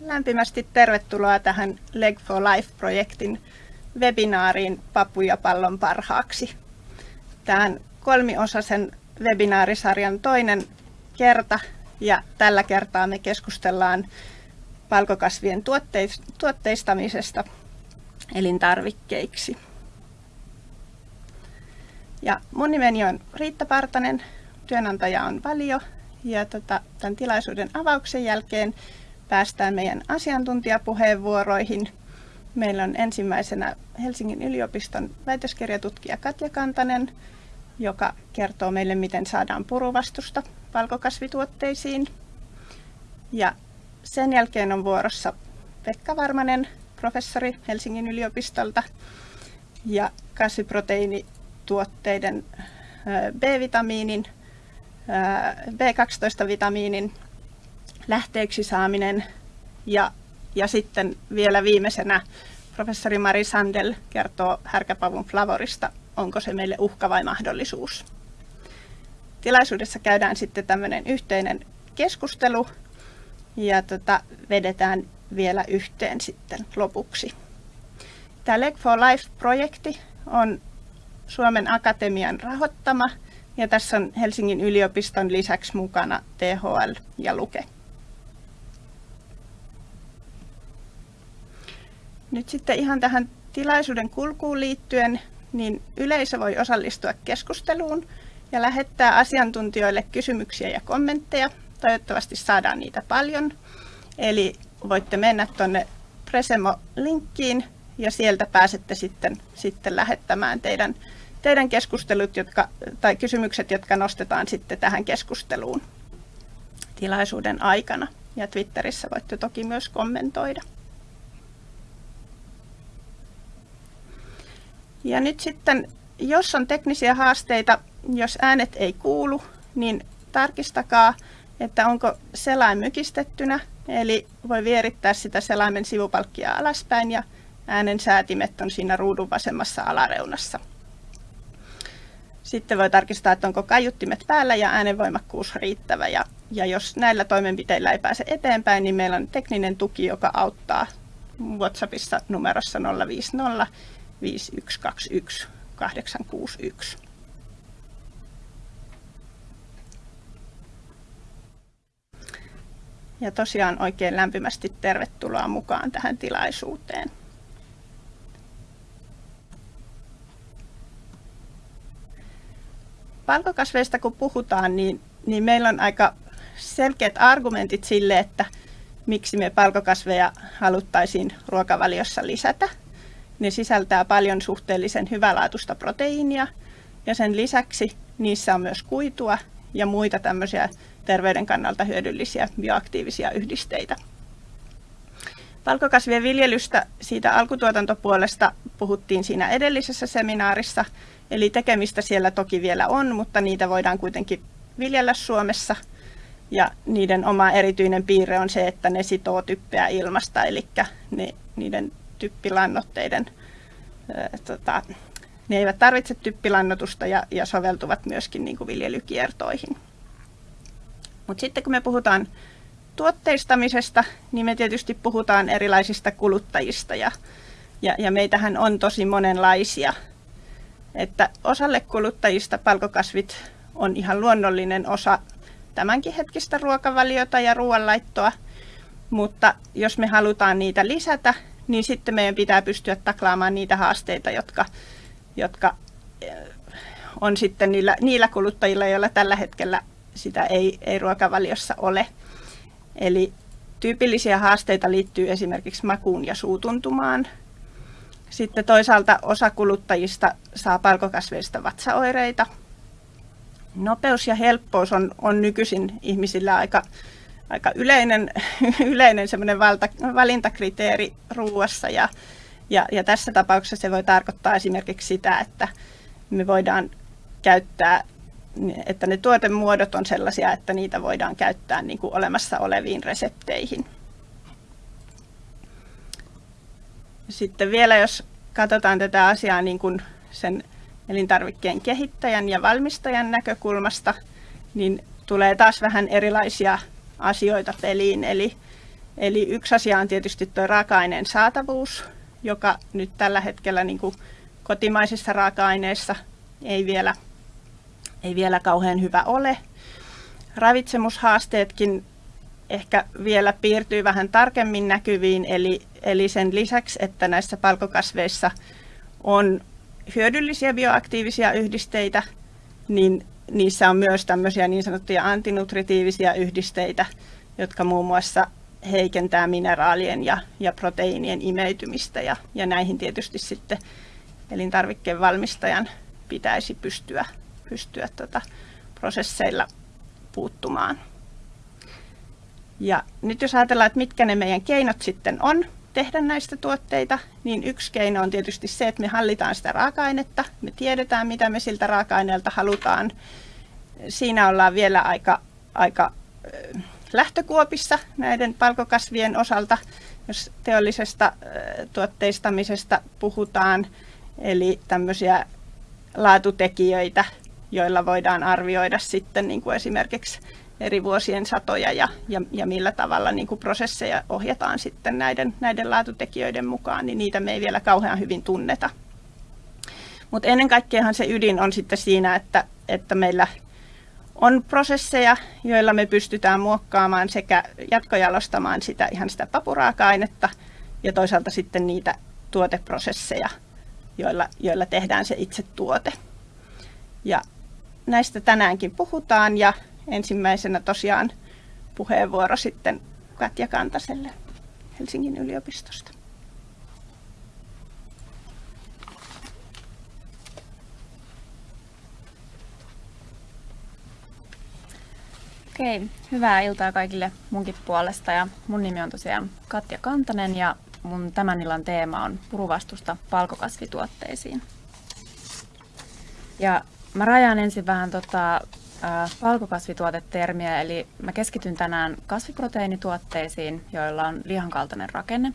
Lämpimästi tervetuloa tähän Leg for Life-projektin webinaariin Papuja pallon parhaaksi. Tämän kolmiosaisen webinaarisarjan toinen kerta ja tällä kertaa me keskustellaan palkokasvien tuotteistamisesta elintarvikkeiksi. Ja mun nimeni on Riitta Partanen, työnantaja on Valio ja tota, tämän tilaisuuden avauksen jälkeen päästään meidän asiantuntijapuheenvuoroihin. Meillä on ensimmäisenä Helsingin yliopiston väitöskirjatutkija Katja Kantanen, joka kertoo meille, miten saadaan puruvastusta valkokasvituotteisiin. Ja sen jälkeen on vuorossa Pekka Varmanen, professori Helsingin yliopistolta, ja kasviproteiinituotteiden B-vitamiinin, B12-vitamiinin lähteeksi saaminen ja, ja sitten vielä viimeisenä professori Mari Sandel kertoo härkäpavun flavorista, onko se meille uhka vai mahdollisuus. Tilaisuudessa käydään sitten tämmöinen yhteinen keskustelu ja tota, vedetään vielä yhteen sitten lopuksi. Tämä Leg for Life-projekti on Suomen Akatemian rahoittama ja tässä on Helsingin yliopiston lisäksi mukana THL ja Luke. Nyt sitten ihan tähän tilaisuuden kulkuun liittyen, niin yleisö voi osallistua keskusteluun ja lähettää asiantuntijoille kysymyksiä ja kommentteja. Toivottavasti saadaan niitä paljon. Eli voitte mennä tuonne Presemo-linkkiin ja sieltä pääsette sitten, sitten lähettämään teidän, teidän keskustelut jotka, tai kysymykset, jotka nostetaan sitten tähän keskusteluun tilaisuuden aikana. Ja Twitterissä voitte toki myös kommentoida. Ja nyt sitten, jos on teknisiä haasteita, jos äänet ei kuulu, niin tarkistakaa, että onko selain mykistettynä, eli voi vierittää sitä selaimen sivupalkkia alaspäin ja äänen säätimet on siinä ruudun vasemmassa alareunassa. Sitten voi tarkistaa, että onko kaiuttimet päällä ja äänenvoimakkuus riittävä. Ja, ja jos näillä toimenpiteillä ei pääse eteenpäin, niin meillä on tekninen tuki, joka auttaa WhatsAppissa numerossa 050 5121 861. Ja tosiaan oikein lämpimästi tervetuloa mukaan tähän tilaisuuteen. Palkokasveista kun puhutaan, niin, niin meillä on aika selkeät argumentit sille, että miksi me palkokasveja haluttaisiin ruokavaliossa lisätä. Ne sisältää paljon suhteellisen hyvälaatuista proteiinia ja sen lisäksi niissä on myös kuitua ja muita tämmöisiä terveyden kannalta hyödyllisiä bioaktiivisia yhdisteitä. Valkokasvien viljelystä siitä alkutuotantopuolesta puhuttiin siinä edellisessä seminaarissa, eli tekemistä siellä toki vielä on, mutta niitä voidaan kuitenkin viljellä Suomessa. Ja niiden oma erityinen piirre on se, että ne sitoo typpeä ilmasta, eli ne, niiden typpilannoitteiden, tota, ne eivät tarvitse typpilannotusta ja, ja soveltuvat myöskin niin kuin viljelykiertoihin. Mutta sitten kun me puhutaan tuotteistamisesta, niin me tietysti puhutaan erilaisista kuluttajista ja, ja, ja meitähän on tosi monenlaisia. Että osalle kuluttajista palkokasvit on ihan luonnollinen osa tämänkin hetkistä ruokavaliota ja ruoanlaittoa, mutta jos me halutaan niitä lisätä, niin sitten meidän pitää pystyä taklaamaan niitä haasteita, jotka, jotka eh, on sitten niillä, niillä kuluttajilla, joilla tällä hetkellä sitä ei, ei ruokavaliossa ole. Eli tyypillisiä haasteita liittyy esimerkiksi makuun ja suutuntumaan. Sitten toisaalta osa kuluttajista saa palkokasveista vatsaoireita. Nopeus ja helppous on, on nykyisin ihmisillä aika aika yleinen, yleinen semmoinen valta, valintakriteeri ruuassa ja, ja, ja tässä tapauksessa se voi tarkoittaa esimerkiksi sitä, että me voidaan käyttää, että ne tuotemuodot on sellaisia, että niitä voidaan käyttää niin kuin olemassa oleviin resepteihin. Sitten vielä jos katsotaan tätä asiaa niin kuin sen elintarvikkeen kehittäjän ja valmistajan näkökulmasta, niin tulee taas vähän erilaisia asioita peliin. Eli, Eli yksi asia on tietysti tuo raaka-aineen saatavuus, joka nyt tällä hetkellä niin kuin kotimaisissa raaka-aineissa ei vielä, ei vielä kauhean hyvä ole. Ravitsemushaasteetkin ehkä vielä piirtyy vähän tarkemmin näkyviin, eli, eli sen lisäksi, että näissä palkokasveissa on hyödyllisiä bioaktiivisia yhdisteitä, niin niissä on myös tämmöisiä niin sanottuja antinutritiivisia yhdisteitä, jotka muun muassa heikentää mineraalien ja, ja proteiinien imeytymistä ja, ja näihin tietysti sitten elintarvikkeen valmistajan pitäisi pystyä, pystyä tota prosesseilla puuttumaan. Ja nyt jos ajatellaan, että mitkä ne meidän keinot sitten on tehdä näistä tuotteita, niin yksi keino on tietysti se, että me hallitaan sitä raaka-ainetta. Me tiedetään, mitä me siltä raaka-aineelta halutaan. Siinä ollaan vielä aika, aika lähtökuopissa näiden palkokasvien osalta, jos teollisesta tuotteistamisesta puhutaan, eli tämmöisiä laatutekijöitä, joilla voidaan arvioida sitten niin kuin esimerkiksi eri vuosien satoja ja, ja, ja millä tavalla niin kuin prosesseja ohjataan sitten näiden, näiden laatutekijöiden mukaan, niin niitä me ei vielä kauhean hyvin tunneta. Mutta ennen kaikkeahan se ydin on sitten siinä, että, että meillä on prosesseja, joilla me pystytään muokkaamaan sekä jatkojalostamaan sitä ihan sitä papuraaka-ainetta ja toisaalta sitten niitä tuoteprosesseja, joilla, joilla tehdään se itse tuote. Ja näistä tänäänkin puhutaan ja ensimmäisenä tosiaan puheenvuoro sitten Katja Kantaselle Helsingin yliopistosta. Okei, hyvää iltaa kaikille munkin puolesta ja mun nimi on tosiaan Katja Kantanen ja mun tämän illan teema on puruvastusta palkokasvituotteisiin. Ja mä rajaan ensin vähän tota, valkokasvituotetermiä, eli mä keskityn tänään kasviproteiinituotteisiin, joilla on lihankaltainen rakenne.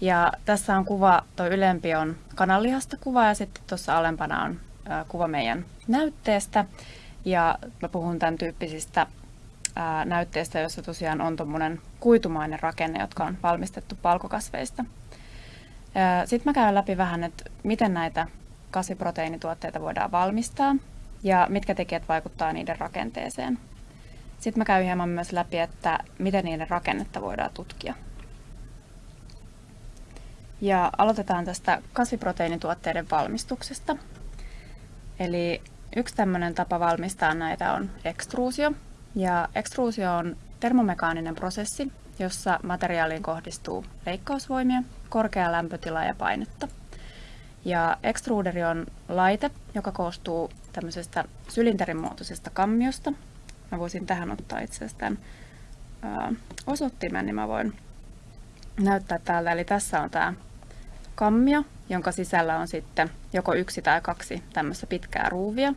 Ja tässä on kuva, tuo ylempi on kananlihasta kuva ja sitten tuossa alempana on kuva meidän näytteestä. Ja mä puhun tämän tyyppisistä näytteistä, jossa tosiaan on tuommoinen kuitumainen rakenne, jotka on valmistettu palkokasveista. Sitten mä käyn läpi vähän, että miten näitä kasviproteiinituotteita voidaan valmistaa ja mitkä tekijät vaikuttaa niiden rakenteeseen. Sitten mä käyn hieman myös läpi, että miten niiden rakennetta voidaan tutkia. Ja aloitetaan tästä kasviproteiinituotteiden valmistuksesta. Eli yksi tämmöinen tapa valmistaa näitä on ekstruusio, ja ekstruusio on termomekaaninen prosessi, jossa materiaaliin kohdistuu leikkausvoimia, korkea lämpötila ja painetta. Ja extruderi on laite, joka koostuu tämmöisestä sylinterimuotoisesta kammiosta. Mä voisin tähän ottaa itse asiassa tämän osoittimen, niin mä voin näyttää täältä. Eli tässä on tämä kammio, jonka sisällä on sitten joko yksi tai kaksi tämmöistä pitkää ruuvia.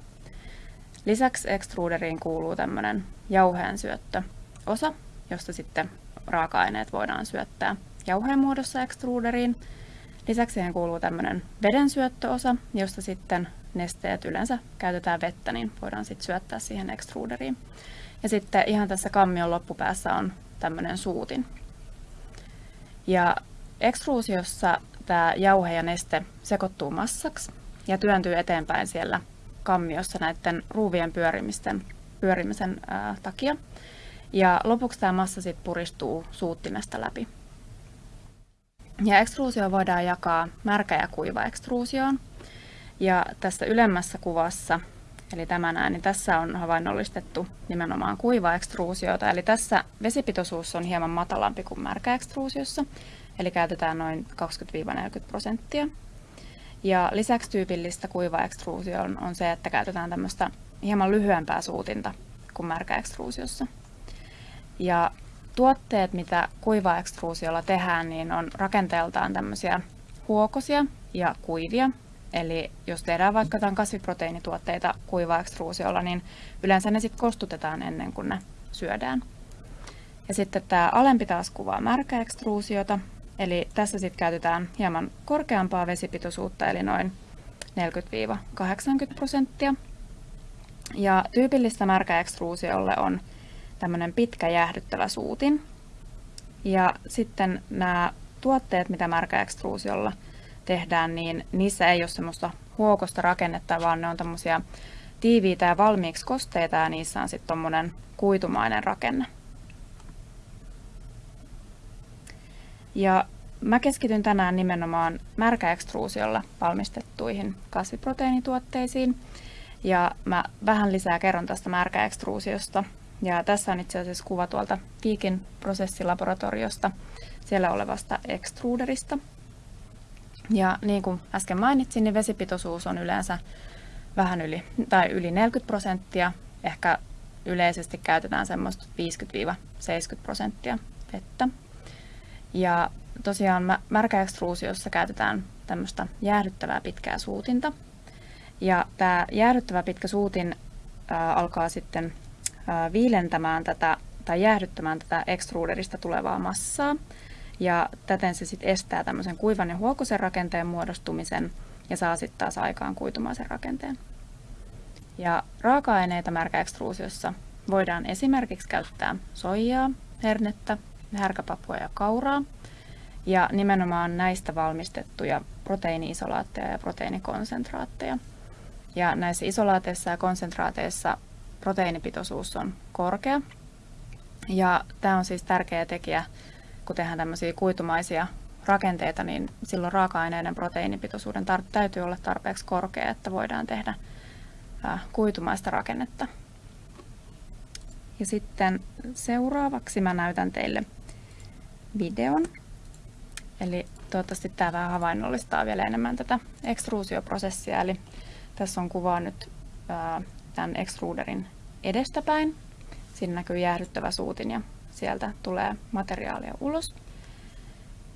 Lisäksi extruderiin kuuluu tämmöinen jauheen syöttöosa, josta sitten raaka-aineet voidaan syöttää jauheen muodossa extruderiin. Lisäksi siihen kuuluu tämmöinen veden syöttöosa, josta sitten nesteet yleensä käytetään vettä, niin voidaan sitten syöttää siihen extruderiin. Ja sitten ihan tässä kammion loppupäässä on tämmöinen suutin. Ja ekstruusiossa tämä jauhe ja neste sekoittuu massaksi ja työntyy eteenpäin siellä kammiossa näiden ruuvien pyörimisten, pyörimisen ää, takia. Ja lopuksi tämä massa sitten puristuu suuttimesta läpi. Ja ekstruusio voidaan jakaa märkä ja kuiva ekstruusioon. Ja tässä ylemmässä kuvassa, eli tämä näin, niin tässä on havainnollistettu nimenomaan kuiva ekstruusiota. Eli tässä vesipitoisuus on hieman matalampi kuin märkä ekstruusiossa, eli käytetään noin 20-40 prosenttia. Ja lisäksi tyypillistä kuiva ekstruusio on, on se, että käytetään tämmöistä hieman lyhyempää suutinta kuin märkä ekstruusiossa. Ja tuotteet, mitä kuiva ekstruusiolla tehdään, niin on rakenteeltaan tämmöisiä huokosia ja kuivia. Eli jos tehdään vaikka jotain kasviproteiinituotteita kuiva ekstruusiolla, niin yleensä ne sitten kostutetaan ennen kuin ne syödään. Ja sitten tämä alempi taas kuvaa märkä ekstruusiota, Eli tässä sitten käytetään hieman korkeampaa vesipitoisuutta, eli noin 40-80 prosenttia. Ja tyypillistä märkäekstruusiolle on tämmöinen pitkä jäähdyttävä suutin. Ja sitten nämä tuotteet, mitä märkäekstruusiolla tehdään, niin niissä ei ole semmoista huokosta rakennetta, vaan ne on tämmöisiä tiiviitä ja valmiiksi kosteita ja niissä on sitten tuommoinen kuitumainen rakenne. Ja mä keskityn tänään nimenomaan märkäekstruusiolla valmistettuihin kasviproteiinituotteisiin. Ja mä vähän lisää kerron tästä märkäekstruusiosta. Ja tässä on itse asiassa kuva tuolta Viikin prosessilaboratoriosta, siellä olevasta extruderista. Ja niin kuin äsken mainitsin, niin vesipitoisuus on yleensä vähän yli, tai yli 40 prosenttia. Ehkä yleisesti käytetään semmoista 50-70 prosenttia vettä. Ja tosiaan märkäekstruusiossa käytetään tämmöistä jäähdyttävää pitkää suutinta. Ja tämä jäähdyttävä pitkä suutin ää, alkaa sitten ää, viilentämään tätä tai jäähdyttämään tätä extruderista tulevaa massaa. Ja täten se sitten estää tämmöisen kuivan ja huokosen rakenteen muodostumisen ja saa sitten taas aikaan kuitumaisen rakenteen. Ja raaka-aineita märkäekstruusiossa voidaan esimerkiksi käyttää soijaa, hernettä, härkäpapua ja kauraa. Ja nimenomaan näistä valmistettuja proteiiniisolaatteja ja proteiinikonsentraatteja. Ja näissä isolaateissa ja konsentraateissa proteiinipitoisuus on korkea. Ja tämä on siis tärkeä tekijä, kun tehdään tämmöisiä kuitumaisia rakenteita, niin silloin raaka-aineiden proteiinipitoisuuden tar- täytyy olla tarpeeksi korkea, että voidaan tehdä äh, kuitumaista rakennetta. Ja sitten seuraavaksi mä näytän teille videon. Eli toivottavasti tämä vähän havainnollistaa vielä enemmän tätä ekstruusioprosessia. Eli tässä on kuvaa nyt ää, tämän extruderin edestäpäin. Siinä näkyy jäähdyttävä suutin ja sieltä tulee materiaalia ulos.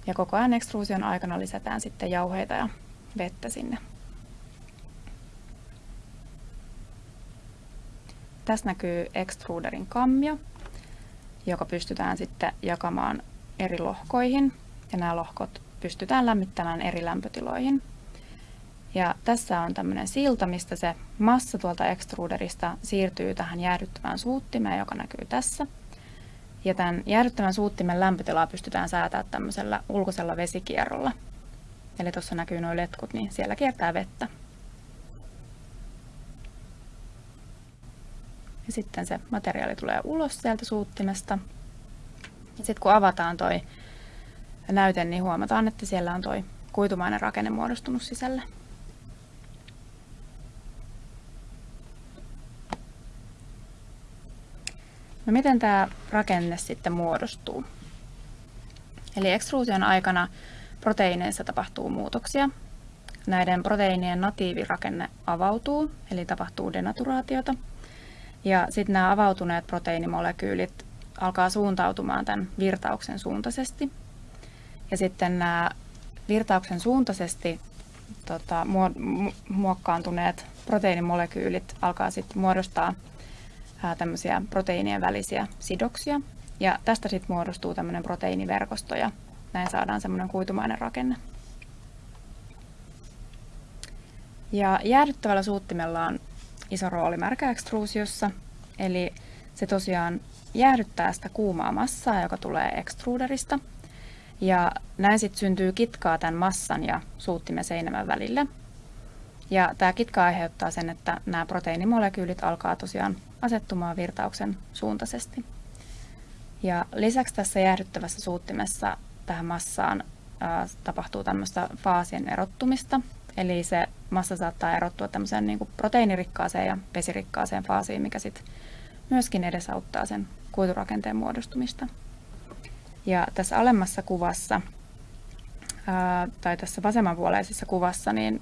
Ja koko ajan ekstruusion aikana lisätään sitten jauheita ja vettä sinne. Tässä näkyy extruderin kammio, joka pystytään sitten jakamaan eri lohkoihin ja nämä lohkot pystytään lämmittämään eri lämpötiloihin. Ja tässä on tämmöinen silta, mistä se massa tuolta extruderista siirtyy tähän jäähdyttävään suuttimeen, joka näkyy tässä. Ja tämän jäähdyttävän suuttimen lämpötilaa pystytään säätämään tämmöisellä ulkoisella vesikierrolla. Eli tuossa näkyy nuo letkut, niin siellä kiertää vettä. Ja sitten se materiaali tulee ulos sieltä suuttimesta. Ja sitten kun avataan toi näyte, niin huomataan, että siellä on toi kuitumainen rakenne muodostunut sisällä. No miten tämä rakenne sitten muodostuu? Eli ekstruusion aikana proteiineissa tapahtuu muutoksia. Näiden proteiinien natiivirakenne avautuu, eli tapahtuu denaturaatiota. Ja sitten nämä avautuneet proteiinimolekyylit alkaa suuntautumaan tämän virtauksen suuntaisesti. Ja sitten nämä virtauksen suuntaisesti tota, muokkaantuneet proteiinimolekyylit alkaa sitten muodostaa tämmöisiä proteiinien välisiä sidoksia. Ja tästä sitten muodostuu tämmöinen proteiiniverkosto ja näin saadaan semmoinen kuitumainen rakenne. Ja jäädyttävällä suuttimella on iso rooli märkäekstruusiossa, eli se tosiaan jäähdyttää sitä kuumaa massaa, joka tulee extruderista. Ja näin sitten syntyy kitkaa tämän massan ja suuttimen seinämän välille. Ja tämä kitka aiheuttaa sen, että nämä proteiinimolekyylit alkaa tosiaan asettumaan virtauksen suuntaisesti. Ja lisäksi tässä jäähdyttävässä suuttimessa tähän massaan tapahtuu tämmöistä faasien erottumista. Eli se massa saattaa erottua tämmöiseen niin kuin proteiinirikkaaseen ja vesirikkaaseen faasiin, mikä sitten myöskin edesauttaa sen kuiturakenteen muodostumista. Ja tässä alemmassa kuvassa, ää, tai tässä vasemmanpuoleisessa kuvassa, niin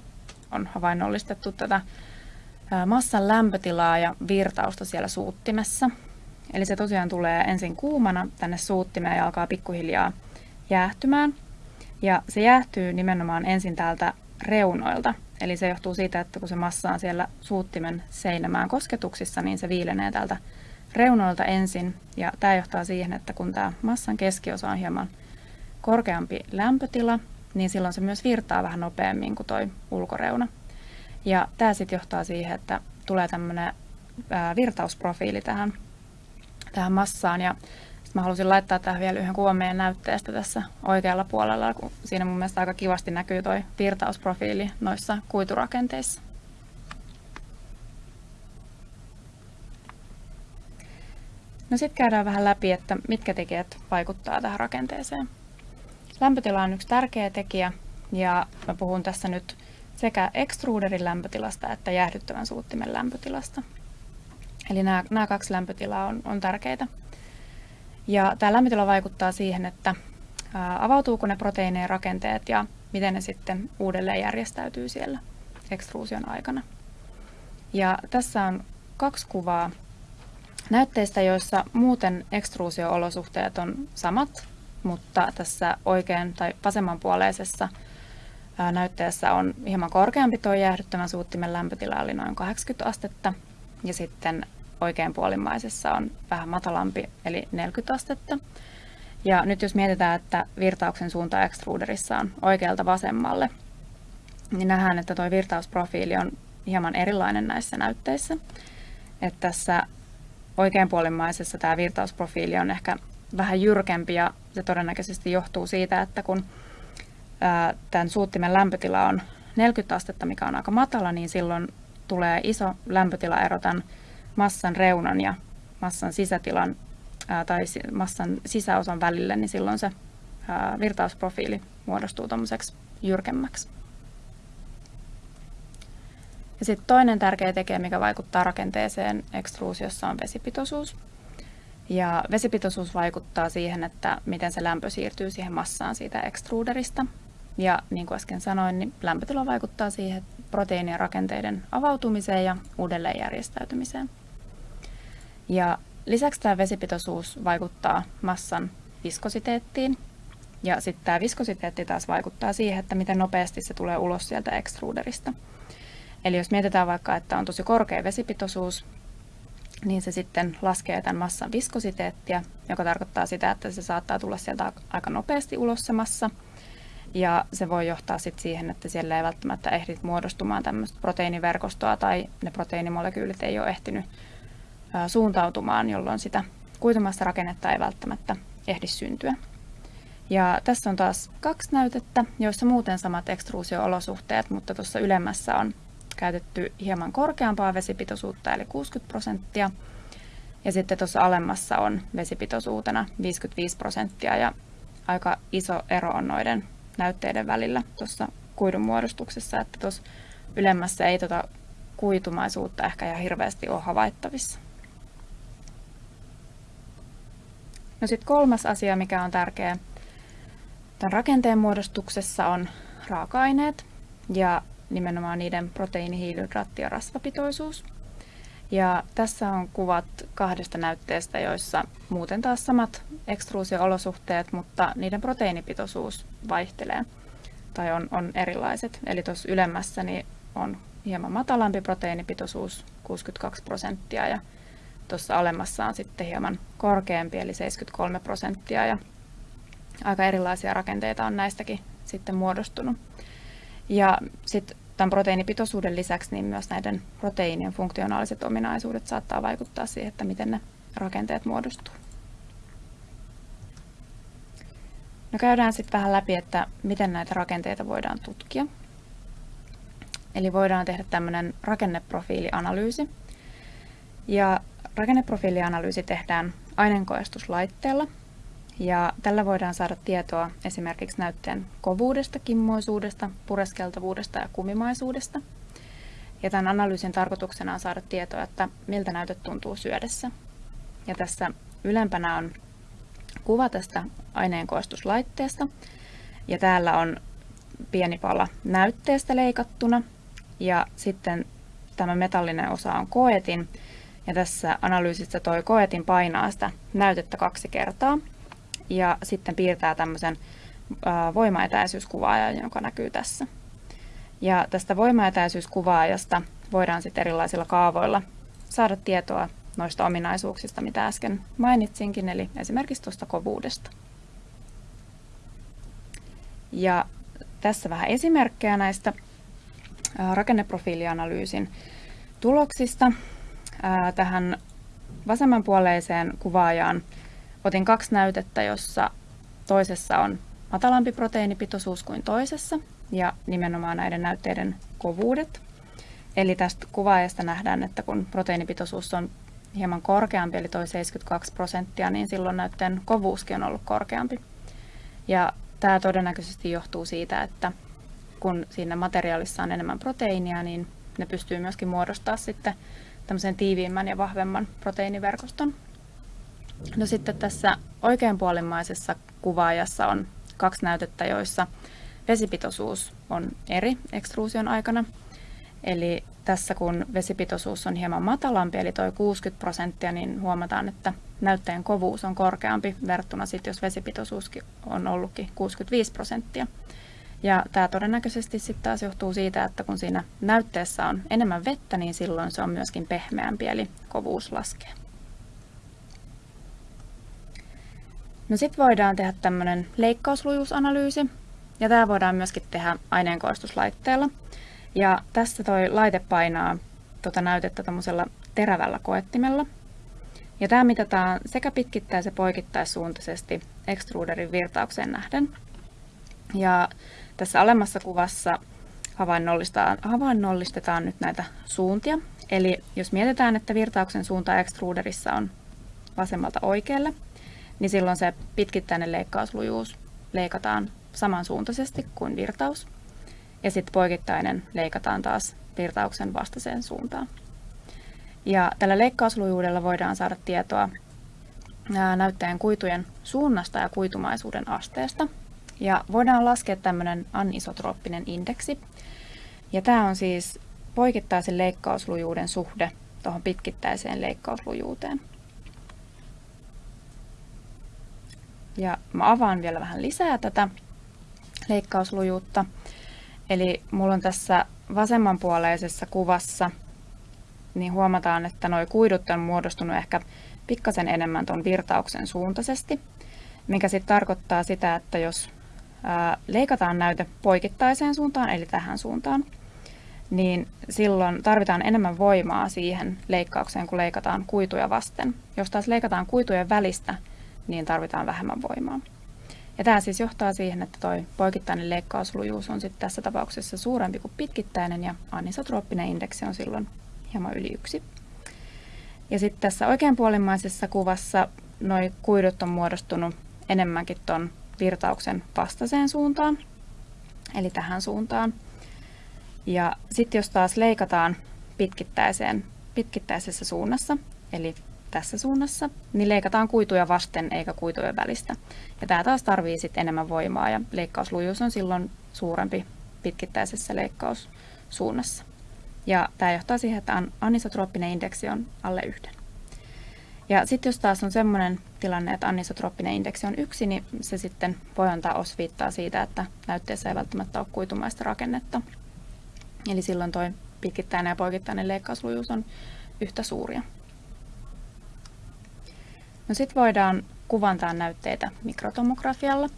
on havainnollistettu tätä massan lämpötilaa ja virtausta siellä suuttimessa. Eli se tosiaan tulee ensin kuumana tänne suuttimeen ja alkaa pikkuhiljaa jäähtymään. Ja se jäähtyy nimenomaan ensin täältä reunoilta. Eli se johtuu siitä, että kun se massa on siellä suuttimen seinämään kosketuksissa, niin se viilenee täältä reunoilta ensin. Ja tämä johtaa siihen, että kun tämä massan keskiosa on hieman korkeampi lämpötila, niin silloin se myös virtaa vähän nopeammin kuin tuo ulkoreuna. Ja tämä sitten johtaa siihen, että tulee tämmöinen virtausprofiili tähän, tähän massaan. Ja Sitten mä halusin laittaa tähän vielä yhden kuvan meidän näytteestä tässä oikealla puolella, kun siinä mun mielestä aika kivasti näkyy toi virtausprofiili noissa kuiturakenteissa. No sitten käydään vähän läpi, että mitkä tekijät vaikuttaa tähän rakenteeseen. Lämpötila on yksi tärkeä tekijä ja mä puhun tässä nyt sekä extruderin lämpötilasta että jäähdyttävän suuttimen lämpötilasta. Eli nämä, nämä kaksi lämpötilaa on, on tärkeitä. Ja tämä lämpötila vaikuttaa siihen, että avautuuko ne proteiinien rakenteet ja miten ne sitten uudelleen järjestäytyy siellä ekstruusion aikana. Ja tässä on kaksi kuvaa näytteistä, joissa muuten ekstruusio-olosuhteet on samat, mutta tässä oikein tai vasemmanpuoleisessa näytteessä on hieman korkeampi tuo jäähdyttävän suuttimen lämpötila, eli noin 80 astetta, ja sitten oikeanpuolimmaisessa on vähän matalampi, eli 40 astetta. Ja nyt jos mietitään, että virtauksen suunta extruderissa on oikealta vasemmalle, niin nähdään, että tuo virtausprofiili on hieman erilainen näissä näytteissä. Että tässä oikeanpuolimmaisessa tämä virtausprofiili on ehkä vähän jyrkempi ja se todennäköisesti johtuu siitä, että kun tämän suuttimen lämpötila on 40 astetta, mikä on aika matala, niin silloin tulee iso lämpötilaero tämän massan reunan ja massan sisätilan tai massan sisäosan välille, niin silloin se virtausprofiili muodostuu tuommoiseksi jyrkemmäksi. Ja sitten toinen tärkeä tekijä, mikä vaikuttaa rakenteeseen ekstruusiossa, on vesipitoisuus. Ja vesipitoisuus vaikuttaa siihen, että miten se lämpö siirtyy siihen massaan siitä ekstruuderista. Ja niin kuin äsken sanoin, niin lämpötila vaikuttaa siihen proteiinien rakenteiden avautumiseen ja uudelleenjärjestäytymiseen. Ja lisäksi tämä vesipitoisuus vaikuttaa massan viskositeettiin. Ja sitten tämä viskositeetti taas vaikuttaa siihen, että miten nopeasti se tulee ulos sieltä ekstruuderista. Eli jos mietitään vaikka, että on tosi korkea vesipitoisuus, niin se sitten laskee tämän massan viskositeettia, joka tarkoittaa sitä, että se saattaa tulla sieltä aika nopeasti ulos se massa. Ja se voi johtaa sitten siihen, että siellä ei välttämättä ehdi muodostumaan tämmöistä proteiiniverkostoa tai ne proteiinimolekyylit ei ole ehtinyt suuntautumaan, jolloin sitä kuitumassa rakennetta ei välttämättä ehdi syntyä. Ja tässä on taas kaksi näytettä, joissa muuten samat ekstruusio-olosuhteet, mutta tuossa ylemmässä on käytetty hieman korkeampaa vesipitoisuutta, eli 60 prosenttia. Ja sitten tuossa alemmassa on vesipitoisuutena 55 prosenttia, ja aika iso ero on noiden näytteiden välillä tuossa kuidun muodostuksessa, että tuossa ylemmässä ei tuota kuitumaisuutta ehkä ihan hirveästi ole havaittavissa. No sitten kolmas asia, mikä on tärkeä tämän rakenteen muodostuksessa on raaka-aineet ja nimenomaan niiden proteiini, hiilihydraatti ja rasvapitoisuus. Ja tässä on kuvat kahdesta näytteestä, joissa muuten taas samat ekstruusio-olosuhteet, mutta niiden proteiinipitoisuus vaihtelee tai on, on erilaiset. Eli tuossa ylemmässä niin on hieman matalampi proteiinipitoisuus, 62 prosenttia, ja tuossa alemmassa on sitten hieman korkeampi, eli 73 prosenttia, ja aika erilaisia rakenteita on näistäkin sitten muodostunut. Ja sitten tämän proteiinipitoisuuden lisäksi niin myös näiden proteiinien funktionaaliset ominaisuudet saattaa vaikuttaa siihen, että miten ne rakenteet muodostuu. No käydään sitten vähän läpi, että miten näitä rakenteita voidaan tutkia. Eli voidaan tehdä tämmöinen rakenneprofiilianalyysi. Ja rakenneprofiilianalyysi tehdään aineenkoestuslaitteella, ja tällä voidaan saada tietoa esimerkiksi näytteen kovuudesta, kimmoisuudesta, pureskeltavuudesta ja kumimaisuudesta. Ja tämän analyysin tarkoituksena on saada tietoa, että miltä näytöt tuntuu syödessä. Ja tässä ylempänä on kuva tästä aineenkoostuslaitteesta. Ja täällä on pieni pala näytteestä leikattuna. Ja sitten tämä metallinen osa on koetin. Ja tässä analyysissä toi koetin painaa sitä näytettä kaksi kertaa ja sitten piirtää tämmöisen voimaetäisyyskuvaajan, joka näkyy tässä. Ja tästä voimaetäisyyskuvaajasta voidaan sitten erilaisilla kaavoilla saada tietoa noista ominaisuuksista, mitä äsken mainitsinkin, eli esimerkiksi tuosta kovuudesta. Ja tässä vähän esimerkkejä näistä rakenneprofiilianalyysin tuloksista. Tähän vasemmanpuoleiseen kuvaajaan otin kaksi näytettä, jossa toisessa on matalampi proteiinipitoisuus kuin toisessa ja nimenomaan näiden näytteiden kovuudet. Eli tästä kuvaajasta nähdään, että kun proteiinipitoisuus on hieman korkeampi, eli toi 72 prosenttia, niin silloin näytteen kovuuskin on ollut korkeampi. Ja tämä todennäköisesti johtuu siitä, että kun siinä materiaalissa on enemmän proteiinia, niin ne pystyy myöskin muodostaa sitten tämmöisen tiiviimmän ja vahvemman proteiiniverkoston. No sitten tässä oikeanpuolimmaisessa kuvaajassa on kaksi näytettä, joissa vesipitoisuus on eri ekstruusion aikana. Eli tässä kun vesipitoisuus on hieman matalampi, eli tuo 60 prosenttia, niin huomataan, että näytteen kovuus on korkeampi verrattuna sitten, jos vesipitoisuuskin on ollutkin 65 prosenttia. Ja tämä todennäköisesti sitten taas johtuu siitä, että kun siinä näytteessä on enemmän vettä, niin silloin se on myöskin pehmeämpi, eli kovuus laskee. No sitten voidaan tehdä tämmöinen leikkauslujuusanalyysi, ja tämä voidaan myöskin tehdä aineenkoistuslaitteella. Ja tässä toi laite painaa tuota näytettä tämmöisellä terävällä koettimella. Ja tämä mitataan sekä pitkittäis- ja poikittaissuuntaisesti extruderin virtaukseen nähden. Ja tässä alemmassa kuvassa havainnollistetaan, havainnollistetaan nyt näitä suuntia. Eli jos mietitään, että virtauksen suunta extruderissa on vasemmalta oikealle, niin silloin se pitkittäinen leikkauslujuus leikataan samansuuntaisesti kuin virtaus. Ja sitten poikittainen leikataan taas virtauksen vastaiseen suuntaan. Ja tällä leikkauslujuudella voidaan saada tietoa näyttäjän kuitujen suunnasta ja kuitumaisuuden asteesta. Ja voidaan laskea tämmöinen anisotrooppinen indeksi. Ja tämä on siis poikittaisen leikkauslujuuden suhde tuohon pitkittäiseen leikkauslujuuteen. Ja mä avaan vielä vähän lisää tätä leikkauslujuutta. Eli mulla on tässä vasemmanpuoleisessa kuvassa, niin huomataan, että nuo kuidut on muodostunut ehkä pikkasen enemmän tuon virtauksen suuntaisesti, mikä sitten tarkoittaa sitä, että jos leikataan näyte poikittaiseen suuntaan, eli tähän suuntaan, niin silloin tarvitaan enemmän voimaa siihen leikkaukseen, kun leikataan kuituja vasten. Jos taas leikataan kuitujen välistä, niin tarvitaan vähemmän voimaa. Ja tämä siis johtaa siihen, että tuo poikittainen leikkauslujuus on sitten tässä tapauksessa suurempi kuin pitkittäinen ja anisotrooppinen indeksi on silloin hieman yli yksi. Ja sitten tässä oikeanpuolimmaisessa kuvassa nuo kuidut on muodostunut enemmänkin tuon virtauksen vastaiseen suuntaan, eli tähän suuntaan. Ja sitten jos taas leikataan pitkittäiseen, pitkittäisessä suunnassa, eli tässä suunnassa, niin leikataan kuituja vasten eikä kuitujen välistä. Ja tämä taas tarvii sitten enemmän voimaa ja leikkauslujuus on silloin suurempi pitkittäisessä leikkaussuunnassa. Ja tämä johtaa siihen, että anisotrooppinen indeksi on alle yhden. Ja sitten jos taas on sellainen tilanne, että anisotrooppinen indeksi on yksi, niin se sitten voi antaa osviittaa siitä, että näytteessä ei välttämättä ole kuitumaista rakennetta. Eli silloin tuo pitkittäinen ja poikittainen leikkauslujuus on yhtä suuria. No sitten voidaan kuvantaa näytteitä mikrotomografialla.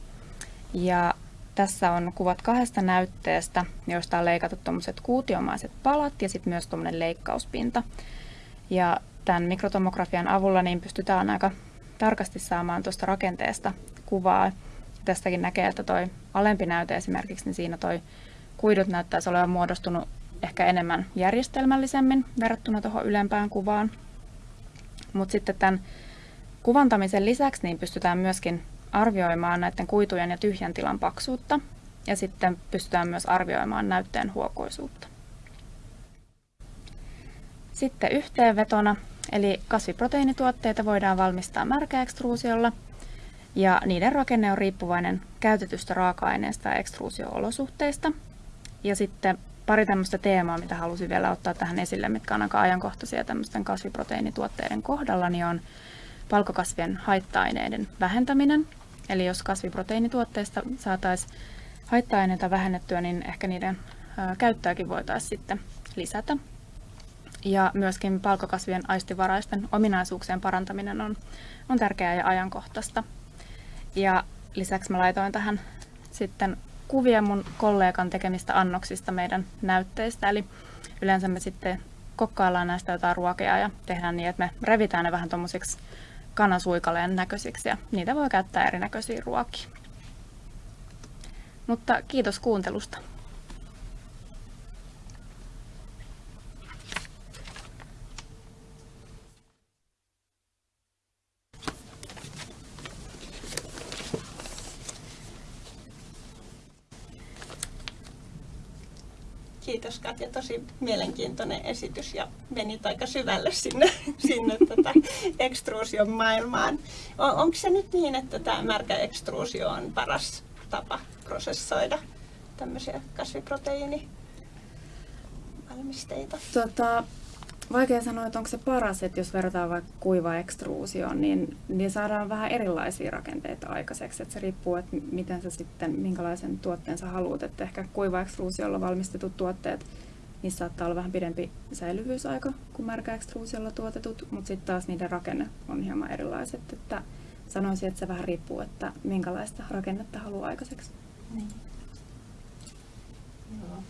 Ja tässä on kuvat kahdesta näytteestä, joista on leikattu tuommoiset kuutiomaiset palat ja sitten myös tuommoinen leikkauspinta. Ja tämän mikrotomografian avulla niin pystytään aika tarkasti saamaan tuosta rakenteesta kuvaa. Tästäkin näkee, että toi alempi näyte esimerkiksi, niin siinä toi kuidut näyttäisi olevan muodostunut ehkä enemmän järjestelmällisemmin verrattuna tuohon ylempään kuvaan. Mutta sitten tämän Kuvantamisen lisäksi niin pystytään myöskin arvioimaan näiden kuitujen ja tyhjän tilan paksuutta ja sitten pystytään myös arvioimaan näytteen huokoisuutta. Sitten yhteenvetona, eli kasviproteiinituotteita voidaan valmistaa märkäekstruusiolla ja niiden rakenne on riippuvainen käytetystä raaka-aineesta ja ekstruusio-olosuhteista. Ja sitten pari tämmöistä teemaa, mitä halusin vielä ottaa tähän esille, mitkä on aika ajankohtaisia tämmöisten kasviproteiinituotteiden kohdalla, niin on palkokasvien haitta-aineiden vähentäminen. Eli jos kasviproteiinituotteista saataisiin haitta-aineita vähennettyä, niin ehkä niiden käyttöäkin voitaisiin sitten lisätä. Ja myöskin palkokasvien aistivaraisten ominaisuuksien parantaminen on, on tärkeää ja ajankohtaista. Ja lisäksi mä laitoin tähän sitten kuvia mun kollegan tekemistä annoksista meidän näytteistä. Eli yleensä me sitten kokkaillaan näistä jotain ruokia ja tehdään niin, että me revitään ne vähän tuommoisiksi kanansuikaleen näköisiksi ja niitä voi käyttää erinäköisiin ruokiin. Mutta kiitos kuuntelusta. Kiitos Katja, tosi mielenkiintoinen esitys ja menit aika syvälle sinne, sinne tätä ekstruusion maailmaan. On, onko se nyt niin, että tämä märkä ekstruusio on paras tapa prosessoida tämmöisiä kasviproteiinivalmisteita? Tota, vaikea sanoa, että onko se paras, että jos verrataan vaikka kuiva ekstruusioon, niin, niin saadaan vähän erilaisia rakenteita aikaiseksi. Että se riippuu, että miten sä sitten, minkälaisen tuotteen sä haluat. Että ehkä kuiva ekstruusiolla valmistetut tuotteet, niissä saattaa olla vähän pidempi säilyvyysaika kuin märkä ekstruusiolla tuotetut, mutta sitten taas niiden rakenne on hieman erilaiset. Että sanoisin, että se vähän riippuu, että minkälaista rakennetta haluaa aikaiseksi. Niin. Joo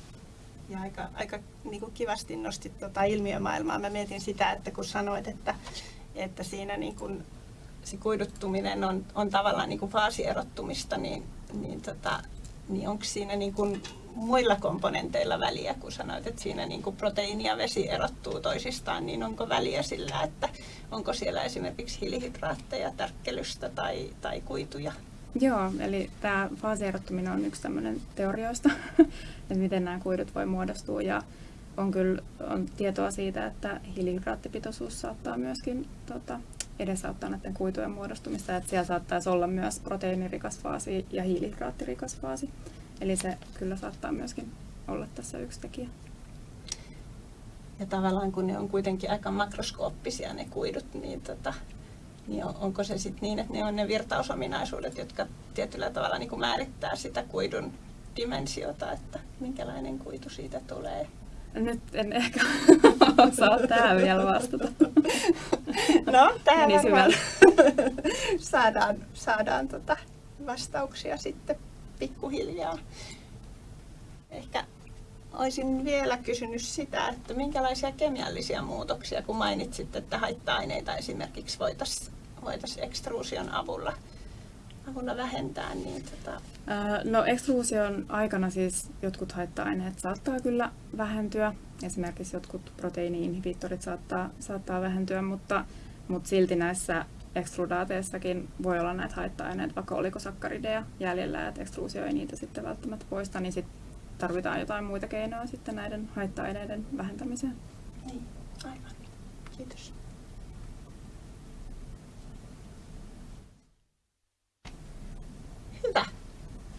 ja aika, aika niin kuin kivasti nostit tuota ilmiömaailmaa. Mä mietin sitä, että kun sanoit, että, että siinä niin kuin se kuiduttuminen on, on tavallaan niin kuin faasierottumista, niin, niin, tota, niin onko siinä niin kuin muilla komponenteilla väliä, kun sanoit, että siinä niin kuin proteiini ja vesi erottuu toisistaan, niin onko väliä sillä, että onko siellä esimerkiksi hiilihydraatteja, tärkkelystä tai, tai kuituja? Joo, eli tämä faasierottuminen on yksi tämmöinen teorioista, että miten nämä kuidut voi muodostua ja on kyllä on tietoa siitä, että hiilihydraattipitoisuus saattaa myöskin tota, edesauttaa näiden kuitujen muodostumista, että siellä saattaisi olla myös proteiinirikas faasi ja hiilihydraattirikas faasi. Eli se kyllä saattaa myöskin olla tässä yksi tekijä. Ja tavallaan kun ne on kuitenkin aika makroskooppisia ne kuidut, niin tota, niin onko se sitten niin, että ne on ne virtausominaisuudet, jotka tietyllä tavalla niin kuin määrittää sitä kuidun dimensiota, että minkälainen kuitu siitä tulee? Nyt en ehkä osaa tähän vielä vastata. No, tähän niin saadaan, saadaan tota vastauksia sitten pikkuhiljaa. Ehkä olisin vielä kysynyt sitä, että minkälaisia kemiallisia muutoksia, kun mainitsit, että haitta-aineita esimerkiksi voitaisiin voitaisiin ekstruusion avulla, avulla vähentää? Niin tota... No ekstruusion aikana siis jotkut haitta-aineet saattaa kyllä vähentyä. Esimerkiksi jotkut proteiini-inhibitorit saattaa, saattaa vähentyä, mutta, mutta silti näissä ekstrudaateissakin voi olla näitä haitta-aineita, vaikka olikosakarideja jäljellä, että ekstruusio ei niitä sitten välttämättä poista, niin sitten tarvitaan jotain muita keinoja sitten näiden haitta-aineiden vähentämiseen. Niin, aivan. Kiitos. Hyvä.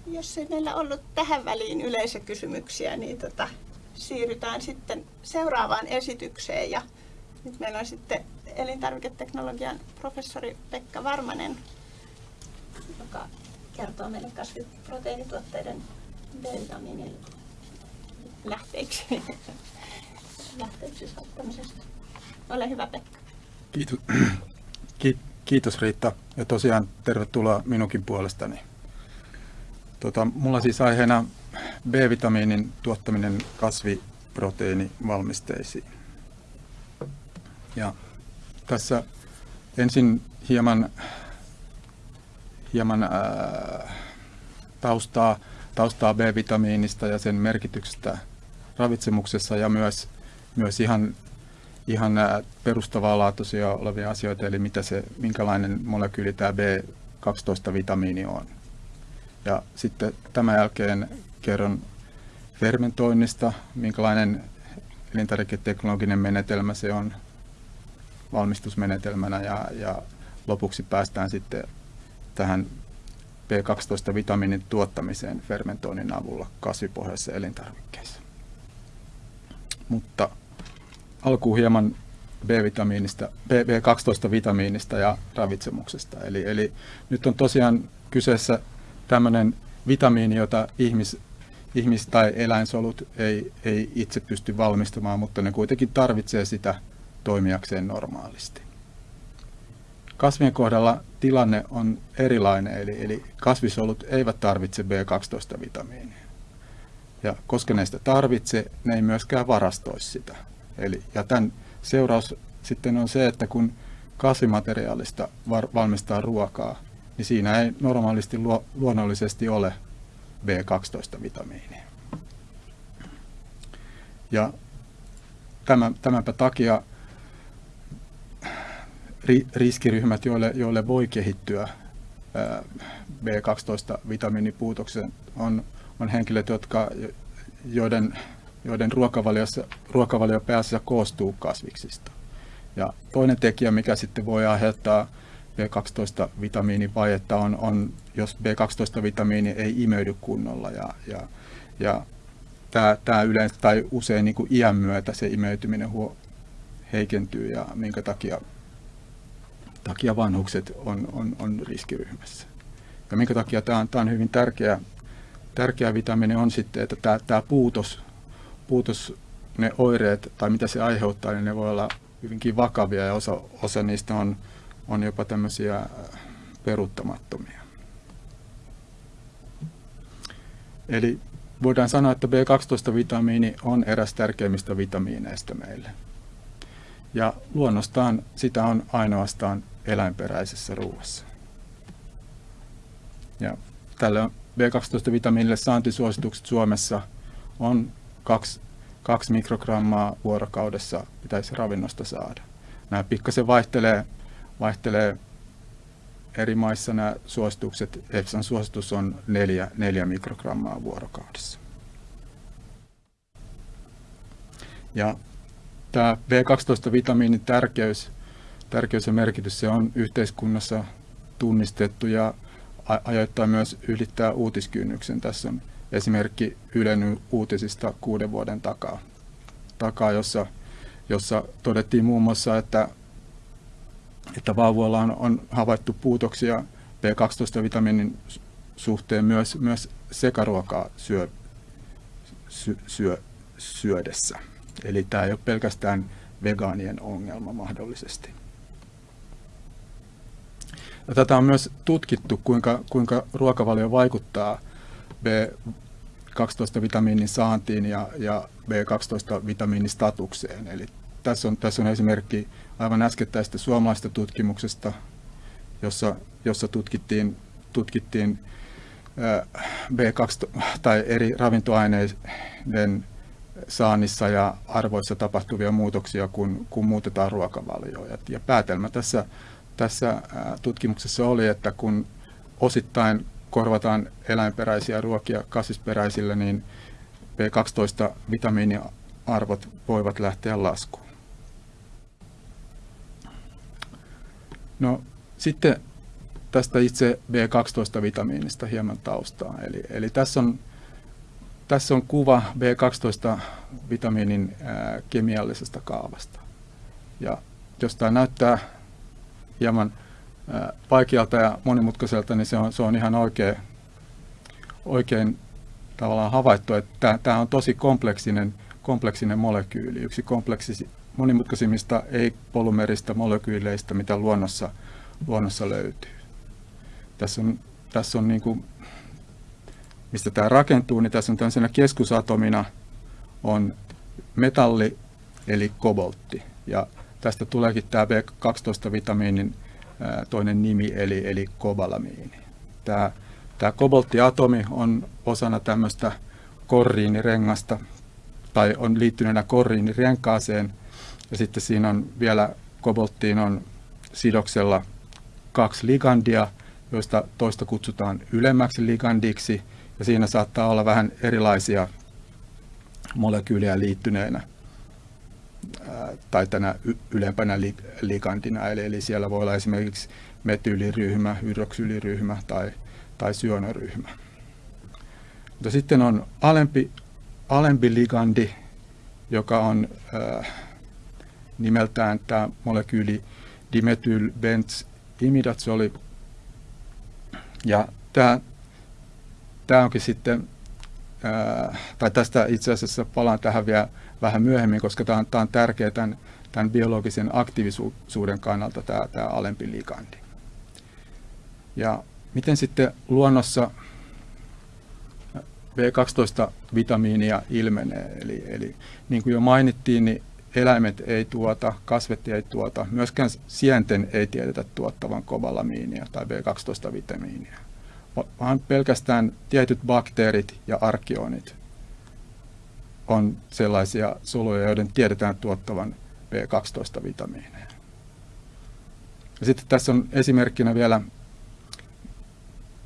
Jos ei meillä ollut tähän väliin yleisökysymyksiä, niin tota, siirrytään sitten seuraavaan esitykseen. Ja nyt meillä on sitten elintarviketeknologian professori Pekka Varmanen, joka kertoo meille kasviproteiinituotteiden B-vitamiinin lähteiksi, lähteiksi saattamisesta. Ole hyvä Pekka. Kiitos. Kiitos Riitta ja tosiaan tervetuloa minunkin puolestani. Tota, mulla siis aiheena B-vitamiinin tuottaminen kasviproteiinivalmisteisiin. Ja tässä ensin hieman, hieman ää, taustaa, taustaa B-vitamiinista ja sen merkityksestä ravitsemuksessa ja myös, myös ihan, ihan perustavaa laatuisia olevia asioita, eli mitä se, minkälainen molekyyli tämä B12-vitamiini on. Ja sitten tämän jälkeen kerron fermentoinnista, minkälainen elintarviketeknologinen menetelmä se on valmistusmenetelmänä ja, ja lopuksi päästään sitten tähän B12-vitamiinin tuottamiseen fermentoinnin avulla kasvipohjaisissa elintarvikkeissa. Mutta alkuun hieman B-vitamiinista, B12-vitamiinista ja ravitsemuksesta. Eli, eli nyt on tosiaan kyseessä tämmöinen vitamiini, jota ihmis, ihmis- tai eläinsolut ei, ei itse pysty valmistamaan, mutta ne kuitenkin tarvitsee sitä toimijakseen normaalisti. Kasvien kohdalla tilanne on erilainen, eli, eli kasvisolut eivät tarvitse B12-vitamiinia. Ja koska ne sitä tarvitse, ne ei myöskään varastoisi sitä. Eli, ja tämän seuraus sitten on se, että kun kasvimateriaalista var, valmistaa ruokaa, niin siinä ei normaalisti luo, luonnollisesti ole B12-vitamiinia. Ja tämän, tämänpä takia ri, riskiryhmät, joille, joille voi kehittyä B12-vitamiinipuutoksen, on, on henkilöt, jotka, joiden, joiden ruokavaliossa, ruokavalio pääasiassa koostuu kasviksista. Ja toinen tekijä, mikä sitten voi aiheuttaa B12-vitamiinivajetta, on, on jos B12-vitamiini ei imeydy kunnolla. Ja, ja, ja tämä, tämä yleensä tai usein niin kuin iän myötä se imeytyminen huo, heikentyy ja minkä takia, takia vanhukset on, on, on riskiryhmässä. Ja minkä takia tämä on, tämä on hyvin tärkeä, tärkeä vitamiini on sitten, että tämä, tämä puutos, puutos, ne oireet tai mitä se aiheuttaa, niin ne voi olla hyvinkin vakavia ja osa, osa niistä on, on jopa tämmöisiä äh, peruuttamattomia. Eli voidaan sanoa, että B12-vitamiini on eräs tärkeimmistä vitamiineista meille. Ja luonnostaan sitä on ainoastaan eläinperäisessä ruoassa. Ja tälle B12-vitamiinille saantisuositukset Suomessa on 2, 2 mikrogrammaa vuorokaudessa pitäisi ravinnosta saada. Nämä pikkasen vaihtelee, vaihtelee eri maissa nämä suositukset. EFSAn suositus on 4, 4 mikrogrammaa vuorokaudessa. Ja tämä B12-vitamiinin tärkeys, tärkeys ja merkitys se on yhteiskunnassa tunnistettu ja ajoittain myös ylittää uutiskynnyksen. Tässä on esimerkki Ylen uutisista kuuden vuoden takaa, takaa jossa, jossa todettiin muun muassa, että, että vauvoilla on, on havaittu puutoksia B12-vitamiinin suhteen myös, myös sekaruokaa syö, sy, syö, syödessä. Eli tämä ei ole pelkästään vegaanien ongelma mahdollisesti. Ja tätä on myös tutkittu, kuinka, kuinka ruokavalio vaikuttaa B12-vitamiinin saantiin ja, ja B12-vitamiinin statukseen. Eli tässä on, tässä on esimerkki aivan äskettäistä suomalaista tutkimuksesta, jossa, jossa tutkittiin, tutkittiin B12 tai eri ravintoaineiden saannissa ja arvoissa tapahtuvia muutoksia, kun, kun muutetaan ruokavalioja. Ja päätelmä tässä, tässä tutkimuksessa oli, että kun osittain korvataan eläinperäisiä ruokia kasvisperäisillä, niin B12-vitamiiniarvot voivat lähteä laskuun. No sitten tästä itse B12-vitamiinista hieman taustaa. Eli, eli tässä, on, tässä on kuva B12-vitamiinin ää, kemiallisesta kaavasta. Ja jos tämä näyttää hieman vaikealta ja monimutkaiselta, niin se on, se on ihan oikein, oikein tavallaan havaittu, että tämä on tosi kompleksinen, kompleksinen molekyyli. Yksi kompleksisi, monimutkaisimmista ei-polymeristä molekyyleistä, mitä luonnossa, luonnossa löytyy. Tässä on, tässä on niin kuin, mistä tämä rakentuu, niin tässä on tämmöisenä keskusatomina on metalli eli koboltti. Ja tästä tuleekin tämä B12-vitamiinin toinen nimi, eli, eli kobalamiini. Tämä, tämä kobolttiatomi on osana tämmöistä korriinirengasta, tai on liittyneenä korriinirenkaaseen, ja sitten siinä on vielä kobolttiin on sidoksella kaksi ligandia, joista toista kutsutaan ylemmäksi ligandiksi, ja siinä saattaa olla vähän erilaisia molekyylejä liittyneenä tai tänä ylempänä ligandina, eli, eli siellä voi olla esimerkiksi metyyliryhmä, hydroksyliryhmä tai, tai syönoryhmä. Mutta sitten on alempi, alempi ligandi, joka on äh, nimeltään tämä molekyyli imidazoli. Ja tämä, tämä onkin sitten, äh, tai tästä itse asiassa palaan tähän vielä vähän myöhemmin, koska tämä on, tämä on tärkeä tämän, tämän biologisen aktiivisuuden kannalta tämä, tämä alempi ligandi. Ja miten sitten luonnossa B12-vitamiinia ilmenee? Eli, eli niin kuin jo mainittiin, niin eläimet ei tuota, kasvet ei tuota, myöskään sienten ei tiedetä tuottavan kovalamiinia tai B12-vitamiinia, vaan pelkästään tietyt bakteerit ja arkionit on sellaisia soluja, joiden tiedetään tuottavan B12-vitamiineja. Ja sitten tässä on esimerkkinä vielä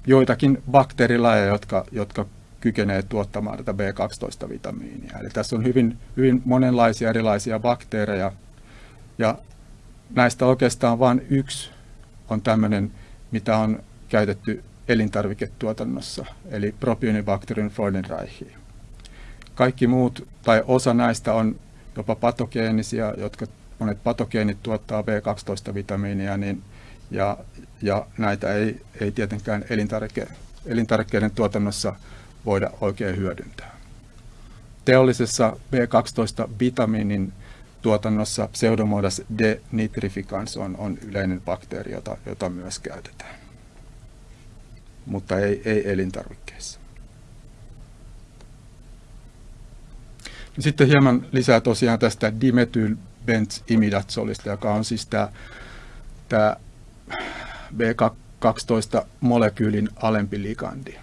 joitakin bakteerilajeja, jotka, jotka kykenee tuottamaan tätä B12-vitamiinia. Eli tässä on hyvin, hyvin monenlaisia erilaisia bakteereja, ja näistä oikeastaan vain yksi on tämmöinen, mitä on käytetty elintarviketuotannossa, eli Propionibacterium freudenreichi. Kaikki muut, tai osa näistä on jopa patogeenisia, jotka monet patogeenit tuottaa B12-vitamiinia, niin, ja, ja näitä ei, ei tietenkään elintarvike, elintarvikkeiden tuotannossa voida oikein hyödyntää. Teollisessa B12-vitamiinin tuotannossa Pseudomonas denitrificans on, on yleinen bakteeri, jota, jota myös käytetään, mutta ei, ei elintarvikkeissa. Sitten hieman lisää tosiaan tästä dimethylbenz-imidazolista, joka on siis tämä, tämä B12-molekyylin alempi ligandi.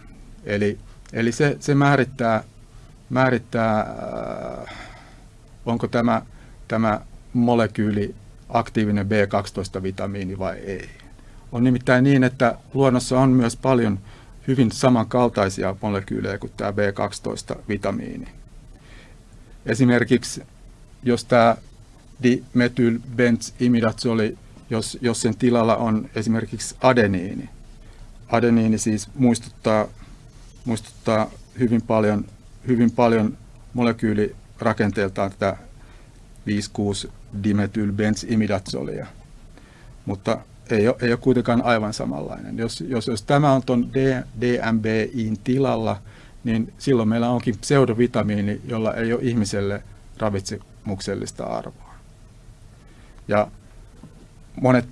Eli Eli se, se määrittää, määrittää äh, onko tämä, tämä molekyyli aktiivinen B12-vitamiini vai ei. On nimittäin niin, että luonnossa on myös paljon hyvin samankaltaisia molekyylejä kuin tämä B12-vitamiini. Esimerkiksi jos tämä dimethylbenzimidazoli, jos, jos sen tilalla on esimerkiksi adeniini. Adeniini siis muistuttaa muistuttaa hyvin paljon, hyvin paljon molekyylirakenteeltaan tätä 5-6 dimethylbenzimidazolia, mutta ei ole, ei ole kuitenkaan aivan samanlainen. Jos, jos, jos tämä on tuon DMBIin tilalla, niin silloin meillä onkin pseudovitamiini, jolla ei ole ihmiselle ravitsemuksellista arvoa. Ja monet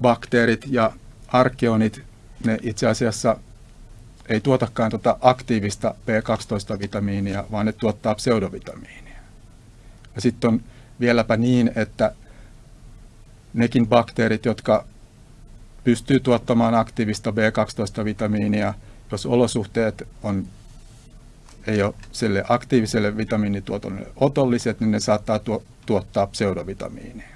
bakteerit ja arkionit, ne itse asiassa ei tuotakaan tuota aktiivista B12-vitamiinia, vaan ne tuottaa pseudovitamiinia. Ja sitten on vieläpä niin, että nekin bakteerit, jotka pystyy tuottamaan aktiivista B12-vitamiinia, jos olosuhteet on, ei ole sille aktiiviselle vitamiinituotannolle otolliset, niin ne saattaa tuo, tuottaa pseudovitamiinia.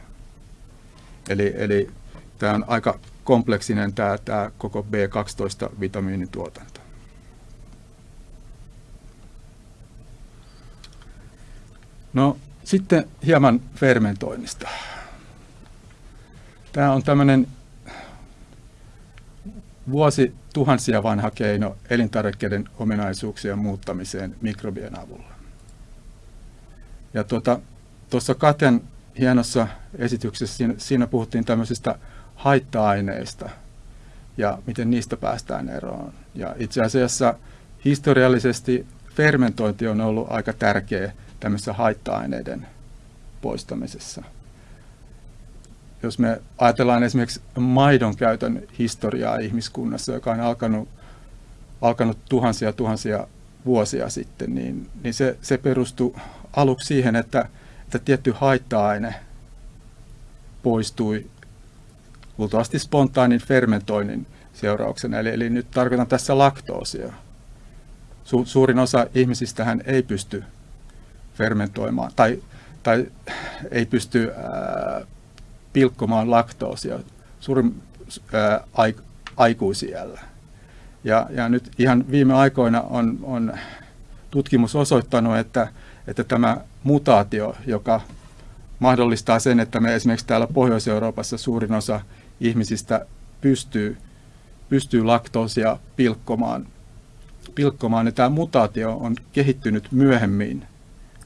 Eli, eli tämä on aika kompleksinen tämä, tämä koko B12-vitamiinituotanto. No sitten hieman fermentoinnista. Tämä on tämmöinen vuosi tuhansia vanha keino elintarvikkeiden ominaisuuksien muuttamiseen mikrobien avulla. Ja tuota, tuossa Katen hienossa esityksessä, siinä, siinä puhuttiin tämmöisistä haitta-aineista ja miten niistä päästään eroon. Ja itse asiassa historiallisesti fermentointi on ollut aika tärkeä tämmöisessä haitta-aineiden poistamisessa. Jos me ajatellaan esimerkiksi maidon käytön historiaa ihmiskunnassa, joka on alkanut, alkanut tuhansia tuhansia vuosia sitten, niin, niin se, se perustui aluksi siihen, että, että tietty haitta-aine poistui luultavasti spontaanin fermentoinnin seurauksena. Eli, eli nyt tarkoitan tässä laktoosia. Su, suurin osa ihmisistähän ei pysty fermentoimaan tai, tai ei pysty ää, pilkkomaan laktoosia suurin ää, aik, aikuisiällä. Ja, ja nyt ihan viime aikoina on, on tutkimus osoittanut, että, että tämä mutaatio, joka mahdollistaa sen, että me esimerkiksi täällä Pohjois-Euroopassa suurin osa ihmisistä pystyy, pystyy laktoosia pilkkomaan, pilkkomaan. Ja tämä mutaatio on kehittynyt myöhemmin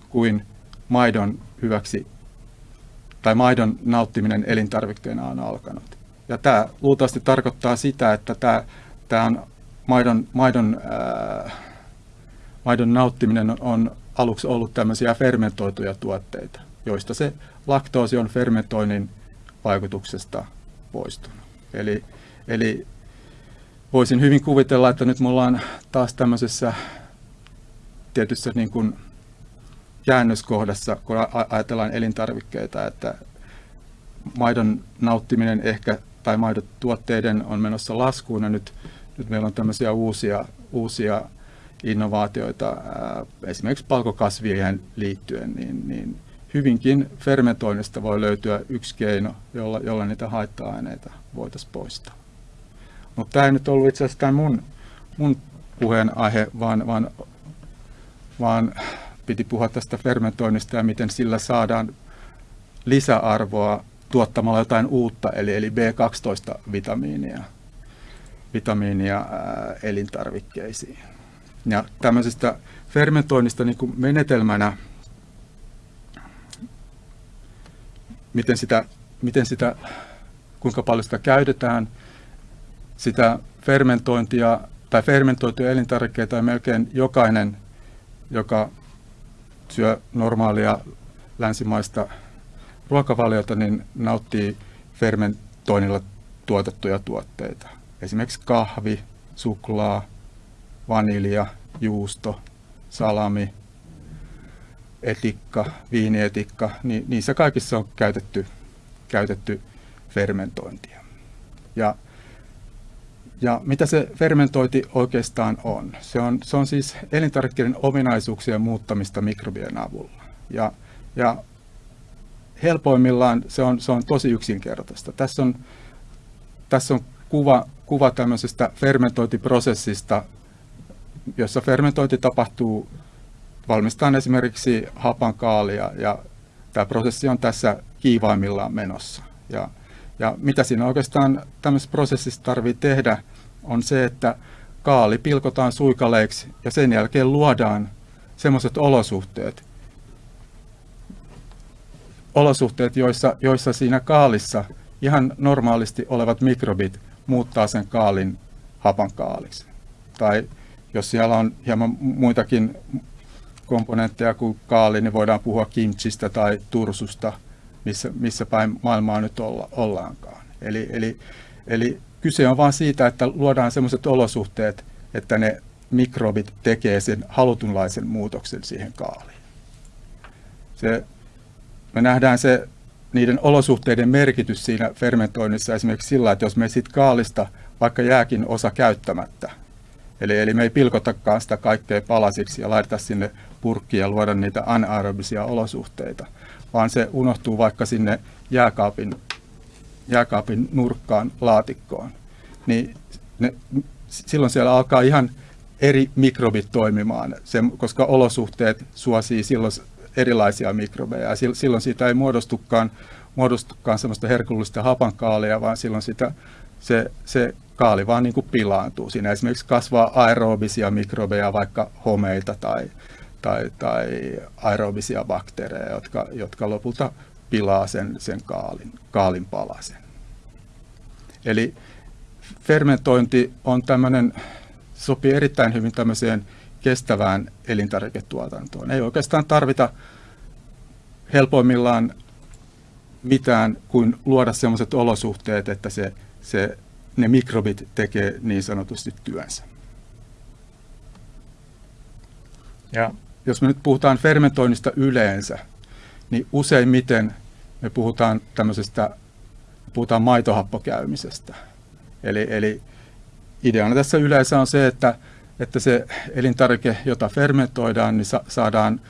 kuin maidon hyväksi tai maidon nauttiminen elintarvikkeena on alkanut. Ja tämä luultavasti tarkoittaa sitä, että tämä, tämä on maidon, maidon, ää, maidon nauttiminen on aluksi ollut tämmöisiä fermentoituja tuotteita, joista se laktoosi on fermentoinnin vaikutuksesta poistunut. Eli, eli voisin hyvin kuvitella, että nyt me ollaan taas tämmöisessä tietyssä niin kuin käännöskohdassa, kun ajatellaan elintarvikkeita, että maidon nauttiminen ehkä tai maidotuotteiden on menossa laskuun ja nyt, nyt meillä on tämmöisiä uusia, uusia innovaatioita esimerkiksi palkokasvien liittyen, niin, niin hyvinkin fermentoinnista voi löytyä yksi keino, jolla, jolla niitä haitta-aineita voitaisiin poistaa. Mutta tämä ei nyt ollut itse asiassa mun, mun puheenaihe, vaan, vaan, vaan piti puhua tästä fermentoinnista ja miten sillä saadaan lisäarvoa tuottamalla jotain uutta, eli, eli B12-vitamiinia vitamiinia elintarvikkeisiin. Ja tämmöisestä fermentoinnista niin kuin menetelmänä, miten sitä, miten sitä, kuinka paljon sitä käytetään, sitä fermentointia tai fermentoituja elintarvikkeita melkein jokainen, joka syö normaalia länsimaista ruokavaliota, niin nauttii fermentoinnilla tuotettuja tuotteita. Esimerkiksi kahvi, suklaa, vanilja, juusto, salami, etikka, viinietikka, niin niissä kaikissa on käytetty, käytetty fermentointia. Ja, ja mitä se fermentointi oikeastaan on? Se on, se on siis elintarvikkeiden ominaisuuksien muuttamista mikrobien avulla. Ja, ja helpoimmillaan se on, se on tosi yksinkertaista. Tässä on, tässä on kuva, kuva tämmöisestä fermentointiprosessista, jossa fermentointi tapahtuu, valmistetaan esimerkiksi hapankaalia ja tämä prosessi on tässä kiivaimmillaan menossa. Ja, ja mitä siinä oikeastaan tämmöisessä prosessissa tarvitsee tehdä, on se, että kaali pilkotaan suikaleiksi ja sen jälkeen luodaan semmoiset olosuhteet, olosuhteet, joissa, joissa siinä kaalissa ihan normaalisti olevat mikrobit muuttaa sen kaalin hapankaaliksi. Tai jos siellä on hieman muitakin komponentteja kuin kaali, niin voidaan puhua kimchistä tai tursusta, missä, missä päin maailmaa nyt olla, ollaankaan. Eli, eli, eli kyse on vain siitä, että luodaan sellaiset olosuhteet, että ne mikrobit tekee sen halutunlaisen muutoksen siihen kaaliin. Se, me nähdään se niiden olosuhteiden merkitys siinä fermentoinnissa esimerkiksi sillä, että jos me sitten kaalista vaikka jääkin osa käyttämättä, eli, eli me ei pilkotakaan sitä kaikkea palasiksi ja laiteta sinne purkkiin ja luoda niitä anaerobisia olosuhteita, vaan se unohtuu vaikka sinne jääkaapin, jääkaapin nurkkaan laatikkoon, niin ne, silloin siellä alkaa ihan eri mikrobit toimimaan, se, koska olosuhteet suosii silloin erilaisia mikrobeja. Silloin siitä ei muodostukaan, muodostukaan sellaista herkullista hapankaalia, vaan silloin sitä, se, se kaali vaan niin kuin pilaantuu. Siinä esimerkiksi kasvaa aerobisia mikrobeja, vaikka homeita tai, tai, tai aerobisia bakteereja, jotka, jotka lopulta pilaa sen, sen kaalin, kaalin palasen. Eli fermentointi on tämmöinen, sopii erittäin hyvin tämmöiseen kestävään elintarviketuotantoon. Ei oikeastaan tarvita helpoimmillaan mitään kuin luoda sellaiset olosuhteet, että se, se, ne mikrobit tekee niin sanotusti työnsä. Ja jos me nyt puhutaan fermentoinnista yleensä, niin useimmiten me puhutaan tämmöisestä, puhutaan maitohappokäymisestä. Eli, eli ideana tässä yleensä on se, että että se elintarvike, jota fermentoidaan, niin sa- saadaan,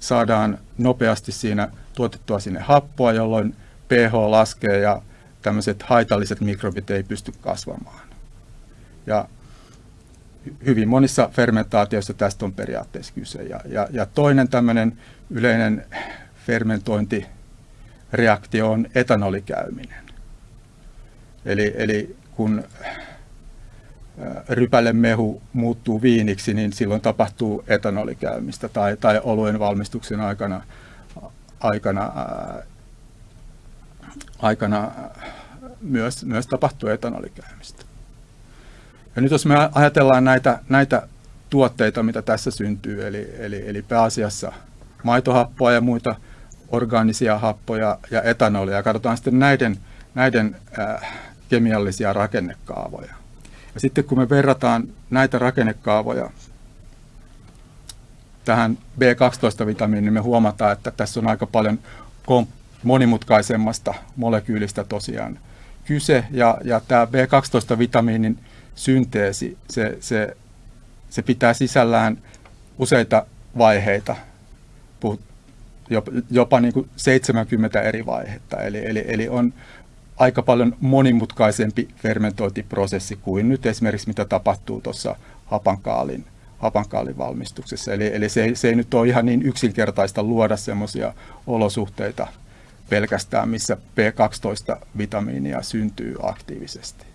saadaan nopeasti siinä tuotettua sinne happoa, jolloin pH laskee ja tämmöiset haitalliset mikrobit ei pysty kasvamaan. Ja hyvin monissa fermentaatioissa tästä on periaatteessa kyse. Ja, ja, ja toinen tämmöinen yleinen fermentointireaktio on etanolikäyminen. Eli, eli kun rypälemehu muuttuu viiniksi, niin silloin tapahtuu etanolikäymistä tai, tai oluen valmistuksen aikana, aikana, ää, aikana myös, myös tapahtuu etanolikäymistä. Ja nyt jos me ajatellaan näitä, näitä tuotteita, mitä tässä syntyy, eli, eli, eli pääasiassa maitohappoa ja muita orgaanisia happoja ja etanolia, ja katsotaan sitten näiden, näiden ää, kemiallisia rakennekaavoja, ja sitten kun me verrataan näitä rakennekaavoja tähän B12-vitamiiniin, niin me huomataan, että tässä on aika paljon monimutkaisemmasta molekyylistä tosiaan kyse. Ja, ja tämä B12-vitamiinin synteesi, se, se, se pitää sisällään useita vaiheita, jopa, jopa niin kuin 70 eri vaihetta. Eli, eli, eli on aika paljon monimutkaisempi fermentointiprosessi kuin nyt esimerkiksi mitä tapahtuu tuossa hapankaalin, hapankaalin valmistuksessa. Eli, eli se, se ei nyt ole ihan niin yksinkertaista luoda semmoisia olosuhteita pelkästään, missä B12-vitamiinia syntyy aktiivisesti.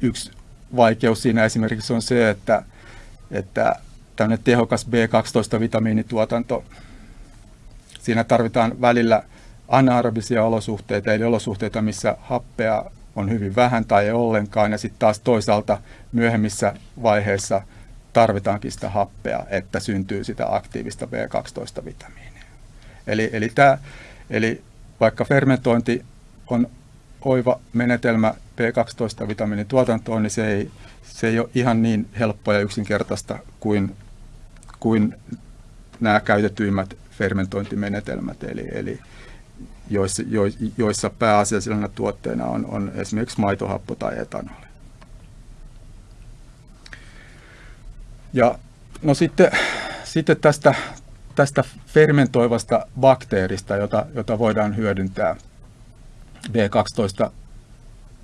Yksi vaikeus siinä esimerkiksi on se, että, että tämmöinen tehokas B12-vitamiinituotanto, siinä tarvitaan välillä anaerobisia olosuhteita, eli olosuhteita, missä happea on hyvin vähän tai ei ollenkaan, ja sitten taas toisaalta myöhemmissä vaiheissa tarvitaankin sitä happea, että syntyy sitä aktiivista B12-vitamiinia. Eli, eli, tämä, eli vaikka fermentointi on oiva menetelmä B12-vitamiinin tuotantoon, niin se ei, se ei ole ihan niin helppoa ja yksinkertaista kuin, kuin nämä käytetyimmät fermentointimenetelmät, eli, eli joissa, jo, joissa pääasiallisena tuotteena on, on esimerkiksi maitohappo tai etanoli. Ja no sitten, sitten tästä, tästä fermentoivasta bakteerista, jota, jota voidaan hyödyntää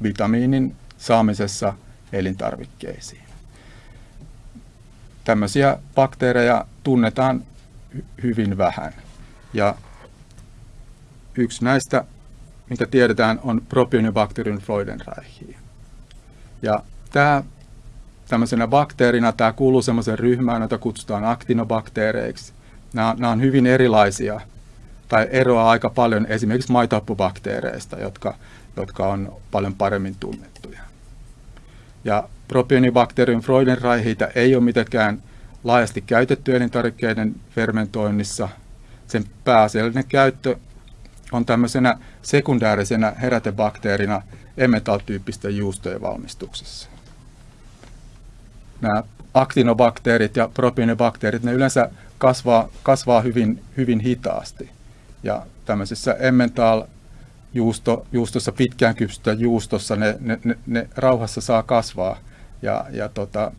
B12-vitamiinin saamisessa elintarvikkeisiin. Tämmöisiä bakteereja tunnetaan hyvin vähän. Ja yksi näistä, mikä tiedetään, on Propionibacterium freudenreichi. Ja tämä tämmöisenä bakteerina, tämä kuuluu semmoisen ryhmään, jota kutsutaan aktinobakteereiksi. Nämä, nämä on hyvin erilaisia tai eroaa aika paljon esimerkiksi maitohappobakteereista, jotka, jotka on paljon paremmin tunnettuja. Ja Propionibacterium freudenreichitä ei ole mitenkään laajasti käytetty elintarvikkeiden fermentoinnissa. Sen pääasiallinen käyttö on tämmöisenä sekundäärisenä herätebakteerina emmental-tyyppisten juustojen valmistuksessa. Nämä aktinobakteerit ja propionibakteerit, ne yleensä kasvaa, kasvaa hyvin, hyvin hitaasti. Ja tämmöisessä emmental juusto, juustossa, pitkään kypsystä juustossa, ne, ne, ne, ne rauhassa saa kasvaa. Ja, ja tota,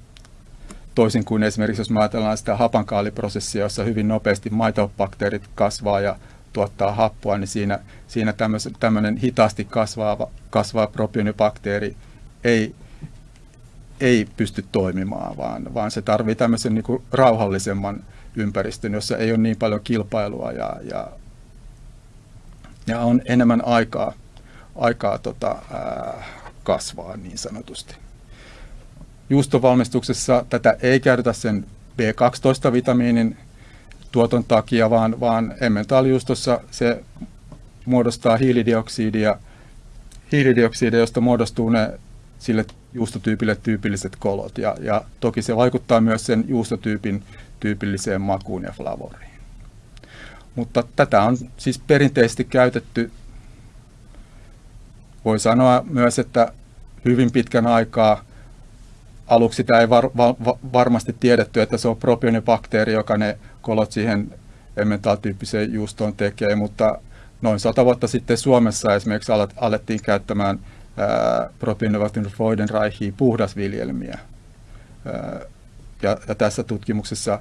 toisin kuin esimerkiksi jos ajatellaan sitä hapankaaliprosessia, jossa hyvin nopeasti maitobakteerit kasvaa ja tuottaa happoa, niin siinä, siinä tämmöinen hitaasti kasvava, kasvava propionibakteeri ei, ei pysty toimimaan, vaan, vaan se tarvitsee tämmöisen niin kuin rauhallisemman ympäristön, jossa ei ole niin paljon kilpailua ja, ja, ja on enemmän aikaa, aikaa tota, ää, kasvaa niin sanotusti. Juustovalmistuksessa tätä ei käytetä sen B12-vitamiinin tuoton takia, vaan, vaan emmentaalijuustossa se muodostaa hiilidioksidia, hiilidioksidia, josta muodostuu ne sille juustotyypille tyypilliset kolot. Ja, ja toki se vaikuttaa myös sen juustotyypin tyypilliseen makuun ja flavoriin. Mutta tätä on siis perinteisesti käytetty, voi sanoa myös, että hyvin pitkän aikaa aluksi sitä ei var, var, varmasti tiedetty, että se on propionibakteeri, joka ne kolot siihen emmental-tyyppiseen juustoon tekee, mutta noin sata vuotta sitten Suomessa esimerkiksi alettiin käyttämään propionibakteerin Freudenreichia puhdasviljelmiä. Ja, ja tässä tutkimuksessa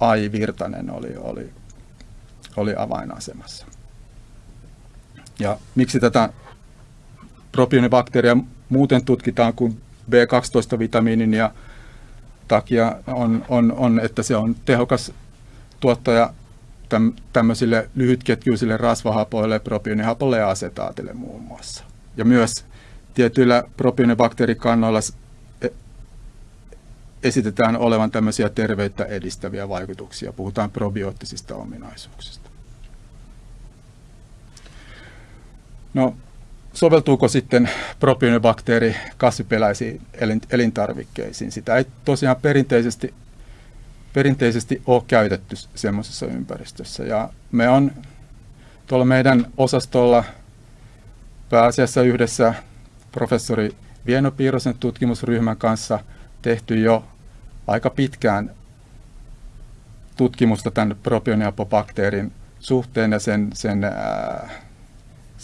Ai Virtanen oli, oli, oli avainasemassa. Ja miksi tätä propionibakteeria muuten tutkitaan kuin B12-vitamiinin ja takia on, on, on, että se on tehokas tuottaja täm, tämmöisille lyhytketjuisille rasvahapoille, propionhapolle ja asetaatille muun muassa. Ja myös tietyillä propionibakteerikannoilla e, esitetään olevan tämmöisiä terveyttä edistäviä vaikutuksia. Puhutaan probioottisista ominaisuuksista. No, soveltuuko sitten propionibakteeri kasvipeläisiin elintarvikkeisiin? Sitä ei tosiaan perinteisesti, perinteisesti ole käytetty semmoisessa ympäristössä. Ja me on tuolla meidän osastolla pääasiassa yhdessä professori Vieno Piirosen tutkimusryhmän kanssa tehty jo aika pitkään tutkimusta tämän propioneuobakteerin suhteen ja sen, sen,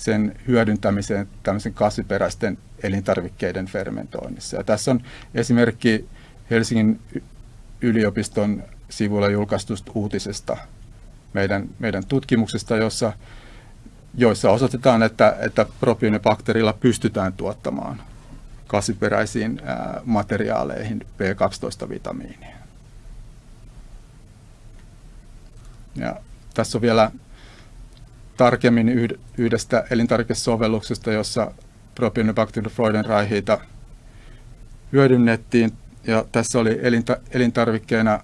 sen hyödyntämiseen tämmöisen kasviperäisten elintarvikkeiden fermentoinnissa. Ja tässä on esimerkki Helsingin yliopiston sivuilla julkaistusta uutisesta meidän, meidän tutkimuksesta, jossa, joissa osoitetaan, että, että propionibakteerilla pystytään tuottamaan kasviperäisiin materiaaleihin B12-vitamiinia. Ja tässä on vielä tarkemmin yhdestä elintarvikesovelluksesta, jossa propionibacterium freudenreichita hyödynnettiin. Ja tässä oli elinta, elintarvikkeena,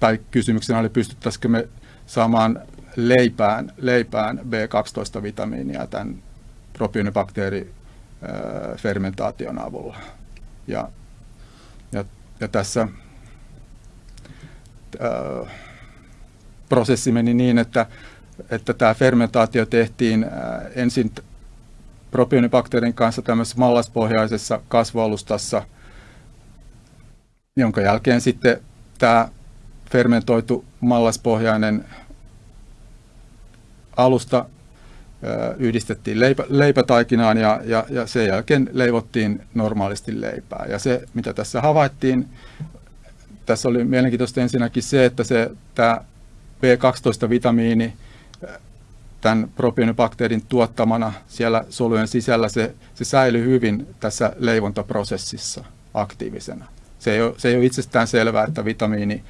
tai kysymyksenä oli, pystyttäisikö me saamaan leipään, leipään B12-vitamiinia tämän propionibakteeri fermentaation avulla. Ja, ja, ja tässä ää, prosessi meni niin, että, että tämä fermentaatio tehtiin ensin propionibakteerin kanssa tämmöisessä mallaspohjaisessa kasvualustassa, jonka jälkeen sitten tämä fermentoitu mallaspohjainen alusta yhdistettiin leipä, leipätaikinaan ja, ja, ja sen jälkeen leivottiin normaalisti leipää. Ja se, mitä tässä havaittiin, tässä oli mielenkiintoista ensinnäkin se, että se, tämä B12-vitamiini tämän propionibakteerin tuottamana siellä solujen sisällä, se, se säilyy hyvin tässä leivontaprosessissa aktiivisena. Se ei ole, se ei ole itsestään selvää, että vitamiini,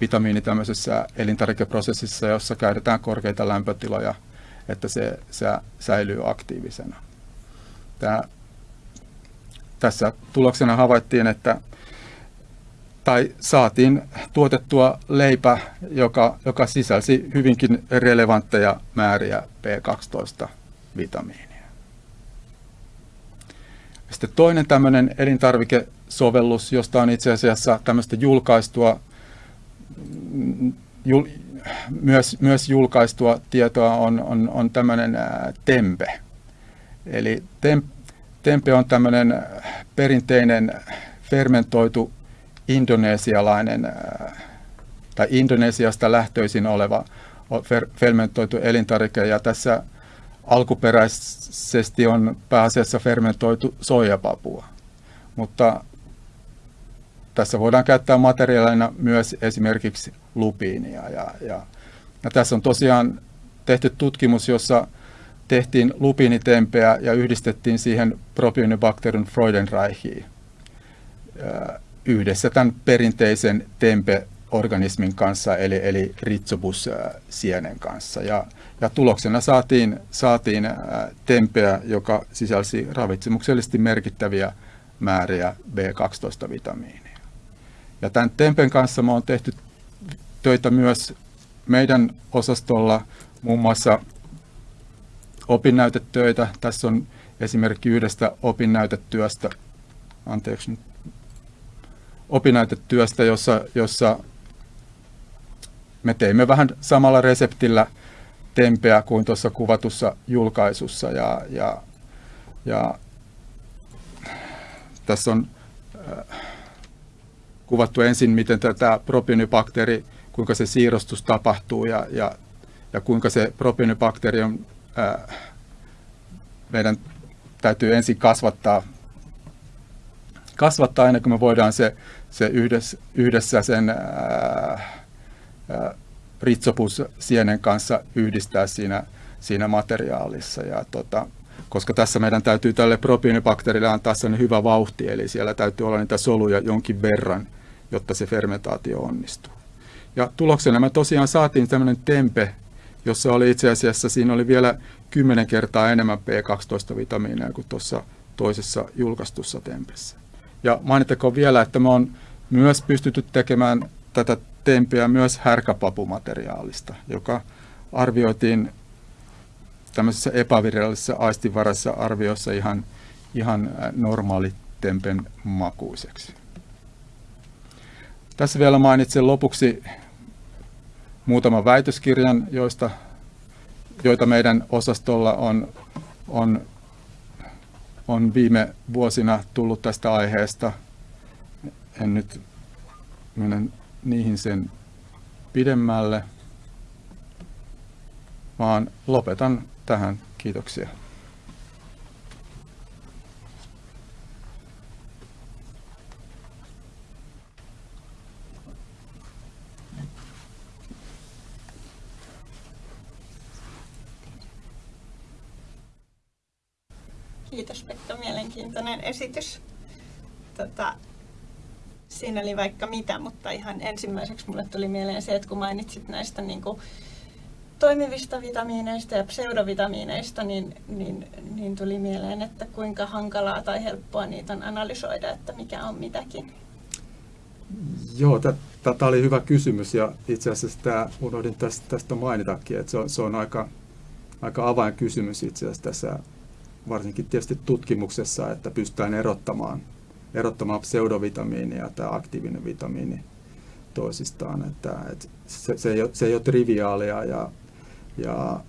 vitamiini tämmöisessä elintarvikeprosessissa, jossa käytetään korkeita lämpötiloja, että se, se säilyy aktiivisena. Tämä, tässä tuloksena havaittiin, että tai saatiin tuotettua leipä, joka, joka sisälsi hyvinkin relevantteja määriä B12-vitamiinia. Sitten toinen tämmöinen elintarvikesovellus, josta on itse asiassa tämmöistä julkaistua, jul, myös, myös julkaistua tietoa on, on, on tämmöinen tempe. Eli tem, tempe on tämmöinen perinteinen fermentoitu indonesialainen tai Indonesiasta lähtöisin oleva fermentoitu elintarvike ja tässä alkuperäisesti on pääasiassa fermentoitu soijapapua. Mutta tässä voidaan käyttää materiaalina myös esimerkiksi lupiinia. Ja, ja, ja tässä on tosiaan tehty tutkimus, jossa tehtiin lupiinitempeä ja yhdistettiin siihen Propionibacterium freudenreichia yhdessä tämän perinteisen tempe-organismin kanssa, eli, eli ritsobus-sienen kanssa. Ja, ja tuloksena saatiin, saatiin tempeä, joka sisälsi ravitsemuksellisesti merkittäviä määriä B12-vitamiinia. Ja tämän tempen kanssa me on tehty töitä myös meidän osastolla, muun muassa opinnäytetöitä. Tässä on esimerkki yhdestä opinnäytetyöstä. Anteeksi nyt opinnäytetyöstä, jossa, jossa me teimme vähän samalla reseptillä tempeä kuin tuossa kuvatussa julkaisussa. Ja, ja, ja tässä on äh, kuvattu ensin, miten tämä propionibakteeri, kuinka se siirrostus tapahtuu ja, ja, ja kuinka se propionibakteeri on, äh, meidän täytyy ensin kasvattaa, kasvattaa ennen kuin me voidaan se se yhdessä, yhdessä sen ää, ää, ritsopussienen kanssa yhdistää siinä, siinä materiaalissa. Ja tota, koska tässä meidän täytyy tälle propionibakteerille antaa sen hyvä vauhti, eli siellä täytyy olla niitä soluja jonkin verran, jotta se fermentaatio onnistuu. Ja tuloksena me tosiaan saatiin tämmöinen tempe, jossa oli itse asiassa, siinä oli vielä 10 kertaa enemmän B12-vitamiineja kuin tuossa toisessa julkaistussa tempessä. Ja mainittakoon vielä, että me on myös pystytty tekemään tätä tempeä myös härkäpapumateriaalista, joka arvioitiin tämmöisessä epävirallisessa aistivaraisessa arviossa ihan, ihan normaali tempen makuiseksi. Tässä vielä mainitsen lopuksi muutaman väitöskirjan, joista, joita meidän osastolla on, on on viime vuosina tullut tästä aiheesta. En nyt mennä niihin sen pidemmälle, vaan lopetan tähän. Kiitoksia. Kiitos Pekka, mielenkiintoinen esitys. Tota, siinä oli vaikka mitä, mutta ihan ensimmäiseksi mulle tuli mieleen se, että kun mainitsit näistä niin kuin, toimivista vitamiineista ja pseudovitamiineista, niin, niin, niin tuli mieleen, että kuinka hankalaa tai helppoa niitä on analysoida, että mikä on mitäkin. Joo, tämä oli hyvä kysymys ja itse asiassa tämä, unohdin tästä, tästä mainitakin, että se on, se on aika, aika avainkysymys itse asiassa tässä varsinkin tietysti tutkimuksessa, että pystytään erottamaan, erottamaan pseudovitamiini ja tämä aktiivinen vitamiini toisistaan. Että, että se, se, ei ole, se ei ole triviaalia ja, ja,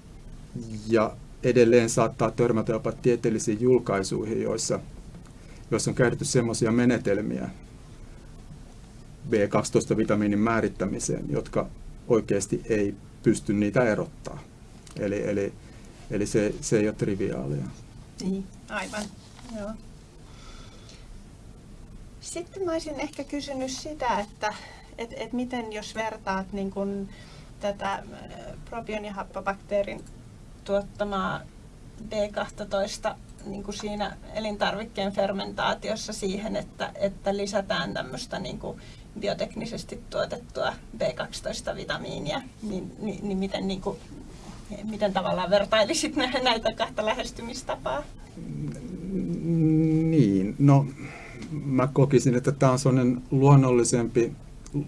ja edelleen saattaa törmätä jopa tieteellisiin julkaisuihin, joissa, joissa on käytetty semmoisia menetelmiä B12-vitamiinin määrittämiseen, jotka oikeasti ei pysty niitä erottaa. Eli, eli, eli se, se ei ole triviaalia. Niin, aivan. Joo. Sitten mä olisin ehkä kysynyt sitä, että et, et miten jos vertaat niin kun tätä äh, probionihappobakteerin tuottamaa B12 niin kuin siinä elintarvikkeen fermentaatiossa siihen, että, että lisätään tämmöistä niin kuin bioteknisesti tuotettua B12-vitamiinia, niin, niin, niin miten niin kuin miten tavallaan vertailisit näitä kahta lähestymistapaa? Niin, no mä kokisin, että tämä on sellainen luonnollisempi,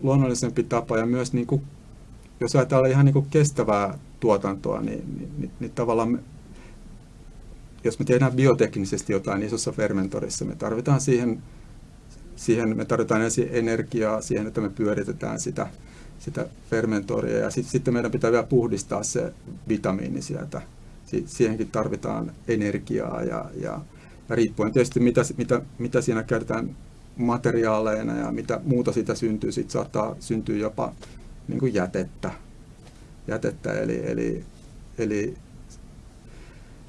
luonnollisempi tapa ja myös niin kuin, jos ajatellaan ihan niin kuin kestävää tuotantoa, niin, niin, niin, niin tavallaan me, jos me tehdään bioteknisesti jotain isossa fermentorissa, me tarvitaan siihen, siihen me tarvitaan ensin energiaa siihen, että me pyöritetään sitä sitä fermentoria ja sitten sit meidän pitää vielä puhdistaa se vitamiini sieltä. Si- siihenkin tarvitaan energiaa ja, ja riippuen tietysti mitä, mitä, mitä siinä käytetään materiaaleina ja mitä muuta siitä syntyy, sitten saattaa syntyä jopa niin kuin jätettä. jätettä eli, eli, eli,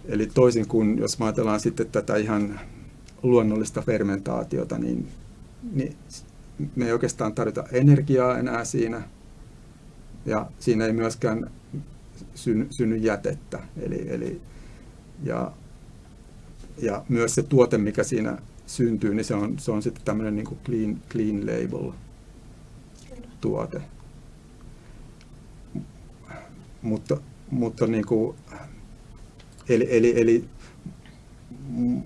eli toisin kuin jos ajatellaan sitten tätä ihan luonnollista fermentaatiota, niin, niin me ei oikeastaan tarvita energiaa enää siinä, ja siinä ei myöskään synny, synny jätettä. Eli, eli, ja, ja myös se tuote, mikä siinä syntyy, niin se on, se on sitten tämmöinen niin kuin clean, clean label tuote. Mutta, mutta niin kuin, eli, eli, eli,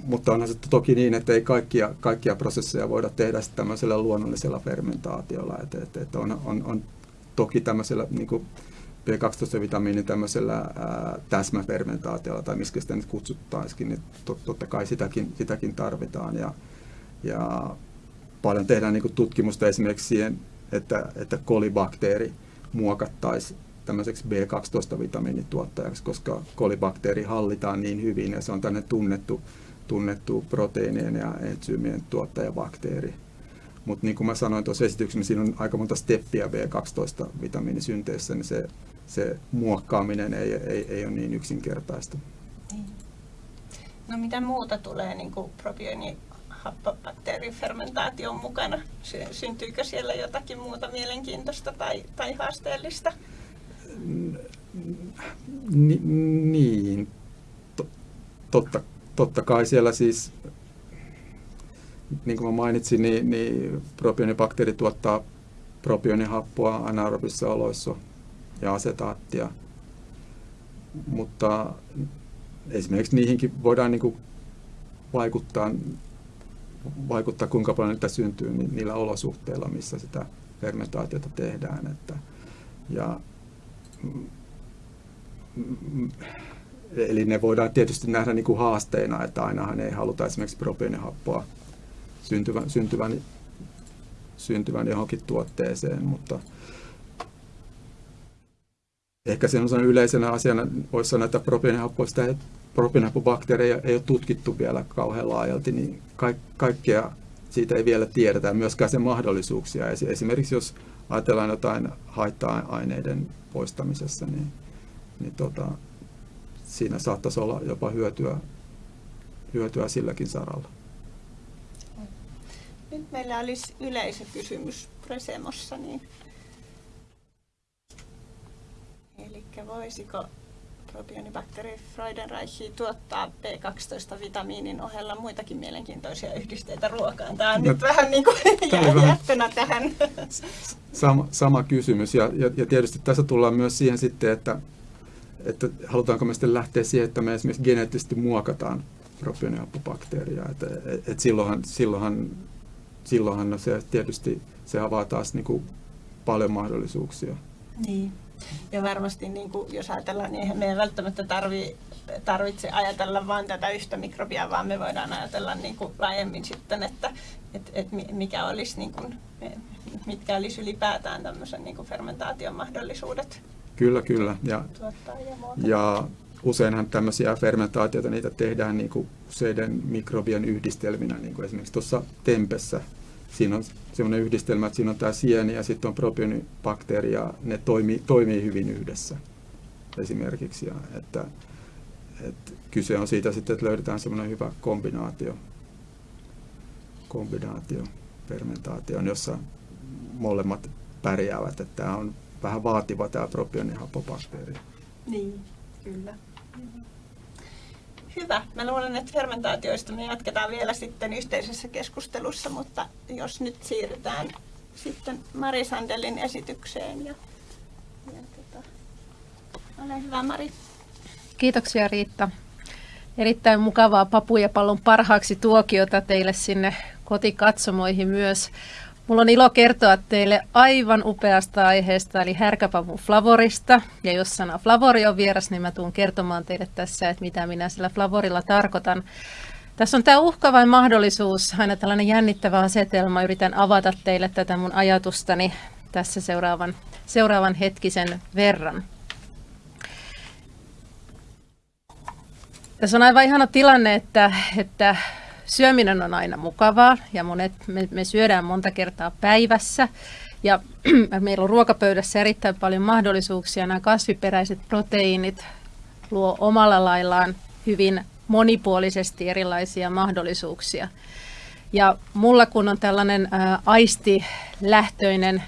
mutta onhan se toki niin, että ei kaikkia, kaikkia prosesseja voida tehdä tämmöisellä luonnollisella fermentaatiolla. Että, että, on, on, on toki tämmöisellä niin kuin B12-vitamiinin tämmöisellä ää, täsmäfermentaatiolla tai miksi sitä nyt kutsuttaisikin, niin tot, totta kai sitäkin, sitäkin tarvitaan. Ja, ja paljon tehdään niin tutkimusta esimerkiksi siihen, että, että kolibakteeri muokattaisi tämmöiseksi B12-vitamiinituottajaksi, koska kolibakteeri hallitaan niin hyvin ja se on tänne tunnettu, tunnettu proteiinien ja entsyymien tuottajabakteeri. Mutta niin kuin mä sanoin tuossa esityksessä, niin siinä on aika monta steppiä B12-vitamiinisynteessä, niin se, se muokkaaminen ei, ei, ei ole niin yksinkertaista. Niin. No mitä muuta tulee niin kuin happobakteerifermentaation mukana? Syntyykö siellä jotakin muuta mielenkiintoista tai, tai haasteellista? Ni, niin, totta, totta kai siellä siis niin kuin mä mainitsin, niin, niin propionibakteeri tuottaa propionihappoa anaerobisissa oloissa ja asetaattia. Mutta esimerkiksi niihinkin voidaan niin kuin vaikuttaa, vaikuttaa, kuinka paljon niitä syntyy niin niillä olosuhteilla, missä sitä fermentaatiota tehdään. Että, ja, eli ne voidaan tietysti nähdä niin kuin haasteina, että ainahan ei haluta esimerkiksi propionihappoa syntyvän, syntyvän, syntyvän johonkin tuotteeseen, mutta ehkä sen yleisenä asiana voisi sanoa, että propionihappoista propionhappobakteereja ei ole tutkittu vielä kauhean laajalti, niin ka- kaikkea siitä ei vielä tiedetä myöskään sen mahdollisuuksia. Esimerkiksi jos ajatellaan jotain haitta-aineiden poistamisessa, niin, niin tota, siinä saattaisi olla jopa hyötyä, hyötyä silläkin saralla. Nyt meillä olisi yleisökysymys Presemossa, niin Eli voisiko propionibakteeri Freudenreichi tuottaa B12-vitamiinin ohella muitakin mielenkiintoisia yhdisteitä ruokaan? Tämä on no, nyt vähän niin kuin jättönä tähän. Sama, sama kysymys ja, ja, ja tietysti tässä tullaan myös siihen sitten, että, että halutaanko me sitten lähteä siihen, että me esimerkiksi geneettisesti muokataan propionihapobakteeria. Että, et, et silloinhan, silloinhan, silloinhan se tietysti se avaa taas niin kuin paljon mahdollisuuksia. Niin. Ja varmasti, niin kuin, jos ajatellaan, niin eihän meidän välttämättä tarvi, tarvitse ajatella vain tätä yhtä mikrobia, vaan me voidaan ajatella niin kuin laajemmin sitten, että et, et mikä olisi, niin kuin, mitkä olisi ylipäätään tämmöisen niin kuin fermentaation mahdollisuudet. Kyllä, kyllä. Ja, ja, ja useinhan tämmöisiä fermentaatioita, niitä tehdään niin kuin useiden mikrobien yhdistelminä, niin kuin esimerkiksi tuossa tempessä siinä on sellainen yhdistelmä, että siinä on tämä sieni ja sitten on propionibakteeri ja ne toimii, toimii hyvin yhdessä esimerkiksi. Ja että, että kyse on siitä sitten, että löydetään semmoinen hyvä kombinaatio, kombinaatio fermentaatio, jossa molemmat pärjäävät. Että tämä on vähän vaativa tämä propionihapobakteeri. Niin, kyllä. Hyvä. Mä luulen, että fermentaatioista me jatketaan vielä sitten yhteisessä keskustelussa, mutta jos nyt siirrytään sitten Mari Sandelin esitykseen. Ja, ja tota, ole hyvä Mari. Kiitoksia Riitta. Erittäin mukavaa papujapallon parhaaksi tuokiota teille sinne kotikatsomoihin myös. Mulla on ilo kertoa teille aivan upeasta aiheesta, eli härkäpavun flavorista. Ja jos sana flavori on vieras, niin mä tuun kertomaan teille tässä, että mitä minä sillä flavorilla tarkoitan. Tässä on tämä uhka vai mahdollisuus, aina tällainen jännittävä asetelma. Yritän avata teille tätä mun ajatustani tässä seuraavan, seuraavan hetkisen verran. Tässä on aivan ihana tilanne, että, että syöminen on aina mukavaa ja monet, me, me syödään monta kertaa päivässä. Ja meillä on ruokapöydässä erittäin paljon mahdollisuuksia. Nämä kasviperäiset proteiinit luo omalla laillaan hyvin monipuolisesti erilaisia mahdollisuuksia. Ja mulla kun on tällainen aistilähtöinen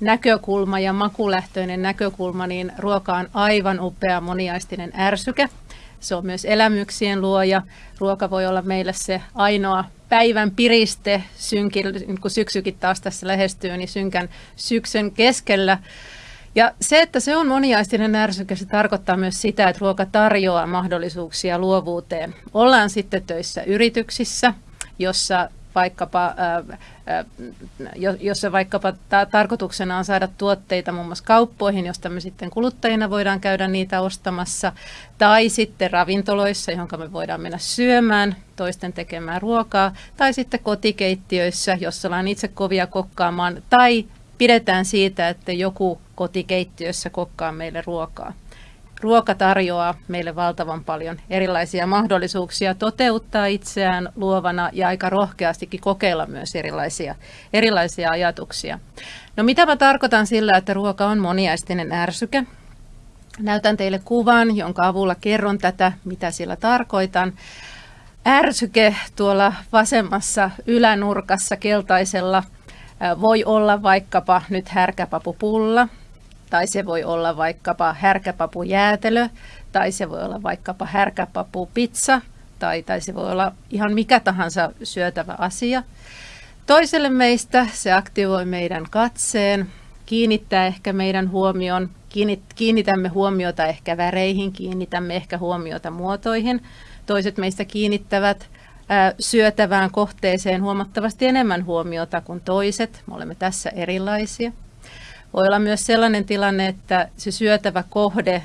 näkökulma ja makulähtöinen näkökulma, niin ruoka on aivan upea moniaistinen ärsyke – se on myös elämyksien luoja. Ruoka voi olla meille se ainoa päivän piriste, synkin, kun syksykin taas tässä lähestyy, niin synkän syksyn keskellä. Ja se, että se on moniaistinen ärsyke, se tarkoittaa myös sitä, että ruoka tarjoaa mahdollisuuksia luovuuteen. Ollaan sitten töissä yrityksissä, jossa vaikkapa, jossa vaikkapa ta- tarkoituksena on saada tuotteita muun muassa kauppoihin, josta me sitten kuluttajina voidaan käydä niitä ostamassa, tai sitten ravintoloissa, johon me voidaan mennä syömään, toisten tekemään ruokaa, tai sitten kotikeittiöissä, jossa ollaan itse kovia kokkaamaan, tai pidetään siitä, että joku kotikeittiössä kokkaa meille ruokaa. Ruoka tarjoaa meille valtavan paljon erilaisia mahdollisuuksia toteuttaa itseään luovana ja aika rohkeastikin kokeilla myös erilaisia, erilaisia ajatuksia. No mitä mä tarkoitan sillä, että ruoka on moniaistinen ärsyke? Näytän teille kuvan, jonka avulla kerron tätä, mitä sillä tarkoitan. Ärsyke tuolla vasemmassa ylänurkassa keltaisella voi olla vaikkapa nyt härkäpapupulla, tai se voi olla vaikkapa härkäpapujäätelö, tai se voi olla vaikkapa härkäpapupizza, tai, tai se voi olla ihan mikä tahansa syötävä asia. Toiselle meistä se aktivoi meidän katseen, kiinnittää ehkä meidän huomion, kiinnitämme huomiota ehkä väreihin, kiinnitämme ehkä huomiota muotoihin. Toiset meistä kiinnittävät syötävään kohteeseen huomattavasti enemmän huomiota kuin toiset. Me olemme tässä erilaisia. Voi olla myös sellainen tilanne, että se syötävä kohde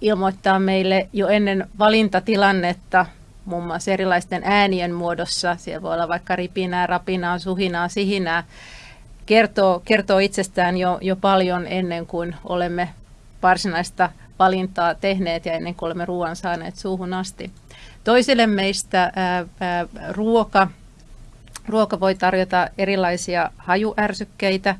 ilmoittaa meille jo ennen valintatilannetta muun muassa erilaisten äänien muodossa. Siellä voi olla vaikka ripinää, rapinaa, suhinaa, sihinää. Kertoo, kertoo itsestään jo, jo paljon ennen kuin olemme varsinaista valintaa tehneet ja ennen kuin olemme ruoan saaneet suuhun asti. Toisille meistä ää, ää, ruoka Ruoka voi tarjota erilaisia hajuärsykkeitä,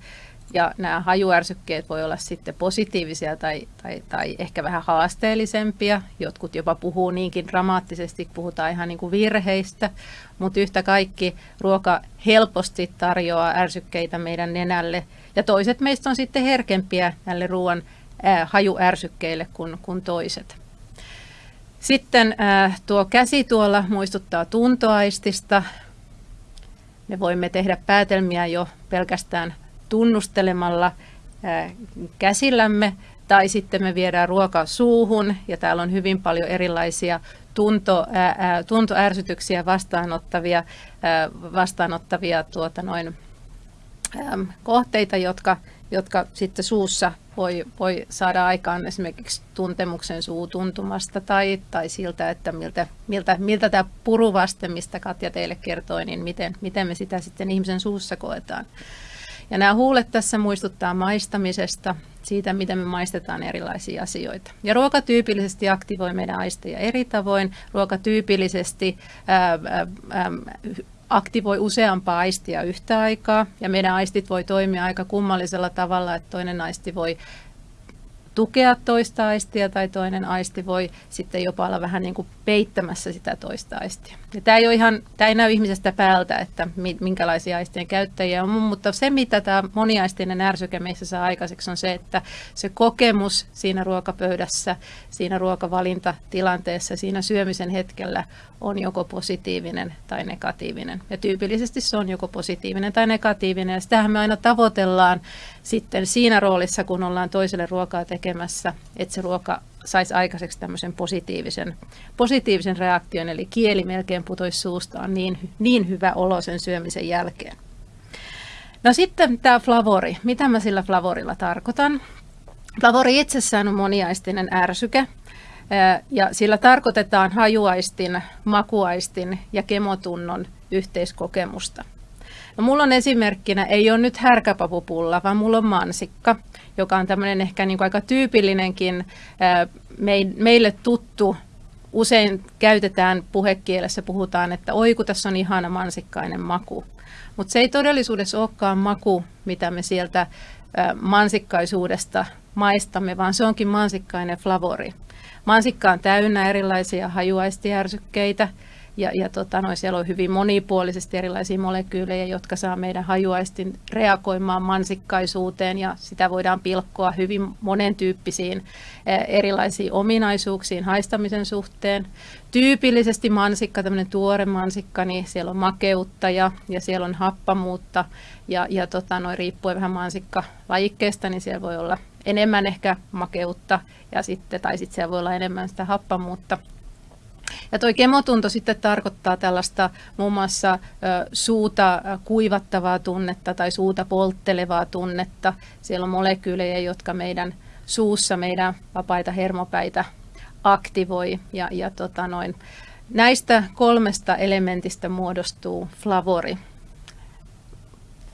ja nämä hajuärsykkeet voi olla sitten positiivisia tai, tai, tai ehkä vähän haasteellisempia. Jotkut jopa puhuu niinkin dramaattisesti, puhutaan ihan niin kuin virheistä, mutta yhtä kaikki ruoka helposti tarjoaa ärsykkeitä meidän nenälle. Ja toiset meistä on sitten herkempiä näille ruoan äh, hajuärsykkeille kuin, kuin toiset. Sitten äh, tuo käsi tuolla muistuttaa tuntoaistista. Me voimme tehdä päätelmiä jo pelkästään tunnustelemalla käsillämme tai sitten me viedään ruoka suuhun ja täällä on hyvin paljon erilaisia tunto, ää, tuntoärsytyksiä vastaanottavia, ää, vastaanottavia tuota noin, ää, kohteita, jotka, jotka sitten suussa voi, voi saada aikaan esimerkiksi tuntemuksen suutuntumasta tai, tai siltä, että miltä, miltä, miltä tämä puruvaste, mistä Katja teille kertoi, niin miten, miten me sitä sitten ihmisen suussa koetaan. Ja nämä huulet tässä muistuttaa maistamisesta, siitä miten me maistetaan erilaisia asioita. Ja ruoka tyypillisesti aktivoi meidän aisteja eri tavoin. Ruoka tyypillisesti ää, ää, aktivoi useampaa aistia yhtä aikaa, ja meidän aistit voi toimia aika kummallisella tavalla, että toinen aisti voi tukea toista aistia tai toinen aisti voi sitten jopa olla vähän niin kuin peittämässä sitä toista aistia. Ja tämä ei, ole ihan, tämä ei näy ihmisestä päältä, että minkälaisia aistien käyttäjiä on, mutta se mitä tämä moniaistinen ärsyke meissä saa aikaiseksi on se, että se kokemus siinä ruokapöydässä, siinä ruokavalinta-tilanteessa, siinä syömisen hetkellä on joko positiivinen tai negatiivinen. Ja tyypillisesti se on joko positiivinen tai negatiivinen. Ja sitähän me aina tavoitellaan sitten siinä roolissa, kun ollaan toiselle ruokaa tekemässä, että se ruoka saisi aikaiseksi tämmöisen positiivisen, positiivisen reaktion, eli kieli melkein putoisi suustaan niin, niin hyvä olo sen syömisen jälkeen. No sitten tämä flavori. Mitä mä sillä flavorilla tarkoitan? Flavori itsessään on moniaistinen ärsyke, ja sillä tarkoitetaan hajuaistin, makuaistin ja kemotunnon yhteiskokemusta. No, mulla on esimerkkinä, ei ole nyt härkäpapupulla, vaan mulla on mansikka, joka on tämmöinen ehkä niin kuin aika tyypillinenkin meille tuttu usein käytetään puhekielessä, puhutaan, että oi kun tässä on ihana mansikkainen maku. Mutta se ei todellisuudessa olekaan maku, mitä me sieltä mansikkaisuudesta maistamme, vaan se onkin mansikkainen flavori. Mansikka on täynnä erilaisia hajuaistijärsykkeitä, ja, ja tota, no, siellä on hyvin monipuolisesti erilaisia molekyylejä, jotka saa meidän hajuaistin reagoimaan mansikkaisuuteen ja sitä voidaan pilkkoa hyvin monentyyppisiin eh, erilaisiin ominaisuuksiin haistamisen suhteen. Tyypillisesti mansikka, tämmöinen tuore mansikka, niin siellä on makeutta ja, ja siellä on happamuutta ja, ja tota, no, riippuen vähän mansikka lajikkeesta, niin siellä voi olla enemmän ehkä makeutta ja sitten, tai sitten siellä voi olla enemmän sitä happamuutta. Ja tuo kemotunto sitten tarkoittaa tällaista muun muassa suuta kuivattavaa tunnetta tai suuta polttelevaa tunnetta. Siellä on molekyylejä, jotka meidän suussa meidän vapaita hermopäitä aktivoi. Ja, ja tota noin. Näistä kolmesta elementistä muodostuu flavori.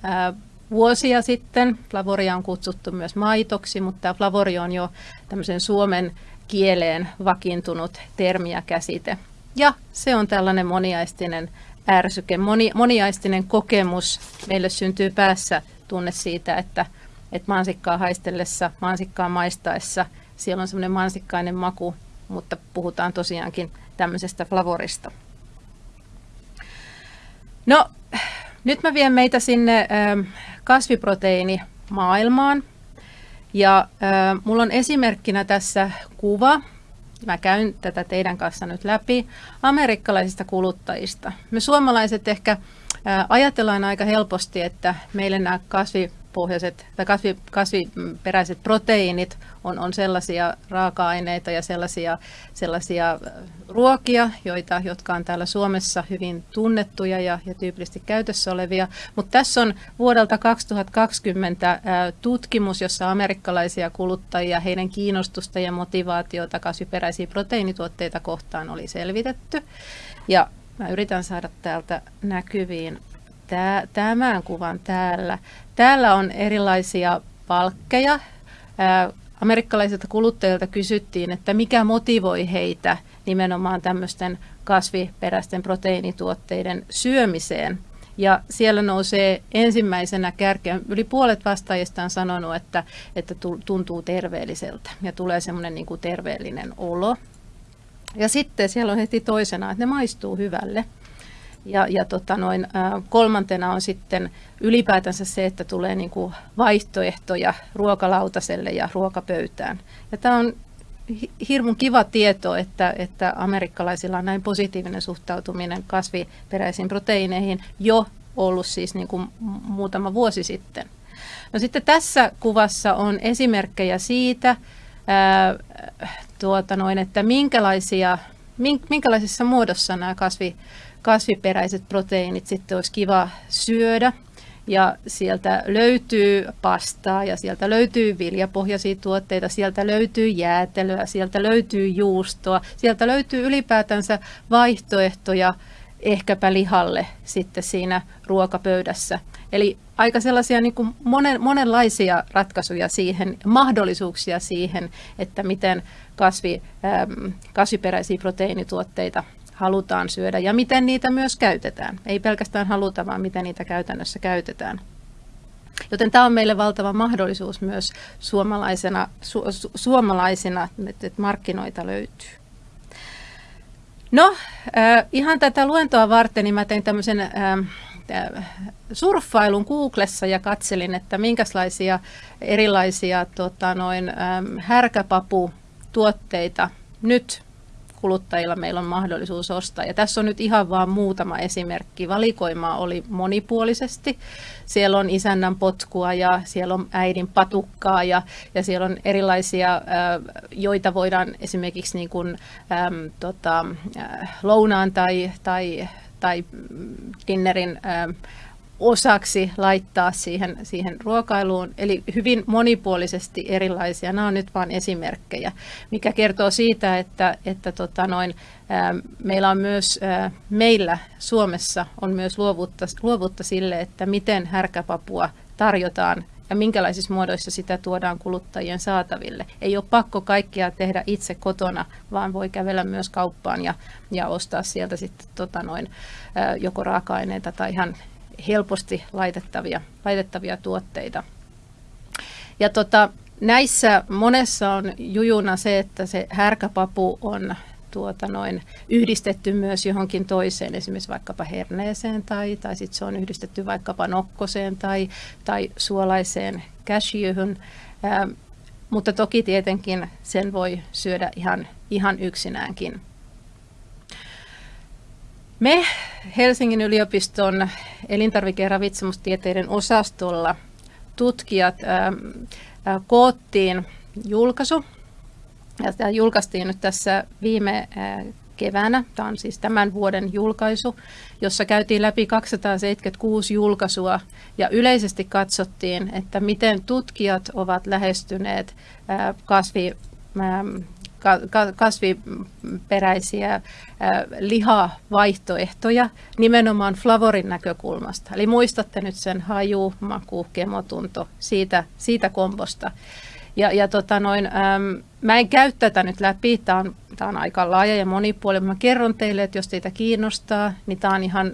Ää, vuosia sitten flavoria on kutsuttu myös maitoksi, mutta tämä flavori on jo tämmöisen Suomen kieleen vakiintunut termi ja käsite. Ja se on tällainen moniaistinen ärsyke, moni, moniaistinen kokemus. Meille syntyy päässä tunne siitä, että, että mansikkaa haistellessa, mansikkaa maistaessa, siellä on semmoinen mansikkainen maku, mutta puhutaan tosiaankin tämmöisestä flavorista. No, nyt mä vien meitä sinne kasviproteiinimaailmaan. Ja äh, mulla on esimerkkinä tässä kuva, mä käyn tätä teidän kanssa nyt läpi, amerikkalaisista kuluttajista. Me suomalaiset ehkä äh, ajatellaan aika helposti, että meille nämä kasvi kasvipohjaiset tai kasvi, kasviperäiset proteiinit on, on sellaisia raaka-aineita ja sellaisia, sellaisia äh, ruokia, joita, jotka on täällä Suomessa hyvin tunnettuja ja, ja tyypillisesti käytössä olevia. Mutta tässä on vuodelta 2020 ää, äh, tutkimus, jossa amerikkalaisia kuluttajia, heidän kiinnostusta ja motivaatiota kasviperäisiä proteiinituotteita kohtaan oli selvitetty. Ja mä yritän saada täältä näkyviin tämän kuvan täällä. Täällä on erilaisia palkkeja. Amerikkalaisilta kuluttajilta kysyttiin, että mikä motivoi heitä nimenomaan tämmöisten kasviperäisten proteiinituotteiden syömiseen. Ja siellä nousee ensimmäisenä kärkeä. Yli puolet vastaajista on sanonut, että, että tuntuu terveelliseltä ja tulee semmoinen niin terveellinen olo. Ja sitten siellä on heti toisena, että ne maistuu hyvälle. Ja, ja tota noin, kolmantena on sitten ylipäätänsä se, että tulee niin kuin vaihtoehtoja ruokalautaselle ja ruokapöytään. Ja tämä on hirmun kiva tieto, että, että amerikkalaisilla on näin positiivinen suhtautuminen kasviperäisiin proteiineihin jo ollut siis niin kuin muutama vuosi sitten. No sitten tässä kuvassa on esimerkkejä siitä, ää, tuota noin, että minkälaisia, minkälaisessa muodossa nämä kasvi, kasviperäiset proteiinit sitten olisi kiva syödä. Ja sieltä löytyy pastaa ja sieltä löytyy viljapohjaisia tuotteita, sieltä löytyy jäätelöä, sieltä löytyy juustoa, sieltä löytyy ylipäätänsä vaihtoehtoja ehkäpä lihalle sitten siinä ruokapöydässä. Eli aika sellaisia niin kuin monen, monenlaisia ratkaisuja siihen, mahdollisuuksia siihen, että miten kasvi, kasviperäisiä proteiinituotteita halutaan syödä ja miten niitä myös käytetään. Ei pelkästään haluta, vaan miten niitä käytännössä käytetään. Joten tämä on meille valtava mahdollisuus myös suomalaisena, su, su, suomalaisina, että, markkinoita löytyy. No, äh, ihan tätä luentoa varten niin mä tein tämmöisen äh, surffailun Googlessa ja katselin, että minkälaisia erilaisia tota, noin, ähm, härkäpaputuotteita nyt kuluttajilla meillä on mahdollisuus ostaa. Ja tässä on nyt ihan vain muutama esimerkki. Valikoimaa oli monipuolisesti. Siellä on isännän potkua ja siellä on äidin patukkaa ja, ja siellä on erilaisia, joita voidaan esimerkiksi niin kuin, äm, tota, lounaan tai, tai, tai dinnerin äm, osaksi laittaa siihen, siihen ruokailuun, eli hyvin monipuolisesti erilaisia. Nämä on nyt vain esimerkkejä, mikä kertoo siitä, että, että tota noin, ää, meillä on myös, ää, meillä Suomessa on myös luovuutta, luovuutta sille, että miten härkäpapua tarjotaan ja minkälaisissa muodoissa sitä tuodaan kuluttajien saataville. Ei ole pakko kaikkia tehdä itse kotona, vaan voi kävellä myös kauppaan ja, ja ostaa sieltä sitten tota noin, joko raaka-aineita tai ihan helposti laitettavia, laitettavia tuotteita. Ja tota, näissä monessa on jujuna se, että se härkäpapu on tuota noin, yhdistetty myös johonkin toiseen, esimerkiksi vaikkapa herneeseen tai, tai sitten se on yhdistetty vaikkapa nokkoseen tai, tai suolaiseen cashewhyn. Ää, mutta toki tietenkin sen voi syödä ihan, ihan yksinäänkin. Me Helsingin yliopiston elintarvike- ja ravitsemustieteiden osastolla tutkijat ää, ää, koottiin julkaisu. Ja tämä julkaistiin nyt tässä viime ää, keväänä. Tämä on siis tämän vuoden julkaisu, jossa käytiin läpi 276 julkaisua ja yleisesti katsottiin, että miten tutkijat ovat lähestyneet kasvi kasviperäisiä lihavaihtoehtoja nimenomaan flavorin näkökulmasta. Eli muistatte nyt sen haju, maku, kemotunto siitä, siitä kombosta. Ja, ja tota noin, äm, mä en käy tätä nyt läpi, tämä on, on aika laaja ja monipuolinen. Mä kerron teille, että jos teitä kiinnostaa, niin tämä on ihan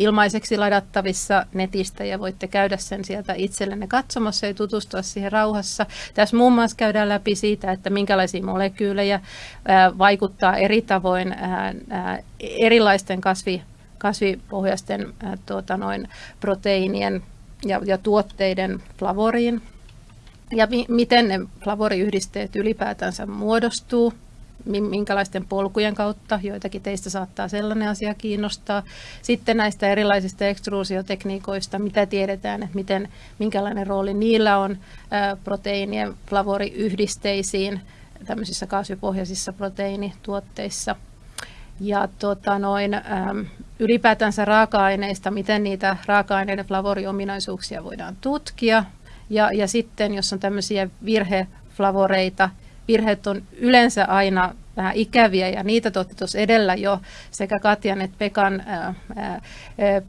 ilmaiseksi ladattavissa netistä ja voitte käydä sen sieltä itsellenne katsomassa ja tutustua siihen rauhassa. Tässä muun muassa käydään läpi siitä, että minkälaisia molekyylejä vaikuttaa eri tavoin erilaisten kasvi, kasvipohjaisten tuota noin, proteiinien ja, ja tuotteiden flavoriin ja mi- miten ne flavoriyhdisteet ylipäätänsä muodostuu minkälaisten polkujen kautta, joitakin teistä saattaa sellainen asia kiinnostaa. Sitten näistä erilaisista ekstruusiotekniikoista, mitä tiedetään, että miten, minkälainen rooli niillä on proteiinien flavoriyhdisteisiin tämmöisissä kasvipohjaisissa proteiinituotteissa. Ja tota noin, ylipäätänsä raaka-aineista, miten niitä raaka-aineiden flavoriominaisuuksia voidaan tutkia. Ja, ja sitten, jos on tämmöisiä virheflavoreita, virheet on yleensä aina vähän ikäviä ja niitä tuotti tuossa edellä jo sekä Katjan että Pekan, ää, ää,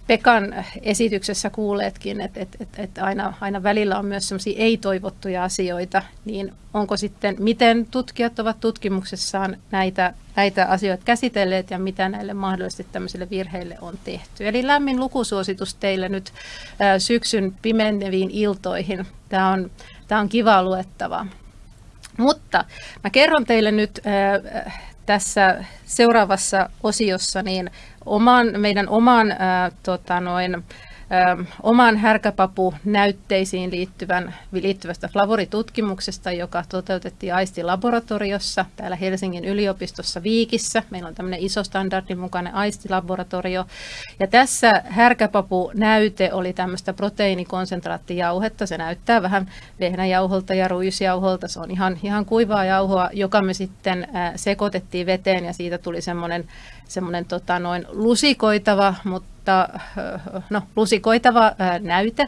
Pekan esityksessä kuuleetkin, että et, et, et aina, aina välillä on myös sellaisia ei-toivottuja asioita, niin onko sitten, miten tutkijat ovat tutkimuksessaan näitä, näitä asioita käsitelleet ja mitä näille mahdollisesti tämmöisille virheille on tehty. Eli lämmin lukusuositus teille nyt ää, syksyn pimeneviin iltoihin. Tämä on, tämä on kiva luettavaa. Mutta mä kerron teille nyt äh, tässä seuraavassa osiossa niin oman, meidän oman äh, tota noin, oman härkäpapu-näytteisiin liittyvän, liittyvästä flavoritutkimuksesta, joka toteutettiin aistilaboratoriossa täällä Helsingin yliopistossa Viikissä. Meillä on tämmöinen iso standardin mukainen aistilaboratorio. Ja tässä härkäpapu-näyte oli tämmöistä proteiinikonsentraattijauhetta. Se näyttää vähän vehnäjauholta ja ruisjauholta. Se on ihan, ihan kuivaa jauhoa, joka me sitten sekoitettiin veteen ja siitä tuli semmoinen semmoinen tota, noin lusikoitava, mutta no, lusikoitava ää, näyte.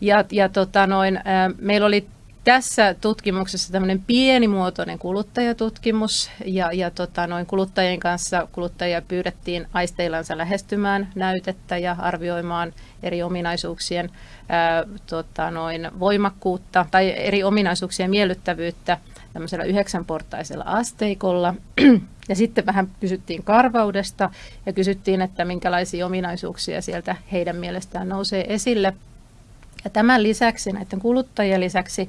Ja, ja tota, noin, ää, meillä oli tässä tutkimuksessa tämmöinen pienimuotoinen kuluttajatutkimus ja, ja tota, noin kuluttajien kanssa kuluttajia pyydettiin aisteillansa lähestymään näytettä ja arvioimaan eri ominaisuuksien ää, tota, noin voimakkuutta tai eri ominaisuuksien miellyttävyyttä tämmöisellä yhdeksänportaisella asteikolla. Ja sitten vähän kysyttiin karvaudesta ja kysyttiin, että minkälaisia ominaisuuksia sieltä heidän mielestään nousee esille. Ja tämän lisäksi, näiden kuluttajien lisäksi,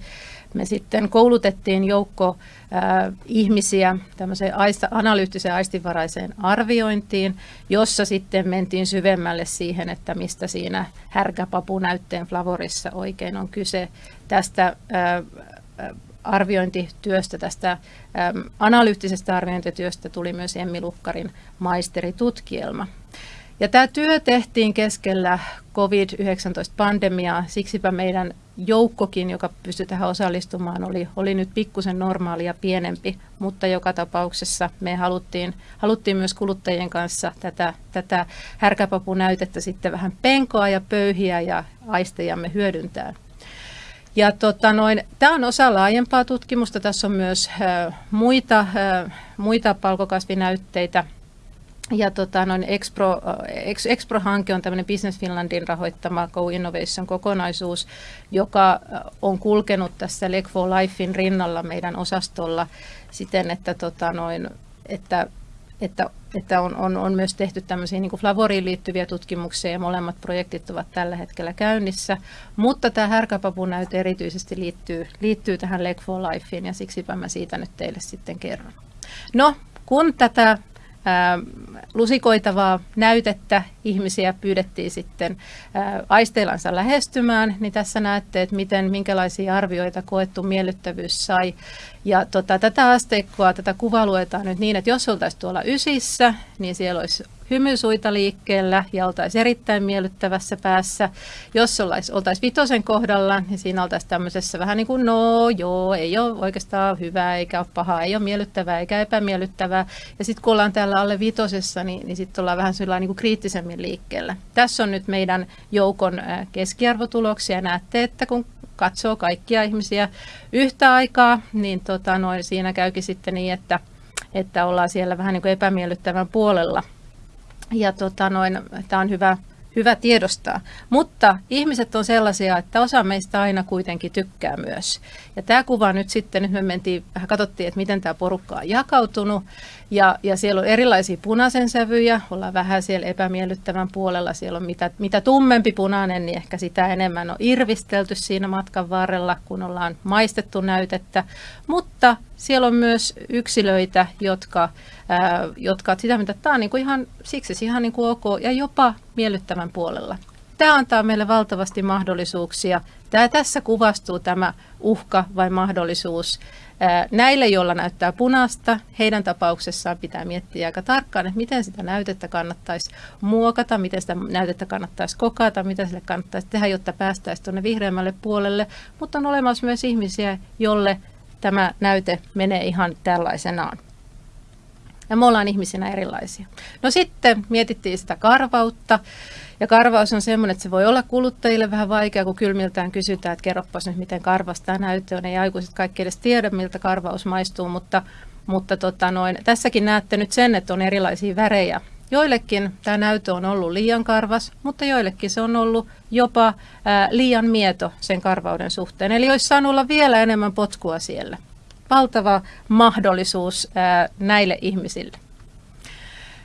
me sitten koulutettiin joukko äh, ihmisiä tämmöiseen aista, analyyttiseen aistivaraiseen arviointiin, jossa sitten mentiin syvemmälle siihen, että mistä siinä härkäpapunäytteen flavorissa oikein on kyse tästä äh, arviointityöstä, tästä äm, analyyttisestä arviointityöstä tuli myös Emmi Lukkarin maisteritutkielma. Ja tämä työ tehtiin keskellä COVID-19-pandemiaa, siksipä meidän joukkokin, joka pystyi tähän osallistumaan, oli, oli nyt pikkusen normaalia pienempi, mutta joka tapauksessa me haluttiin, haluttiin myös kuluttajien kanssa tätä, tätä härkäpapunäytettä sitten vähän penkoa ja pöyhiä ja aistejamme hyödyntää. Ja tota noin, tämä on osa laajempaa tutkimusta. Tässä on myös muita, muita palkokasvinäytteitä. Ja tota, noin Expro, Expro-hanke on tämmöinen Business Finlandin rahoittama Go Innovation-kokonaisuus, joka on kulkenut tässä Leg for Lifein rinnalla meidän osastolla siten, että, tota, noin, että että, että on, on, on myös tehty tämmöisiä niin Flavoriin liittyviä tutkimuksia ja molemmat projektit ovat tällä hetkellä käynnissä. Mutta tämä härkäpapunäyte erityisesti liittyy, liittyy tähän Leg for Lifeen ja siksipä mä siitä nyt teille sitten kerron. No, kun tätä lusikoitavaa näytettä ihmisiä pyydettiin sitten aisteillansa lähestymään, niin tässä näette, että miten, minkälaisia arvioita koettu miellyttävyys sai. Ja tota, tätä asteikkoa, tätä kuvaa luetaan nyt niin, että jos oltaisiin tuolla ysissä, niin siellä olisi hymysuita liikkeellä ja oltaisiin erittäin miellyttävässä päässä. Jos oltaisiin oltais vitosen kohdalla, niin siinä oltaisiin tämmöisessä vähän niin kuin no joo, ei ole oikeastaan hyvää eikä ole pahaa, ei ole miellyttävää eikä epämiellyttävää. Ja sitten kun ollaan täällä alle vitosessa, niin, niin sitten ollaan vähän sellainen niin kuin kriittisemmin liikkeellä. Tässä on nyt meidän joukon keskiarvotuloksia. Näette, että kun katsoo kaikkia ihmisiä yhtä aikaa, niin tota, noin, siinä käykin sitten niin, että, että ollaan siellä vähän niin kuin epämiellyttävän puolella. Ja tota, noin, tämä on hyvä, hyvä tiedostaa. Mutta ihmiset on sellaisia, että osa meistä aina kuitenkin tykkää myös. Ja tämä kuva nyt sitten, nyt me mentiin, vähän katsottiin, että miten tämä porukka on jakautunut. Ja, ja siellä on erilaisia punaisen sävyjä, ollaan vähän siellä epämiellyttävän puolella. Siellä on mitä, mitä tummempi punainen, niin ehkä sitä enemmän on irvistelty siinä matkan varrella, kun ollaan maistettu näytettä. Mutta siellä on myös yksilöitä, jotka, ää, jotka sitä mitä tämä on niin kuin ihan, siksi ihan niin kuin ok ja jopa miellyttävän puolella. Tämä antaa meille valtavasti mahdollisuuksia. Tämä tässä kuvastuu tämä uhka vai mahdollisuus. Näille, joilla näyttää punaista, heidän tapauksessaan pitää miettiä aika tarkkaan, että miten sitä näytettä kannattaisi muokata, miten sitä näytettä kannattaisi kokata, mitä sille kannattaisi tehdä, jotta päästäisiin tuonne vihreämmälle puolelle. Mutta on olemassa myös ihmisiä, jolle tämä näyte menee ihan tällaisenaan. Ja me ollaan ihmisinä erilaisia. No sitten mietittiin sitä karvautta. Ja karvaus on semmoinen, että se voi olla kuluttajille vähän vaikea, kun kylmiltään kysytään, että kerropas nyt, miten karvasta näyttö on. Ei aikuiset kaikki edes tiedä, miltä karvaus maistuu, mutta mutta tota noin, tässäkin näette nyt sen, että on erilaisia värejä. Joillekin tämä näytö on ollut liian karvas, mutta joillekin se on ollut jopa ää, liian mieto sen karvauden suhteen. Eli olisi saanut olla vielä enemmän potkua siellä. Valtava mahdollisuus näille ihmisille.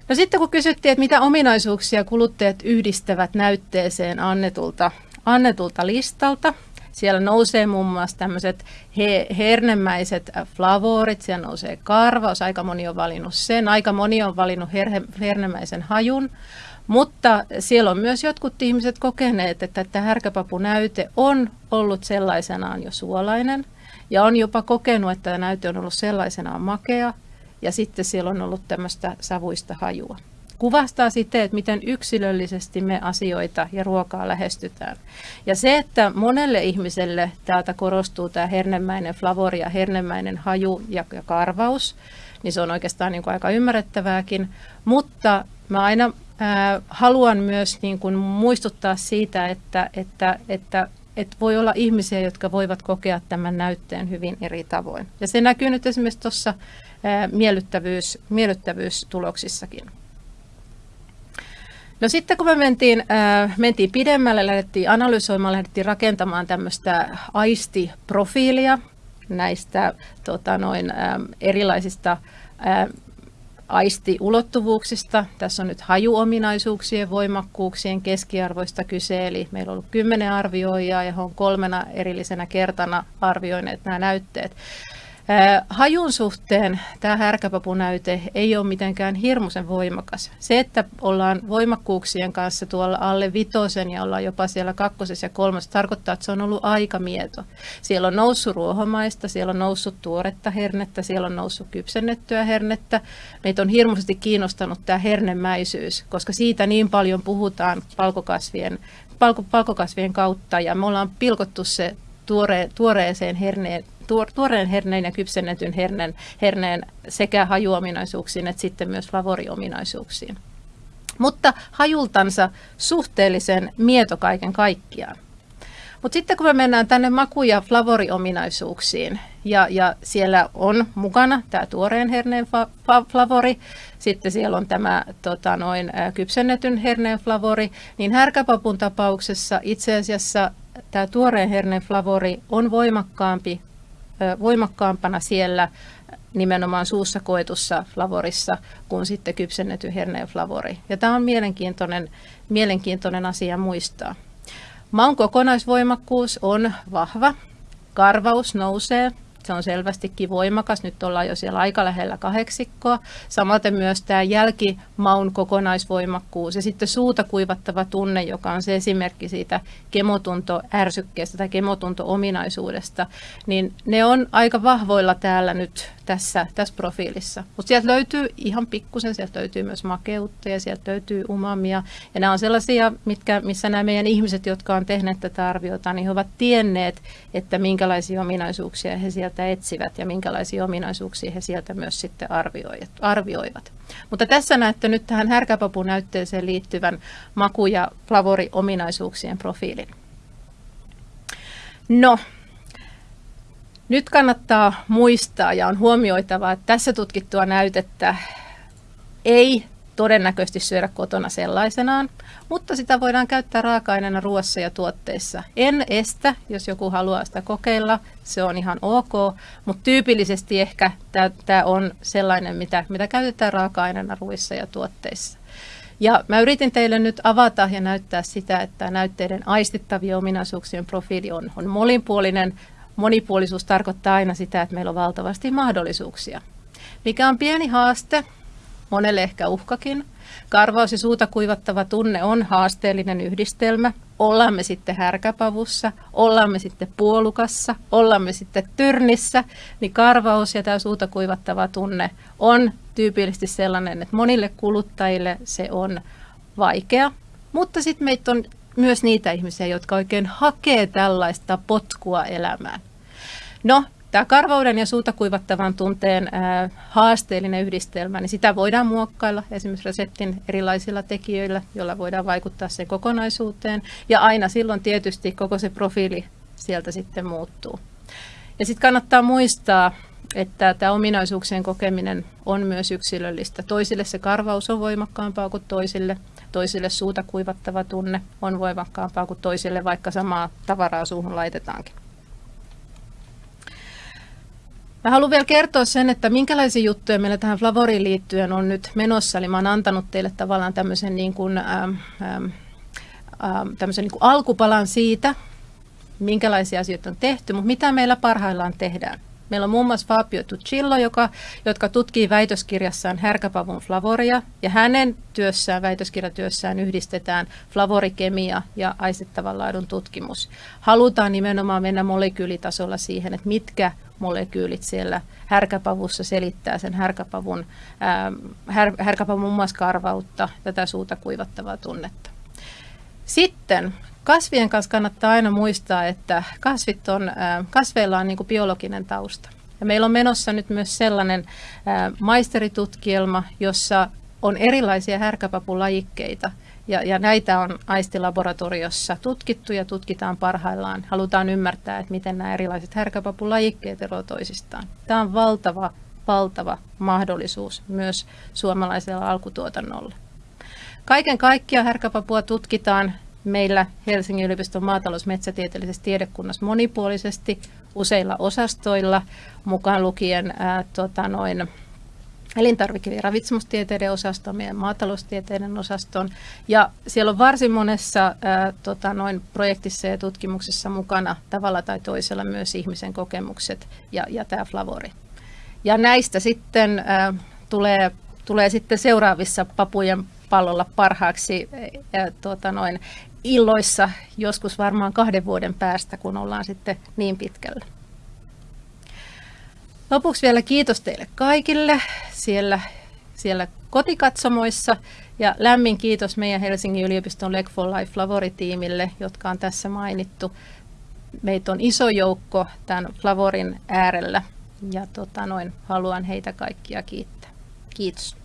No sitten kun kysyttiin, että mitä ominaisuuksia kuluttajat yhdistävät näytteeseen annetulta, annetulta listalta, siellä nousee muun muassa tämmöiset he, hernemäiset flavorit, siellä nousee karvaus, aika moni on valinnut sen, aika moni on valinnut her, hernemäisen hajun, mutta siellä on myös jotkut ihmiset kokeneet, että tämä härkäpapunäyte on ollut sellaisenaan jo suolainen ja on jopa kokenut, että tämä näyte on ollut sellaisenaan makea ja sitten siellä on ollut tämmöistä savuista hajua. Kuvastaa sitten, että miten yksilöllisesti me asioita ja ruokaa lähestytään. Ja se, että monelle ihmiselle täältä korostuu tämä hernemäinen flavori ja hernemäinen haju ja, karvaus, niin se on oikeastaan niin kuin aika ymmärrettävääkin. Mutta mä aina haluan myös niin kuin muistuttaa siitä, että, että, että että voi olla ihmisiä, jotka voivat kokea tämän näytteen hyvin eri tavoin. Ja se näkyy nyt esimerkiksi tuossa miellyttävyys, miellyttävyystuloksissakin. No sitten kun me mentiin, mentiin pidemmälle, lähdettiin analysoimaan, lähdettiin rakentamaan tämmöistä aistiprofiilia näistä tota, noin, erilaisista aistiulottuvuuksista. Tässä on nyt hajuominaisuuksien, voimakkuuksien keskiarvoista kyse, eli meillä on ollut kymmenen arvioijaa ja he on kolmena erillisenä kertana arvioineet nämä näytteet. Hajun suhteen tämä härkäpapunäyte ei ole mitenkään hirmuisen voimakas. Se, että ollaan voimakkuuksien kanssa tuolla alle vitosen ja ollaan jopa siellä kakkosessa ja kolmosessa, tarkoittaa, että se on ollut aika mieto. Siellä on noussut ruohomaista, siellä on noussut tuoretta hernettä, siellä on noussut kypsennettyä hernettä. Meitä on hirmuisesti kiinnostanut tämä hernemäisyys, koska siitä niin paljon puhutaan palkokasvien, palko, palkokasvien kautta ja me ollaan pilkottu se tuore, tuoreeseen herneen tuoreen herneen ja kypsennetyn herneen, herneen sekä hajuominaisuuksiin että sitten myös flavoriominaisuuksiin. Mutta hajultansa suhteellisen mieto kaiken kaikkiaan. Mutta sitten kun me mennään tänne maku- ja flavoriominaisuuksiin, ja, ja siellä on mukana tämä tuoreen herneen fa- fa- flavori, sitten siellä on tämä tota, noin, kypsennetyn herneen flavori, niin härkäpapun tapauksessa itse asiassa tämä tuoreen herneen flavori on voimakkaampi voimakkaampana siellä nimenomaan suussa koetussa flavorissa kuin sitten kypsennetty herneen flavori. Ja tämä on mielenkiintoinen, mielenkiintoinen asia muistaa. Maun kokonaisvoimakkuus on vahva, karvaus nousee, se on selvästikin voimakas. Nyt ollaan jo siellä aika lähellä kahdeksikkoa. Samaten myös tämä jälkimaun kokonaisvoimakkuus ja sitten suuta kuivattava tunne, joka on se esimerkki siitä kemotuntoärsykkeestä tai kemotunto-ominaisuudesta, niin ne on aika vahvoilla täällä nyt tässä, tässä profiilissa. Mutta sieltä löytyy ihan pikkusen, sieltä löytyy myös makeutta ja sieltä löytyy umamia. Ja nämä on sellaisia, mitkä, missä nämä meidän ihmiset, jotka on tehneet tätä arviota, niin he ovat tienneet, että minkälaisia ominaisuuksia he sieltä etsivät ja minkälaisia ominaisuuksia he sieltä myös sitten arvioivat. Mutta tässä näette nyt tähän härkäpapunäytteeseen liittyvän maku- ja flavoriominaisuuksien profiilin. No, nyt kannattaa muistaa ja on huomioitava, että tässä tutkittua näytettä ei todennäköisesti syödä kotona sellaisenaan, mutta sitä voidaan käyttää raaka-aineena ruoassa ja tuotteissa. En estä, jos joku haluaa sitä kokeilla, se on ihan ok, mutta tyypillisesti ehkä tämä on sellainen, mitä, mitä käytetään raaka-aineena ruoissa ja tuotteissa. Ja mä yritin teille nyt avata ja näyttää sitä, että näytteiden aistittavien ominaisuuksien profiili on, on molinpuolinen, monipuolisuus tarkoittaa aina sitä, että meillä on valtavasti mahdollisuuksia. Mikä on pieni haaste, monelle ehkä uhkakin. Karvaus ja suuta kuivattava tunne on haasteellinen yhdistelmä. Ollaan me sitten härkäpavussa, ollaan me sitten puolukassa, ollaan me sitten tyrnissä, niin karvaus ja tämä suuta kuivattava tunne on tyypillisesti sellainen, että monille kuluttajille se on vaikea. Mutta sitten meitä on myös niitä ihmisiä, jotka oikein hakee tällaista potkua elämään. No, tämä karvauden ja suuta kuivattavan tunteen haasteellinen yhdistelmä, niin sitä voidaan muokkailla esimerkiksi reseptin erilaisilla tekijöillä, joilla voidaan vaikuttaa sen kokonaisuuteen. Ja aina silloin tietysti koko se profiili sieltä sitten muuttuu. Ja sitten kannattaa muistaa, että tämä ominaisuuksien kokeminen on myös yksilöllistä. Toisille se karvaus on voimakkaampaa kuin toisille. Toisille suuta kuivattava tunne on voimakkaampaa kuin toisille, vaikka samaa tavaraa suuhun laitetaankin. Mä haluan vielä kertoa sen, että minkälaisia juttuja meillä tähän Flavoriin liittyen on nyt menossa. Eli mä oon antanut teille tavallaan tämmöisen, niin kuin, ähm, ähm, tämmöisen niin kuin alkupalan siitä, minkälaisia asioita on tehty, mutta mitä meillä parhaillaan tehdään. Meillä on muun muassa Fabio Tuccillo, joka, jotka tutkii väitöskirjassaan härkäpavun flavoria, ja hänen työssään, väitöskirjatyössään yhdistetään flavorikemia ja aistittavan laadun tutkimus. Halutaan nimenomaan mennä molekyylitasolla siihen, että mitkä molekyylit siellä härkäpavussa selittää sen härkäpavun, ää, här, härkäpavun muun muassa karvautta, tätä suuta kuivattavaa tunnetta. Sitten kasvien kanssa kannattaa aina muistaa, että kasvit on, kasveilla on niin kuin biologinen tausta. Ja meillä on menossa nyt myös sellainen maisteritutkielma, jossa on erilaisia härkäpapulajikkeita. Ja, ja näitä on aistilaboratoriossa tutkittu ja tutkitaan parhaillaan. Halutaan ymmärtää, että miten nämä erilaiset härkäpapulajikkeet eroavat toisistaan. Tämä on valtava, valtava mahdollisuus myös suomalaisella alkutuotannolla. Kaiken kaikkiaan härkäpapua tutkitaan meillä Helsingin yliopiston maatalousmetsätieteellisessä tiedekunnassa monipuolisesti useilla osastoilla, mukaan lukien ää, tota noin, elintarvike- ja ravitsemustieteiden osasto, meidän maataloustieteiden osaston. Ja siellä on varsin monessa ää, tota noin, projektissa ja tutkimuksessa mukana tavalla tai toisella myös ihmisen kokemukset ja, ja tämä Flavori. Ja näistä sitten ää, tulee, tulee sitten seuraavissa papujen pallolla parhaaksi ää, tota noin, illoissa joskus varmaan kahden vuoden päästä, kun ollaan sitten niin pitkällä. Lopuksi vielä kiitos teille kaikille siellä, siellä kotikatsomoissa ja lämmin kiitos meidän Helsingin yliopiston Leg for Life Flavori-tiimille, jotka on tässä mainittu. Meitä on iso joukko tämän Flavorin äärellä ja tota noin, haluan heitä kaikkia kiittää. Kiitos.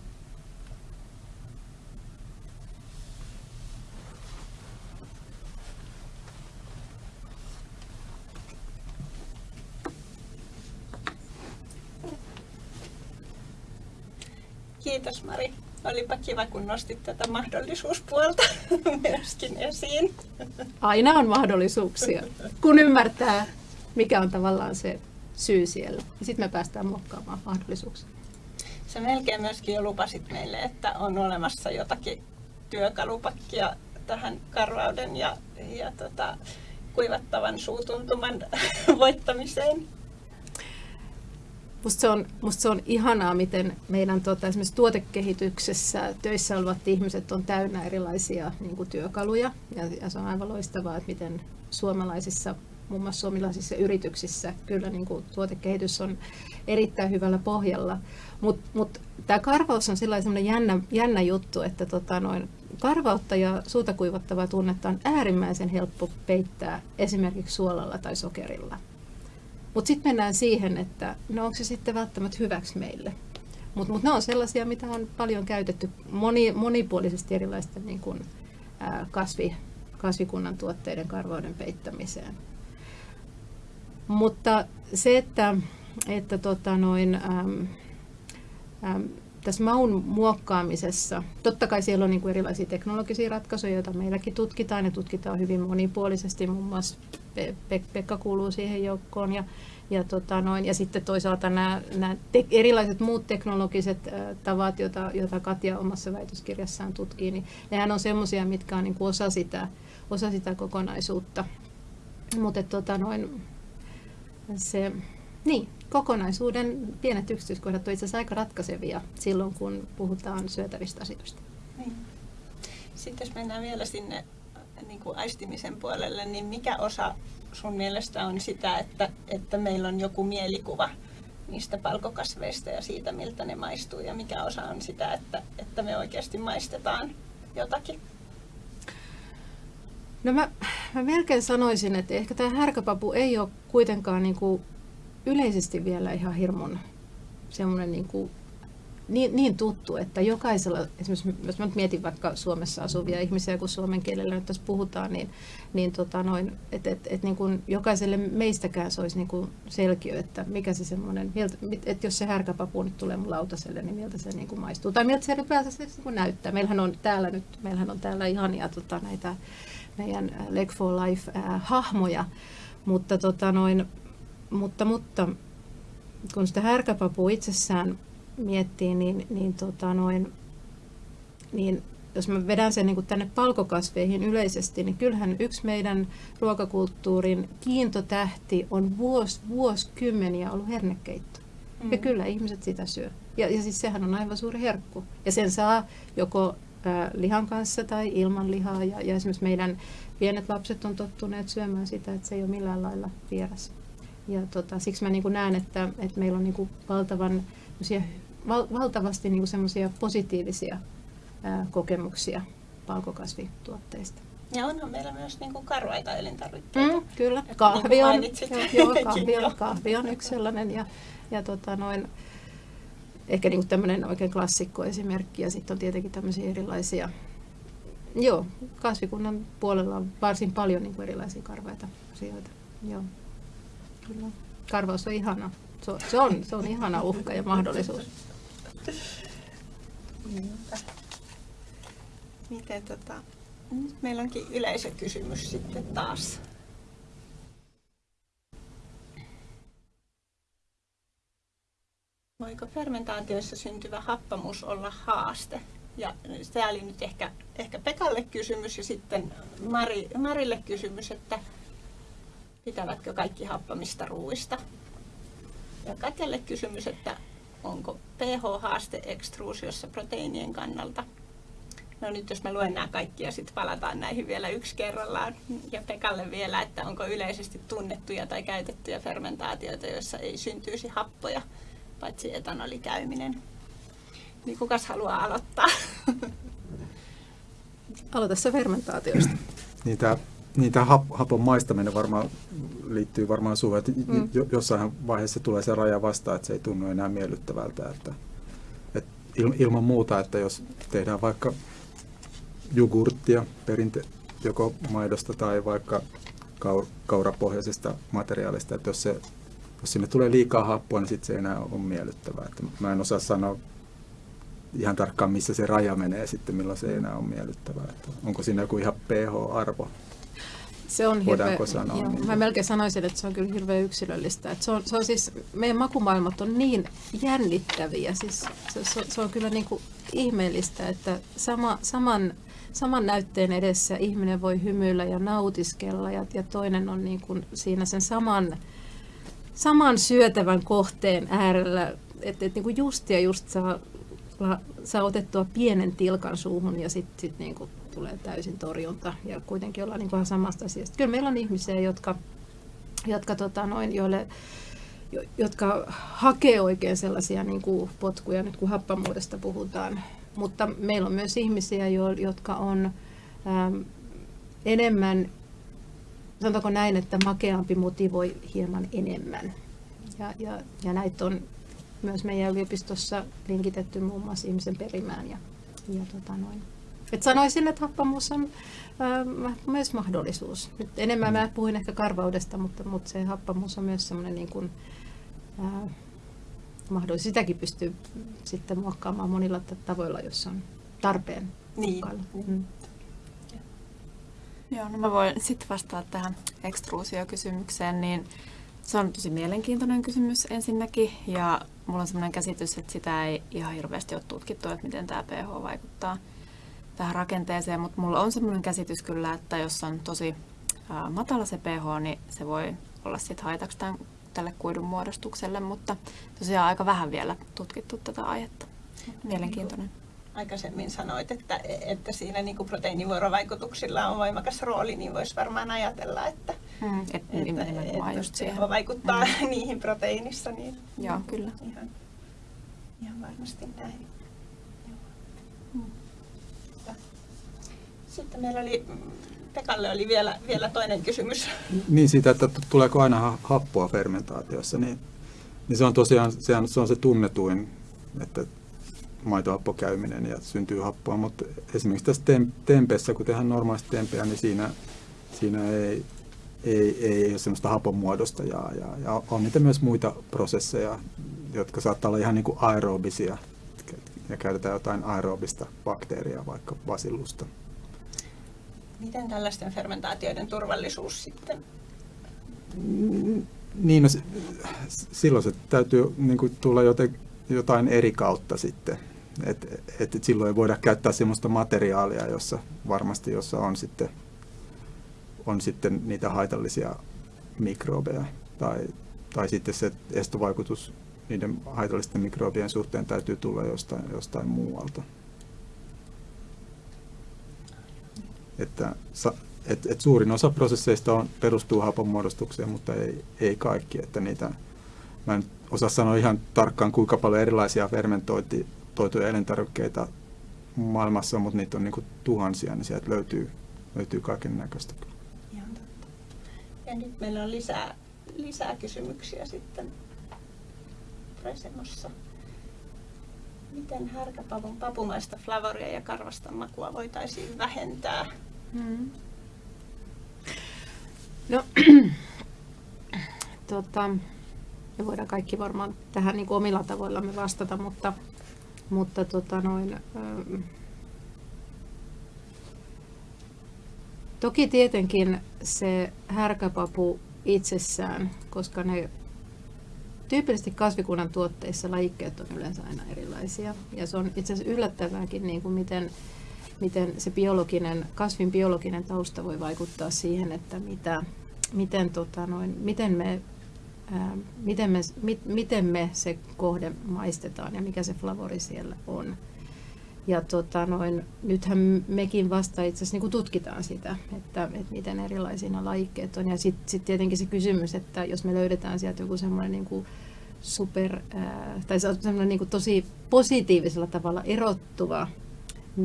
Kiitos Mari. Olipa kiva, kun nostit tätä mahdollisuuspuolta myöskin esiin. Aina on mahdollisuuksia, kun ymmärtää, mikä on tavallaan se syy siellä. Sitten me päästään muokkaamaan mahdollisuuksia. Sä melkein myöskin jo lupasit meille, että on olemassa jotakin työkalupakkia tähän karvauden ja, ja tota, kuivattavan suutuntuman voittamiseen. Musta se, on, musta se on ihanaa, miten meidän tuota, esimerkiksi tuotekehityksessä töissä olevat ihmiset on täynnä erilaisia niin kuin työkaluja. Ja, ja se on aivan loistavaa, että miten suomalaisissa, muun muassa suomalaisissa yrityksissä, kyllä niin kuin tuotekehitys on erittäin hyvällä pohjalla. Mutta mut, tämä karvaus on sellainen jännä, jännä juttu, että tota, noin, karvautta ja suuta kuivattavaa tunnetta on äärimmäisen helppo peittää esimerkiksi suolalla tai sokerilla. Mutta sitten mennään siihen, että no onko se sitten välttämättä hyväksi meille. Mutta mut ne on sellaisia, mitä on paljon käytetty moni, monipuolisesti erilaisten niin kun, ää, kasvi, kasvikunnan tuotteiden karvauden peittämiseen. Mutta se, että, että tota noin, äm, äm, tässä maun muokkaamisessa, totta kai siellä on niin kuin erilaisia teknologisia ratkaisuja, joita meilläkin tutkitaan ja tutkitaan hyvin monipuolisesti, muun muassa Pekka kuuluu siihen joukkoon ja, ja, tota noin, ja sitten toisaalta nämä, nämä te- erilaiset muut teknologiset äh, tavat, joita, joita Katja omassa väitöskirjassaan tutkii, niin nehän on semmoisia, mitkä on niin kuin osa, sitä, osa sitä kokonaisuutta. Mutta tota noin, se, niin, kokonaisuuden pienet yksityiskohdat on itse asiassa aika ratkaisevia silloin, kun puhutaan syötävistä asioista. Niin. Sitten jos mennään vielä sinne niin kuin aistimisen puolelle, niin mikä osa sun mielestä on sitä, että, että meillä on joku mielikuva niistä palkokasveista ja siitä, miltä ne maistuu, ja mikä osa on sitä, että, että me oikeasti maistetaan jotakin? No mä, mä melkein sanoisin, että ehkä tämä härkäpapu ei ole kuitenkaan niin kuin yleisesti vielä ihan hirmun semmoinen niin kuin niin, niin tuttu, että jokaisella, esimerkiksi jos mä nyt mietin vaikka Suomessa asuvia ihmisiä, kun suomen kielellä nyt tässä puhutaan, niin, niin tota noin, että et, et niin kuin jokaiselle meistäkään se olisi niin kuin selkiö, että mikä se semmoinen, että jos se härkäpapu nyt tulee mun lautaselle, niin miltä se niin kuin maistuu, tai miltä se ylipäätään se niin kuin näyttää. Meillähän on täällä nyt, meillähän on täällä ihania tota, näitä meidän Leg for Life-hahmoja, mutta, tota noin, mutta, mutta kun sitä härkäpapua itsessään miettii, niin, niin, tota noin, niin jos mä vedän sen niin tänne palkokasveihin yleisesti, niin kyllähän yksi meidän ruokakulttuurin kiintotähti on vuos, vuosikymmeniä ollut hernekeitto. Mm. Ja kyllä ihmiset sitä syö. Ja, ja siis sehän on aivan suuri herkku. Ja sen saa joko ä, lihan kanssa tai ilman lihaa. Ja, ja esimerkiksi meidän pienet lapset on tottuneet syömään sitä, että se ei ole millään lailla vieras. Ja tota, siksi mä niin näen, että, että meillä on niin valtavan val, valtavasti niin semmoisia positiivisia ää, kokemuksia palkokasvituotteista. Ja onhan meillä myös niin kuin karvaita elintarvikkeita. Mm, kyllä, kahvi niin on, joo, kahvi, on, kahvi on yksi sellainen. Ja, ja tota noin, ehkä niin tämmöinen oikein klassikko esimerkki. Ja sitten on tietenkin tämmöisiä erilaisia, joo, kasvikunnan puolella on varsin paljon niin kuin erilaisia karvaita asioita. Joo, kyllä. Karvaus on ihana. Se on, se on, se on ihana uhka ja mahdollisuus. Miten tota, nyt meillä onkin yleisökysymys sitten taas. Voiko fermentaatioissa syntyvä happamuus olla haaste? Ja tämä oli nyt ehkä, ehkä Pekalle kysymys ja sitten Mari, Marille kysymys, että pitävätkö kaikki happamista ruuista? Ja Katjalle kysymys, että onko pH-haaste ekstruusiossa proteiinien kannalta? No nyt jos mä luen nämä kaikki ja sitten palataan näihin vielä yksi kerrallaan. Ja Pekalle vielä, että onko yleisesti tunnettuja tai käytettyjä fermentaatioita, joissa ei syntyisi happoja, paitsi etanolikäyminen. Niin kukas haluaa aloittaa? Aloita se fermentaatioista. Niin tämä niin tämä hap, hapon maistaminen varmaan liittyy varmaan suhun, että mm. jossain vaiheessa tulee se raja vastaan, että se ei tunnu enää miellyttävältä. Että, että ilman muuta, että jos tehdään vaikka jogurttia perinte, joko maidosta tai vaikka kaurapohjaisesta materiaalista, että jos, se, jos sinne tulee liikaa happoa, niin sitten se ei enää ole miellyttävää. Että mä en osaa sanoa ihan tarkkaan, missä se raja menee sitten, milloin se ei enää ole miellyttävää. Että onko siinä joku ihan pH-arvo? Se on hirveä, sanoa. Joo, niin. Mä melkein sanoisin, että se on kyllä hirveän yksilöllistä. Että se, on, se on siis, meidän makumaailmat on niin jännittäviä. Siis se, se, se on kyllä niin kuin ihmeellistä, että sama, saman, saman näytteen edessä ihminen voi hymyillä ja nautiskella ja, ja toinen on niin kuin siinä sen saman, saman syötävän kohteen äärellä. Että et niin just ja just saa, saa otettua pienen tilkan suuhun ja sitten sit niin kuin tulee täysin torjunta ja kuitenkin ollaan niin samasta asiasta. Kyllä meillä on ihmisiä, jotka, jotka, tota noin, joille, jotka hakee oikein sellaisia niin kuin potkuja, nyt kun happamuudesta puhutaan. Mutta meillä on myös ihmisiä, jotka on äm, enemmän, sanotaanko näin, että makeampi motivoi hieman enemmän. Ja, ja, ja näitä on myös meidän yliopistossa linkitetty muun muassa ihmisen perimään ja, ja tota noin. Et sanoisin, että happamuus on äh, myös mahdollisuus. Nyt enemmän mä puhuin ehkä karvaudesta, mutta, mutta se happamuus on myös semmoinen niin kuin, äh, mahdollisuus. Sitäkin pystyy sitten muokkaamaan monilla tavoilla, jos on tarpeen niin. Mm. Joo, no mä voin sitten vastata tähän ekstruusiokysymykseen, niin se on tosi mielenkiintoinen kysymys ensinnäkin, ja mulla on sellainen käsitys, että sitä ei ihan hirveästi ole tutkittu, että miten tämä pH vaikuttaa tähän rakenteeseen, mutta mulla on sellainen käsitys kyllä, että jos on tosi matala se pH, niin se voi olla sitten haitaksi tämän, tälle kuidun muodostukselle, mutta tosiaan aika vähän vielä tutkittu tätä aihetta. Mielenkiintoinen. Aikaisemmin sanoit, että, että siinä niin proteiinivuorovaikutuksilla on voimakas rooli, niin voisi varmaan ajatella, että, hmm, et, että, että just siihen. vaikuttaa hmm. niihin proteiinissa. Niin, Joo, kyllä. Ihan, ihan varmasti näin. Sitten meillä oli, Pekalle oli vielä, vielä toinen kysymys. Niin siitä, että tuleeko aina happoa fermentaatiossa, niin, niin se on tosiaan se on, se on se tunnetuin, että maitohappokäyminen ja syntyy happoa, mutta esimerkiksi tässä tem- tempeessä, kun tehdään normaalisti tempeä, niin siinä, siinä ei, ei, ei ole sellaista haponmuodosta ja, ja, ja on niitä myös muita prosesseja, jotka saattaa olla ihan niin kuin aerobisia ja käytetään jotain aerobista bakteeria, vaikka basillusta. Miten tällaisten fermentaatioiden turvallisuus sitten? Niin, no, silloin se täytyy niin kuin, tulla joten, jotain eri kautta sitten. Et, et, et silloin ei voida käyttää sellaista materiaalia, jossa varmasti jossa on sitten, on sitten niitä haitallisia mikrobeja. Tai, tai sitten se estovaikutus niiden haitallisten mikrobien suhteen täytyy tulla jostain, jostain muualta. Että, et, et suurin osa prosesseista on, perustuu haponmuodostukseen, mutta ei, ei kaikki. Että niitä, mä en osaa sanoa ihan tarkkaan, kuinka paljon erilaisia fermentoituja elintarvikkeita maailmassa on, mutta niitä on niin tuhansia, niin sieltä löytyy, löytyy kaiken näköistä. Ja nyt meillä on lisää, lisää kysymyksiä sitten Presemossa. Miten härkäpavun papumaista flavoria ja karvasta makua voitaisiin vähentää? Hmm. No, tota, me voidaan kaikki varmaan tähän niin omilla tavoillamme vastata, mutta, mutta tota noin, ähm, toki tietenkin se härkäpapu itsessään, koska ne tyypillisesti kasvikunnan tuotteissa lajikkeet on yleensä aina erilaisia. Ja se on itse asiassa yllättävääkin, niin kuin miten, miten se biologinen, kasvin biologinen tausta voi vaikuttaa siihen, että mitä, miten, tota noin, miten, me, ää, miten, me, mit, miten me se kohde maistetaan ja mikä se flavori siellä on. Ja tota noin, nythän mekin vasta itse asiassa niin tutkitaan sitä, että, että miten erilaisia nämä lajikkeet on. Ja sitten sit tietenkin se kysymys, että jos me löydetään sieltä joku semmoinen niin super, ää, tai semmoinen niin tosi positiivisella tavalla erottuva,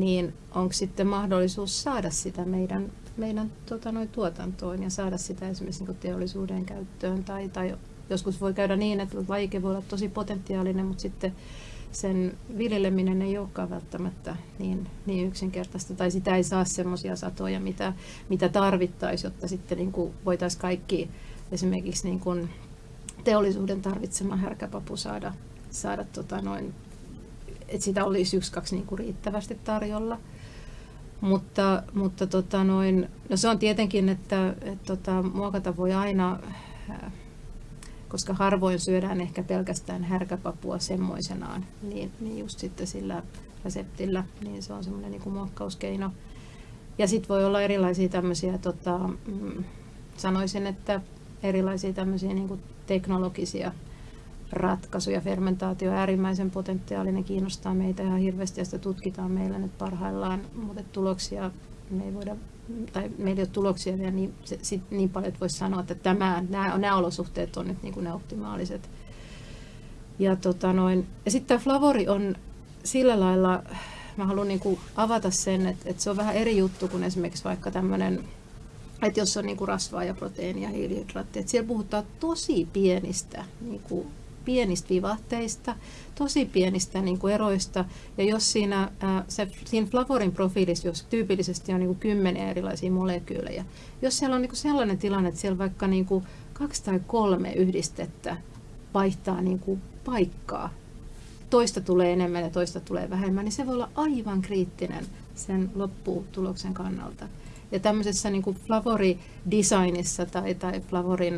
niin onko sitten mahdollisuus saada sitä meidän meidän tota, noin tuotantoon ja saada sitä esimerkiksi niin teollisuuden käyttöön. Tai, tai joskus voi käydä niin, että lajike voi olla tosi potentiaalinen, mutta sitten sen viljeleminen ei olekaan välttämättä niin, niin yksinkertaista, tai sitä ei saa semmoisia satoja, mitä, mitä tarvittaisiin, jotta sitten niin voitaisiin kaikki esimerkiksi niin kuin teollisuuden tarvitsema härkäpapu saada, saada tota noin, että sitä olisi yksi, kaksi niin kuin riittävästi tarjolla. Mutta, mutta tota noin, no se on tietenkin, että et tota, muokata voi aina, äh, koska harvoin syödään ehkä pelkästään härkäpapua semmoisenaan, niin, niin just sitten sillä reseptillä, niin se on semmoinen niin muokkauskeino. Ja sitten voi olla erilaisia tämmöisiä, tota, mm, sanoisin, että erilaisia tämmöisiä niin teknologisia ratkaisuja. Fermentaatio on äärimmäisen potentiaalinen, kiinnostaa meitä ihan hirveästi ja sitä tutkitaan meillä nyt parhaillaan, mutta tuloksia me ei voida, tai meillä ei ole tuloksia vielä niin, se, sit, niin paljon, että voisi sanoa, että tämä, nämä, nämä olosuhteet on nyt niin kuin ne optimaaliset. Ja, tota noin, ja sitten tämä flavori on sillä lailla, mä haluan niin kuin avata sen, että, että se on vähän eri juttu kuin esimerkiksi vaikka tämmöinen että jos on niin kuin rasvaa ja proteiinia ja hiilihydraattia, että siellä puhutaan tosi pienistä niin kuin pienistä vivahteista, tosi pienistä niin kuin eroista. Ja jos siinä, ää, se, siinä flavorin profiilissa, jos tyypillisesti on niin kuin kymmeniä erilaisia molekyylejä, jos siellä on niin kuin sellainen tilanne, että siellä vaikka niin kuin kaksi tai kolme yhdistettä vaihtaa niin kuin paikkaa, toista tulee enemmän ja toista tulee vähemmän, niin se voi olla aivan kriittinen sen lopputuloksen kannalta. Ja tämmöisessä niin kuin flavori-designissa tai, tai flavorin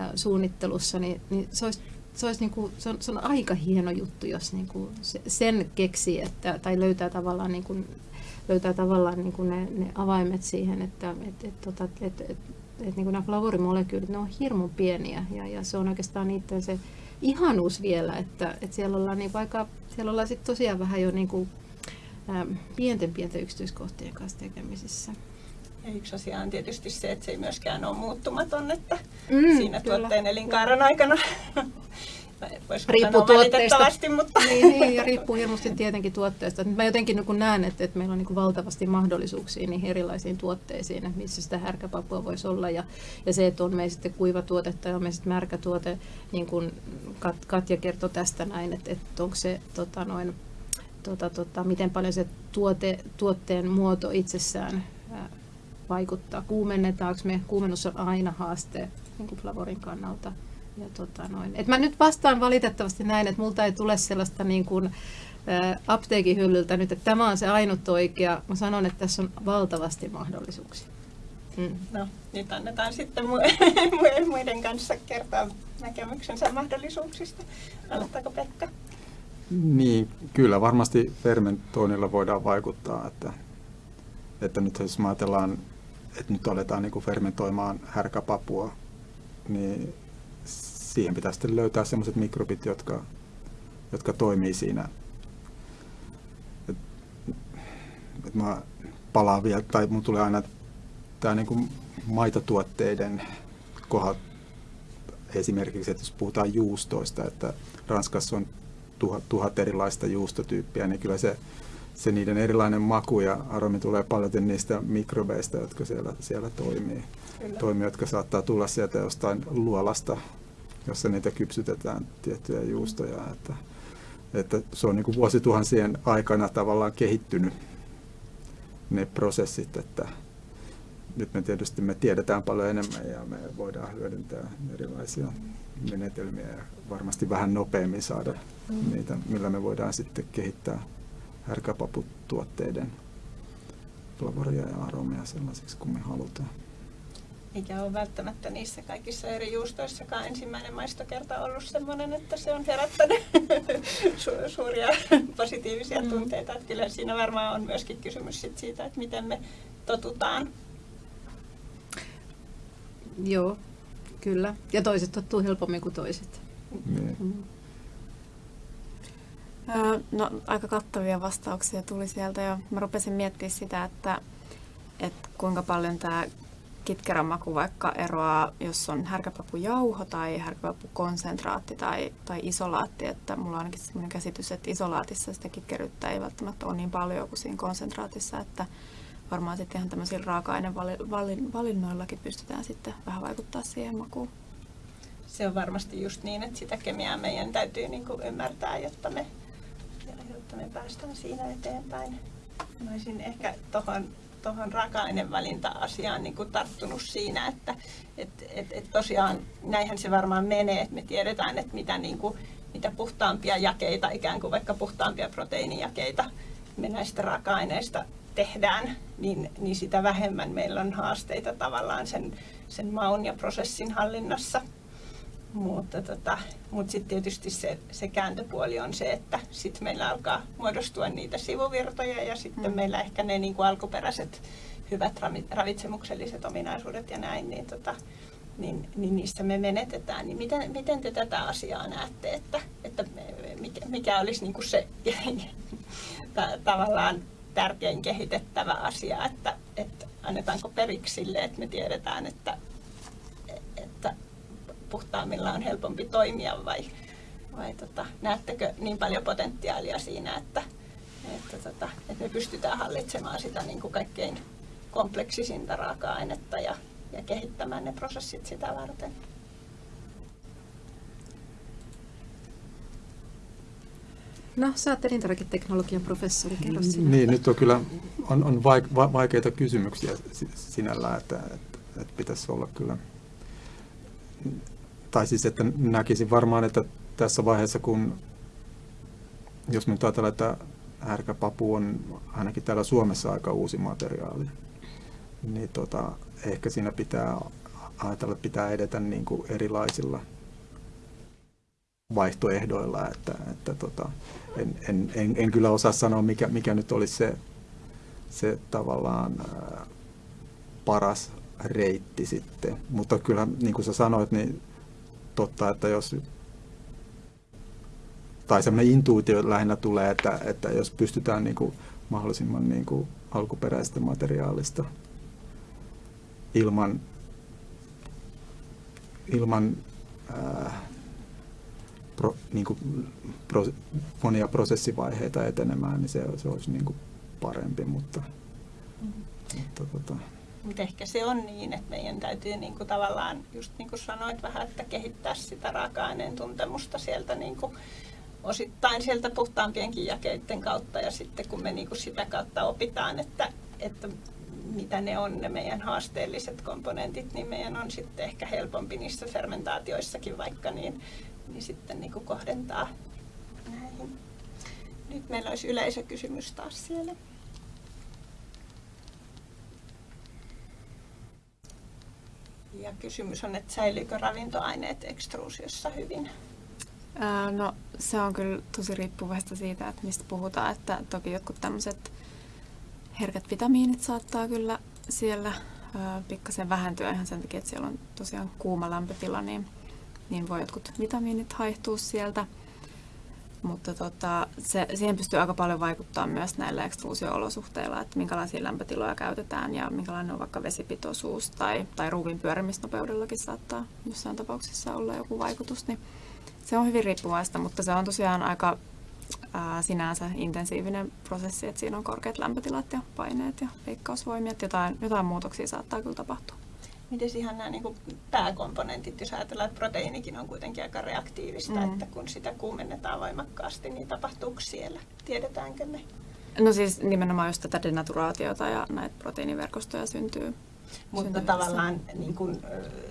äh, suunnittelussa, niin, niin se olisi se, olisi niin kuin, se, on, se on aika hieno juttu, jos niin kuin se, sen keksii, että, tai löytää tavallaan, niin kuin, löytää tavallaan niin kuin ne, ne avaimet siihen, että et, et, tota, et, et, et, et, niin kuin nämä flavorimolekyylit, ne on hirmu pieniä ja, ja se on oikeastaan niiden se ihanuus vielä, että, että siellä ollaan, niin vaikka, siellä ollaan sit tosiaan vähän jo niin kuin, pienten pienten yksityiskohtien kanssa tekemisissä. Ja yksi asia on tietysti se, että se ei myöskään ole muuttumaton, että mm, siinä kyllä, tuotteen elinkaaren aikana riippuu tuotteesta. Mutta. Niin, niin, ja riippuu hienosti tietenkin tuotteesta. Mä jotenkin niin näen, että, että meillä on niin valtavasti mahdollisuuksia niihin erilaisiin tuotteisiin, että missä sitä härkäpapua voisi olla. Ja, ja se, että on meillä sitten kuiva tuote tai on meillä sitten märkä tuote, niin kuin Kat, Katja kertoi tästä näin, että, että onko se tota noin, tota, tota, miten paljon se tuote, tuotteen muoto itsessään ää, vaikuttaa. Kuumennetaanko me? Kuumennus on aina haaste niin kuin flavorin kannalta. Ja tota noin. Et mä nyt vastaan valitettavasti näin, että multa ei tule sellaista niin kuin, ä, apteekin hyllyltä nyt, että tämä on se ainut oikea. Mä sanon, että tässä on valtavasti mahdollisuuksia. Mm. No, nyt annetaan sitten muiden kanssa kertoa näkemyksensä mahdollisuuksista. Aloittaako Pekka? Niin, kyllä varmasti fermentoinnilla voidaan vaikuttaa, että, että nyt jos ajatellaan, että nyt aletaan niin kuin fermentoimaan härkäpapua, niin siihen pitää sitten löytää sellaiset mikrobit, jotka, jotka toimii siinä. Et, et mä palaan vielä, tai mun tulee aina tämä niin kuin maitotuotteiden kohdat esimerkiksi, että jos puhutaan juustoista, että Ranskassa on tuhat, tuhat erilaista juustotyyppiä, niin kyllä se, se niiden erilainen maku ja aromi tulee paljon niistä mikrobeista, jotka siellä, siellä toimii. toimii, jotka saattaa tulla sieltä jostain luolasta, jossa niitä kypsytetään tiettyjä juustoja. Että, että se on niin kuin vuosituhansien aikana tavallaan kehittynyt ne prosessit, että, nyt me tietysti me tiedetään paljon enemmän ja me voidaan hyödyntää erilaisia menetelmiä ja varmasti vähän nopeammin saada mm. niitä, millä me voidaan sitten kehittää härkäpaputuotteiden flavoria ja aromia sellaisiksi kuin me halutaan. Eikä ole välttämättä niissä kaikissa eri juustoissakaan ensimmäinen maistokerta ollut sellainen, että se on herättänyt su- suuria positiivisia mm. tunteita. Että kyllä siinä varmaan on myöskin kysymys sit siitä, että miten me totutaan Joo, kyllä. Ja toiset tottuu helpommin kuin toiset. Niin. Mm. No, aika kattavia vastauksia tuli sieltä ja mä rupesin miettimään sitä, että, että kuinka paljon tämä kitkerän maku vaikka eroaa, jos on härkäpapujauho tai härkäpapukonsentraatti tai, tai isolaatti, että mulla on ainakin sellainen käsitys, että isolaatissa sitä kitkeryyttä ei välttämättä ole niin paljon kuin siinä konsentraatissa, että varmaan sitten ihan tämmöisillä raaka-ainevalinnoillakin pystytään sitten vähän vaikuttaa siihen makuun. Se on varmasti just niin, että sitä kemiaa meidän täytyy niin kuin ymmärtää, jotta me, jotta me päästään siinä eteenpäin. Mä olisin ehkä tuohon tuohon raaka-ainevalinta-asiaan niin kuin tarttunut siinä, että et, et, et tosiaan näinhän se varmaan menee, että me tiedetään, että mitä, niin kuin, mitä puhtaampia jakeita, ikään kuin vaikka puhtaampia proteiinijakeita me näistä raaka-aineista tehdään, niin, niin sitä vähemmän meillä on haasteita tavallaan sen, sen maun ja prosessin hallinnassa. Mutta, tota, mutta sitten tietysti se, se kääntöpuoli on se, että sitten meillä alkaa muodostua niitä sivuvirtoja ja sitten mm. meillä ehkä ne niin kuin alkuperäiset hyvät ravitsemukselliset ominaisuudet ja näin, niin, tota, niin, niin niissä me menetetään. Niin miten, miten te tätä asiaa näette, että, että mikä, mikä olisi niin kuin se tavallaan tärkein kehitettävä asia, että, että annetaanko periksi sille, että me tiedetään, että puhtaammilla on helpompi toimia vai, vai tota, näettekö niin paljon potentiaalia siinä, että, että, tota, että me pystytään hallitsemaan sitä niin kuin kaikkein kompleksisinta raaka-ainetta ja, ja kehittämään ne prosessit sitä varten. No, sä oot elintarviketeknologian professori, kerro sinä. Niin, nyt on kyllä on, on vaikeita kysymyksiä sinällään, että, että, että pitäisi olla kyllä, tai siis että näkisin varmaan, että tässä vaiheessa, kun jos nyt ajatellaan, että härkäpapu on ainakin täällä Suomessa aika uusi materiaali, niin tota, ehkä siinä pitää ajatella, että pitää edetä niin kuin erilaisilla vaihtoehdoilla, että, että tota, en, en, en, en kyllä osaa sanoa, mikä, mikä nyt olisi se, se tavallaan paras reitti sitten. Mutta kyllä, niin kuin sä sanoit, niin totta, että jos tai semmoinen intuitio lähinnä tulee, että, että jos pystytään niin kuin mahdollisimman niin kuin alkuperäistä materiaalista ilman, ilman ää, pro, niin kuin pro, monia prosessivaiheita etenemään, niin se, se olisi niin kuin parempi, mutta, mm-hmm. mutta tota. Mutta ehkä se on niin, että meidän täytyy niin kuin tavallaan, just niin kuin sanoit vähän, että kehittää sitä raaka-aineen tuntemusta sieltä niin kuin osittain sieltä puhtaampienkin jakeiden kautta ja sitten kun me niin kuin sitä kautta opitaan, että, että mitä ne on ne meidän haasteelliset komponentit, niin meidän on sitten ehkä helpompi niissä fermentaatioissakin vaikka niin, niin sitten niin kuin kohdentaa näihin. Nyt meillä olisi yleisökysymys taas siellä. Ja kysymys on, että säilyykö ravintoaineet ekstruusiossa hyvin? No se on kyllä tosi riippuvaista siitä, että mistä puhutaan. Että toki jotkut tämmöiset herkät vitamiinit saattaa kyllä siellä pikkasen vähentyä ihan sen takia, että siellä on tosiaan kuuma lämpötila, niin, niin voi jotkut vitamiinit haihtua sieltä. Mutta tota, se, siihen pystyy aika paljon vaikuttaa myös näillä ekstruusio-olosuhteilla, että minkälaisia lämpötiloja käytetään ja minkälainen on vaikka vesipitoisuus tai, tai ruuvin pyörimisnopeudellakin saattaa jossain tapauksessa olla joku vaikutus. Niin se on hyvin riippuvaista, mutta se on tosiaan aika ää, sinänsä intensiivinen prosessi, että siinä on korkeat lämpötilat ja paineet ja veikkausvoimia, että jotain, jotain muutoksia saattaa kyllä tapahtua. Miten ihan nämä niin kuin pääkomponentit, jos ajatellaan, että proteiinikin on kuitenkin aika reaktiivista, mm. että kun sitä kuumennetaan voimakkaasti, niin tapahtuuko siellä? Tiedetäänkö me? No siis nimenomaan just tätä denaturaatiota ja näitä proteiiniverkostoja syntyy. Mutta syntyy tavallaan niin kuin,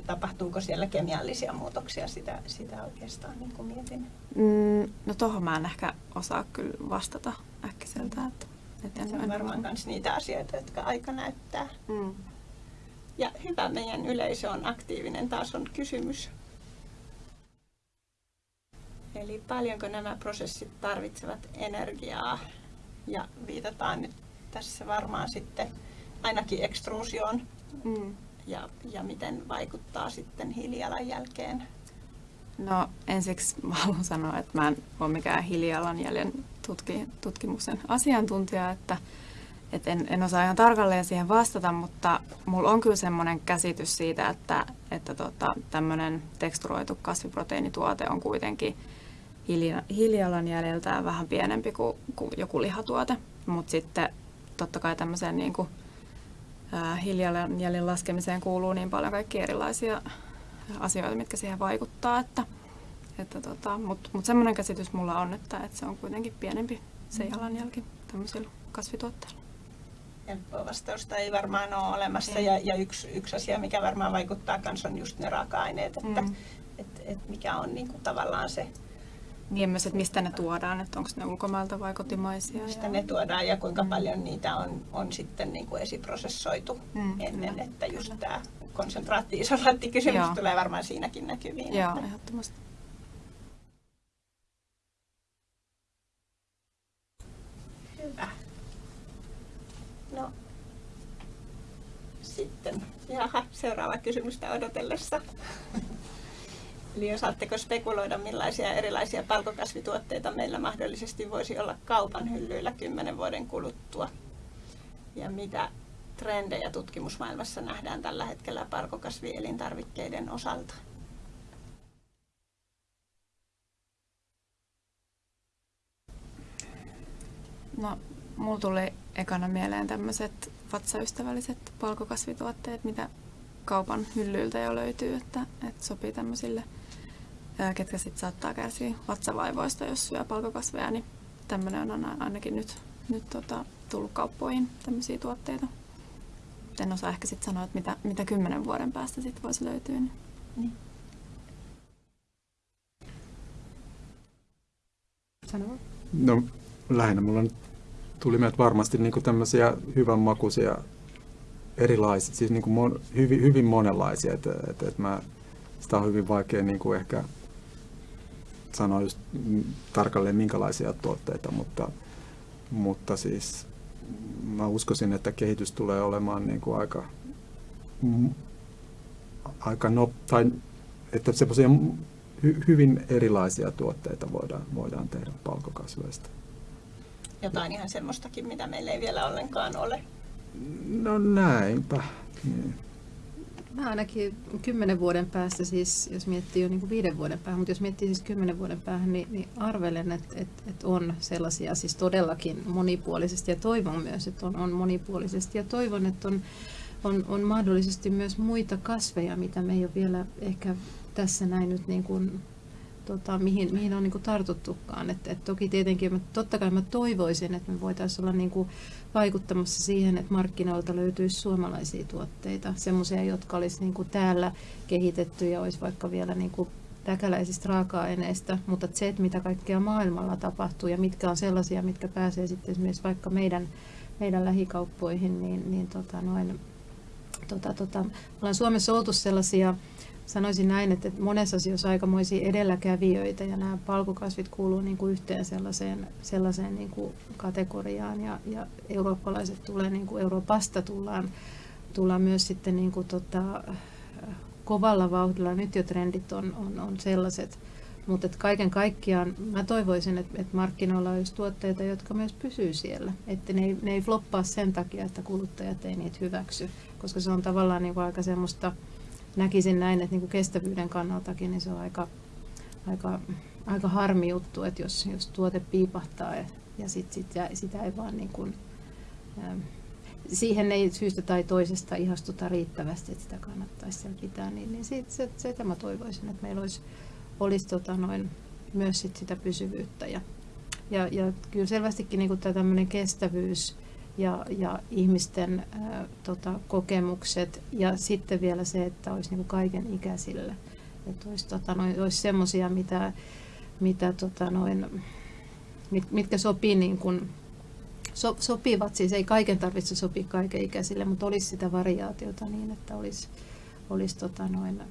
tapahtuuko siellä kemiallisia muutoksia, sitä, sitä oikeastaan niin kuin mietin. Mm, no tohon mä en ehkä osaa kyllä vastata äkkiseltä. Että, että se on varmaan myös niitä asioita, jotka aika näyttää. Mm. Ja hyvä, meidän yleisö on aktiivinen, taas on kysymys. Eli paljonko nämä prosessit tarvitsevat energiaa? Ja viitataan nyt tässä varmaan sitten ainakin ekstruusioon mm. ja, ja miten vaikuttaa sitten hiilijalanjälkeen. No ensiksi mä haluan sanoa, että mä en ole mikään hiilijalanjäljen tutki, tutkimuksen asiantuntija, että et en, en osaa ihan tarkalleen siihen vastata, mutta mulla on kyllä semmoinen käsitys siitä, että, että tota, tämmöinen teksturoitu kasviproteiinituote on kuitenkin hiilijalanjäljeltään vähän pienempi kuin, kuin joku lihatuote. Mutta sitten totta kai tämmöiseen niin kuin, hiilijalanjäljen laskemiseen kuuluu niin paljon kaikkia erilaisia asioita, mitkä siihen vaikuttaa. Että, että tota, Mutta mut semmoinen käsitys mulla on, että, että se on kuitenkin pienempi se jalanjälki tämmöisillä kasvituotteilla helppoa vastausta ei varmaan ole olemassa. Ja, ja yksi, yksi asia, mikä varmaan vaikuttaa myös on just ne raaka-aineet, että mm. et, et mikä on niinku tavallaan se... Niin myös, että mistä ne tuodaan, että onko ne ulkomailta vai kotimaisia. Mistä ja... ne tuodaan ja kuinka mm. paljon niitä on, on sitten niinku esiprosessoitu mm, ennen, kyllä, että just tämä konsentraatti-isolaattikysymys tulee varmaan siinäkin näkyviin. Joo, että... ehdottomasti. No, sitten, jaha, seuraava kysymystä odotellessa. Eli osaatteko spekuloida, millaisia erilaisia palkokasvituotteita meillä mahdollisesti voisi olla kaupan hyllyillä kymmenen vuoden kuluttua? Ja mitä trendejä tutkimusmaailmassa nähdään tällä hetkellä palkokasvielintarvikkeiden osalta? No, mulla tuli ekana mieleen tämmöiset vatsaystävälliset palkokasvituotteet, mitä kaupan hyllyiltä jo löytyy, että, että sopii tämmöisille, ketkä sitten saattaa kärsiä vatsavaivoista, jos syö palkokasveja, niin tämmöinen on ainakin nyt, nyt tota, tullut kauppoihin tämmöisiä tuotteita. En osaa ehkä sitten sanoa, että mitä, mitä kymmenen vuoden päästä sitten voisi löytyä. Niin. niin. No lähinnä mulla on tuli meiltä varmasti niin tämmöisiä hyvän makuisia erilaisia, siis niin mon, hyvin, hyvin monenlaisia, että, että, että mä, sitä on hyvin vaikea niin kuin ehkä sanoa just tarkalleen minkälaisia tuotteita, mutta, mutta siis mä uskoisin, että kehitys tulee olemaan niin kuin aika, aika no, tai että semmoisia hy, hyvin erilaisia tuotteita voidaan, voidaan tehdä palkokasveista jotain ihan semmoistakin, mitä meillä ei vielä ollenkaan ole. No näinpä. Niin. Mä ainakin kymmenen vuoden päästä, siis jos miettii jo niin kuin viiden vuoden päähän, mutta jos miettii siis kymmenen vuoden päähän, niin, niin arvelen, että, että, että on sellaisia siis todellakin monipuolisesti ja toivon myös, että on, on monipuolisesti ja toivon, että on, on, on mahdollisesti myös muita kasveja, mitä me ei ole vielä ehkä tässä näin nyt niin kuin tota, mihin, mihin on niin kuin tartuttukaan. Et, et toki tietenkin, mä, totta kai mä toivoisin, että me voitaisiin olla niin kuin vaikuttamassa siihen, että markkinoilta löytyisi suomalaisia tuotteita, semmoisia, jotka olisi niin kuin täällä kehitetty ja olisi vaikka vielä niin kuin täkäläisistä raaka-aineista, mutta se, että mitä kaikkea maailmalla tapahtuu ja mitkä on sellaisia, mitkä pääsee sitten esimerkiksi vaikka meidän, meidän lähikauppoihin, niin, niin tota noin, tota, tota, ollaan Suomessa oltu sellaisia, sanoisin näin, että monessa asioissa aikamoisia edelläkävijöitä ja nämä palkokasvit kuuluu niin kuin yhteen sellaiseen, sellaiseen niin kuin kategoriaan ja, ja eurooppalaiset tulee, niin kuin Euroopasta tullaan, tullaan myös sitten niin kuin tota, kovalla vauhdilla. Nyt jo trendit on, on, on sellaiset, mutta kaiken kaikkiaan mä toivoisin, että, että markkinoilla olisi tuotteita, jotka myös pysyy siellä. Että ne ei, ne ei floppaa sen takia, että kuluttajat ei niitä hyväksy, koska se on tavallaan niin kuin aika semmoista, näkisin näin, että niin kuin kestävyyden kannaltakin niin se on aika, aika, aika harmi juttu, että jos, jos tuote piipahtaa ja, ja sit, sit, ja sitä ei vaan niin kuin, ähm, siihen ei syystä tai toisesta ihastuta riittävästi, että sitä kannattaisi siellä pitää, niin, niin siitä, se, se, sitä mä toivoisin, että meillä olisi, olisi tota noin, myös sit sitä pysyvyyttä. Ja, ja, ja kyllä selvästikin niin tämä tämmöinen kestävyys ja, ja ihmisten ää, tota, kokemukset ja sitten vielä se, että olisi niin kaiken ikäisille. Että olisi, tota, noin, olisi semmoisia, mitä, mitä tota, noin, mit, mitkä sopii niin kuin, so, sopivat, siis ei kaiken tarvitse sopia kaiken ikäisille, mutta olisi sitä variaatiota niin, että olisi, olisi, tota noin,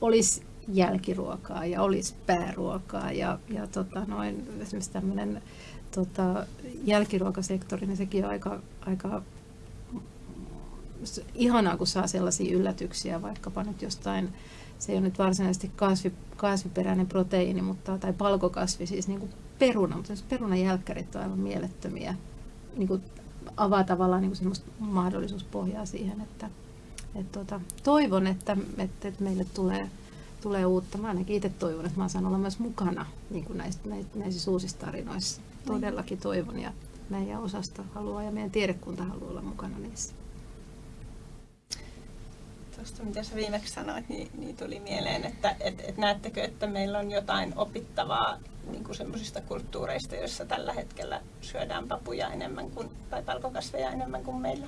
olisi jälkiruokaa ja olisi pääruokaa ja, ja tota noin, esimerkiksi tämmöinen tota, jälkiruokasektori, niin sekin on aika, aika ihanaa, kun saa sellaisia yllätyksiä, vaikkapa nyt jostain, se ei ole nyt varsinaisesti kasvi, kasviperäinen proteiini, mutta, tai palkokasvi, siis niin kuin peruna, mutta perunan jälkkärit on aivan mielettömiä. Niin kuin avaa tavallaan niin kuin semmoista mahdollisuuspohjaa siihen, että et tota, toivon, että, että, että meille tulee, tulee uutta. Mä ainakin itse toivon, että mä saan olla myös mukana niin kuin näissä, näissä uusissa tarinoissa. Todellakin toivon ja meidän osasta haluaa ja meidän tiedekunta haluaa olla mukana niissä. Tuosta mitä sä viimeksi sanoit, niin, niin tuli mieleen, että et, et näettekö, että meillä on jotain opittavaa niin kuin semmoisista kulttuureista, joissa tällä hetkellä syödään papuja enemmän kuin, tai palkokasveja enemmän kuin meillä.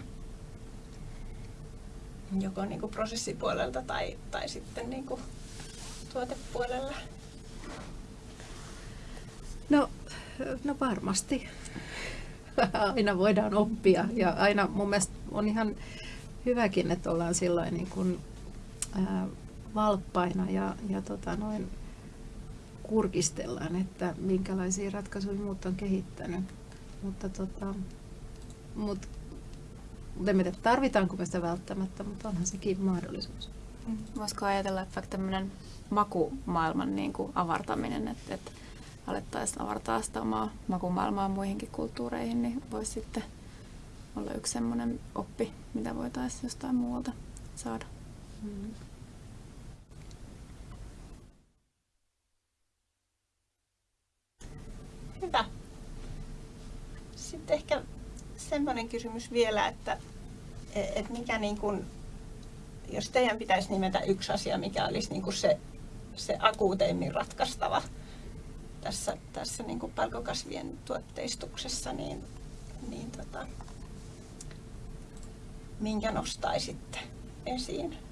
Joko niin kuin prosessipuolelta tai, tai sitten niin kuin tuotepuolella. No, no varmasti. aina voidaan oppia ja aina mun mielestä on ihan hyväkin, että ollaan silloin niin kuin, ää, valppaina ja, ja tota noin, kurkistellaan, että minkälaisia ratkaisuja muut on kehittänyt. Mutta tota, mut, en tiedä, tarvitaanko me sitä välttämättä, mutta onhan sekin mahdollisuus. Mm. Voisiko ajatella, että vaikka tämmöinen makumaailman niin kuin avartaminen, että, että alettaisiin avartaa sitä omaa makumaailmaa muihinkin kulttuureihin, niin voisi sitten olla yksi semmoinen oppi, mitä voitaisiin jostain muualta saada. Hyvä. Sitten ehkä semmoinen kysymys vielä, että et mikä niin kuin, jos teidän pitäisi nimetä yksi asia, mikä olisi niin kuin se, se akuuteimmin ratkaistava tässä, tässä niin kuin palkokasvien tuotteistuksessa, niin, niin tota, minkä nostaisitte esiin?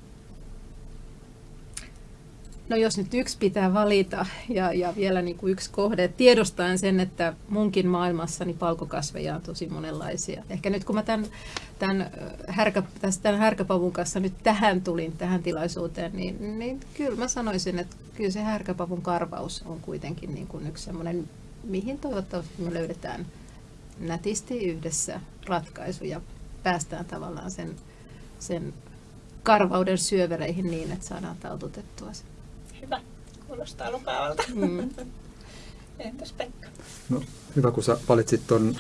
No jos nyt yksi pitää valita ja, ja vielä niin kuin yksi kohde, tiedostaen sen, että munkin maailmassani palkokasveja on tosi monenlaisia. Ehkä nyt kun mä tämän, tämän, härkä, tämän härkäpavun kanssa nyt tähän tulin, tähän tilaisuuteen, niin, niin kyllä mä sanoisin, että kyllä se härkäpavun karvaus on kuitenkin niin kuin yksi semmoinen, mihin toivottavasti me löydetään nätisti yhdessä ratkaisu ja päästään tavallaan sen, sen karvauden syövereihin niin, että saadaan taltutettua se. Hyvä. Kuulostaa lupaavalta. Mm. Entäs Pekka? No, hyvä, kun sä valitsit ton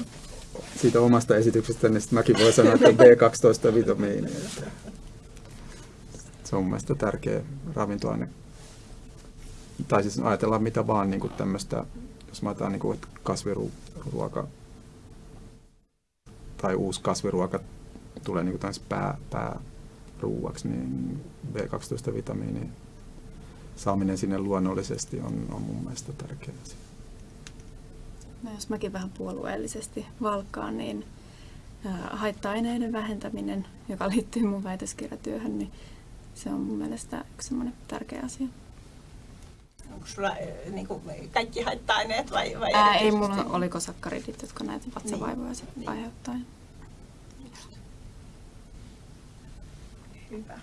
siitä omasta esityksestä, niin mäkin voin sanoa, että B12-vitamiini. Se on mielestäni tärkeä ravintoaine. Tai siis ajatellaan mitä vaan niin tämmöistä, jos mä otan niin kasviruoka tai uusi kasviruoka tulee niin pää, pääruuaksi, niin B12-vitamiini saaminen sinne luonnollisesti on, on mun mielestä tärkeä asia. No jos mäkin vähän puolueellisesti valkkaan, niin haitta-aineiden vähentäminen, joka liittyy mun väitöskirjatyöhön, niin se on mun mielestä yksi semmoinen tärkeä asia. Onko sulla niin kuin, kaikki haitta-aineet vai, vai Ää, ei mulla oliko sakkaridit, jotka näitä vatsavaivoja niin, niin. aiheuttaa. Hyvä.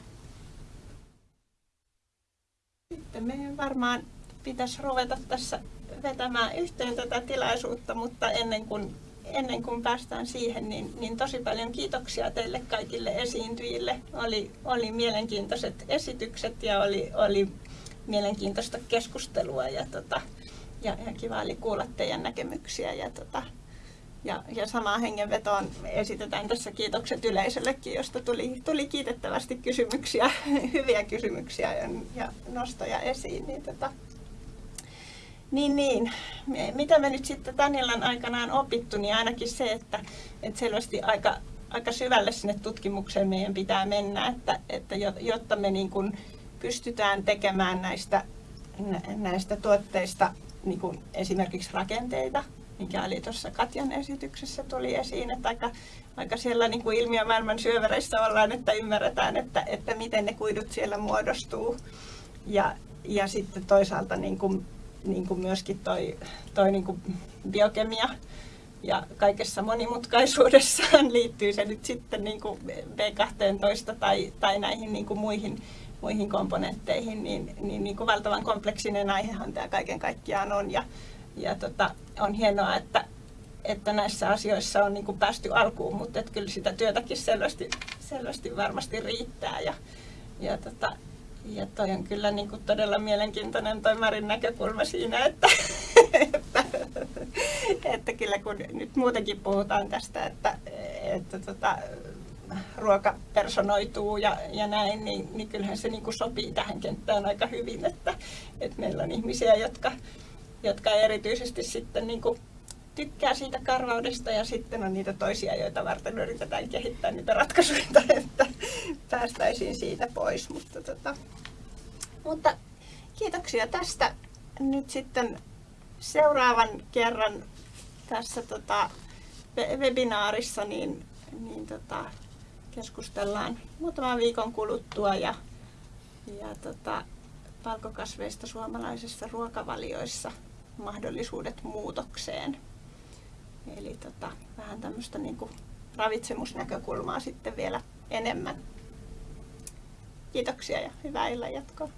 Sitten meidän varmaan pitäisi ruveta tässä vetämään yhteen tätä tilaisuutta, mutta ennen kuin, ennen kuin päästään siihen, niin, niin tosi paljon kiitoksia teille kaikille esiintyjille. Oli, oli mielenkiintoiset esitykset ja oli, oli mielenkiintoista keskustelua ja, tota, ja, ja kiva oli kuulla teidän näkemyksiä. Ja, tota, ja, ja samaan hengenvetoon esitetään tässä kiitokset yleisöllekin, josta tuli, tuli kiitettävästi kysymyksiä, hyviä kysymyksiä ja, ja nostoja esiin. Niin, tota, niin, niin. Mitä me nyt sitten tämän illan aikana on opittu, niin ainakin se, että, että selvästi aika, aika syvälle sinne tutkimukseen meidän pitää mennä, että, että jotta me niin kuin pystytään tekemään näistä, näistä tuotteista niin kuin esimerkiksi rakenteita, mikä oli tuossa Katjan esityksessä tuli esiin, että aika, aika siellä niin kuin ilmiömaailman syövereissä ollaan, että ymmärretään, että, että miten ne kuidut siellä muodostuu. Ja, ja sitten toisaalta niin kuin, niin kuin myöskin toi, toi niin kuin biokemia ja kaikessa monimutkaisuudessaan liittyy se nyt sitten niin kuin B12 tai, tai näihin niin kuin muihin, muihin komponentteihin, niin, niin, niin kuin valtavan kompleksinen aihehan tämä kaiken kaikkiaan on. Ja, ja tota, on hienoa, että, että näissä asioissa on niin kuin päästy alkuun, mutta että kyllä sitä työtäkin selvästi, selvästi varmasti riittää. Ja, ja, tota, ja toi on kyllä niin kuin todella mielenkiintoinen toi Marin näkökulma siinä, että, että, että kyllä kun nyt muutenkin puhutaan tästä, että, että tota, ruoka personoituu ja, ja näin, niin, niin kyllähän se niin kuin sopii tähän kenttään aika hyvin, että, että meillä on ihmisiä, jotka, jotka erityisesti sitten niin kuin tykkää siitä karvaudesta ja sitten on niitä toisia, joita varten yritetään kehittää niitä ratkaisuja, että päästäisiin siitä pois. Mutta, tota, mutta kiitoksia tästä. Nyt sitten seuraavan kerran tässä tota, webinaarissa niin, niin tota, keskustellaan muutaman viikon kuluttua ja, ja tota, palkokasveista suomalaisissa ruokavalioissa mahdollisuudet muutokseen. Eli tota, vähän tämmöistä niin ravitsemusnäkökulmaa sitten vielä enemmän. Kiitoksia ja hyvää illan jatkoa.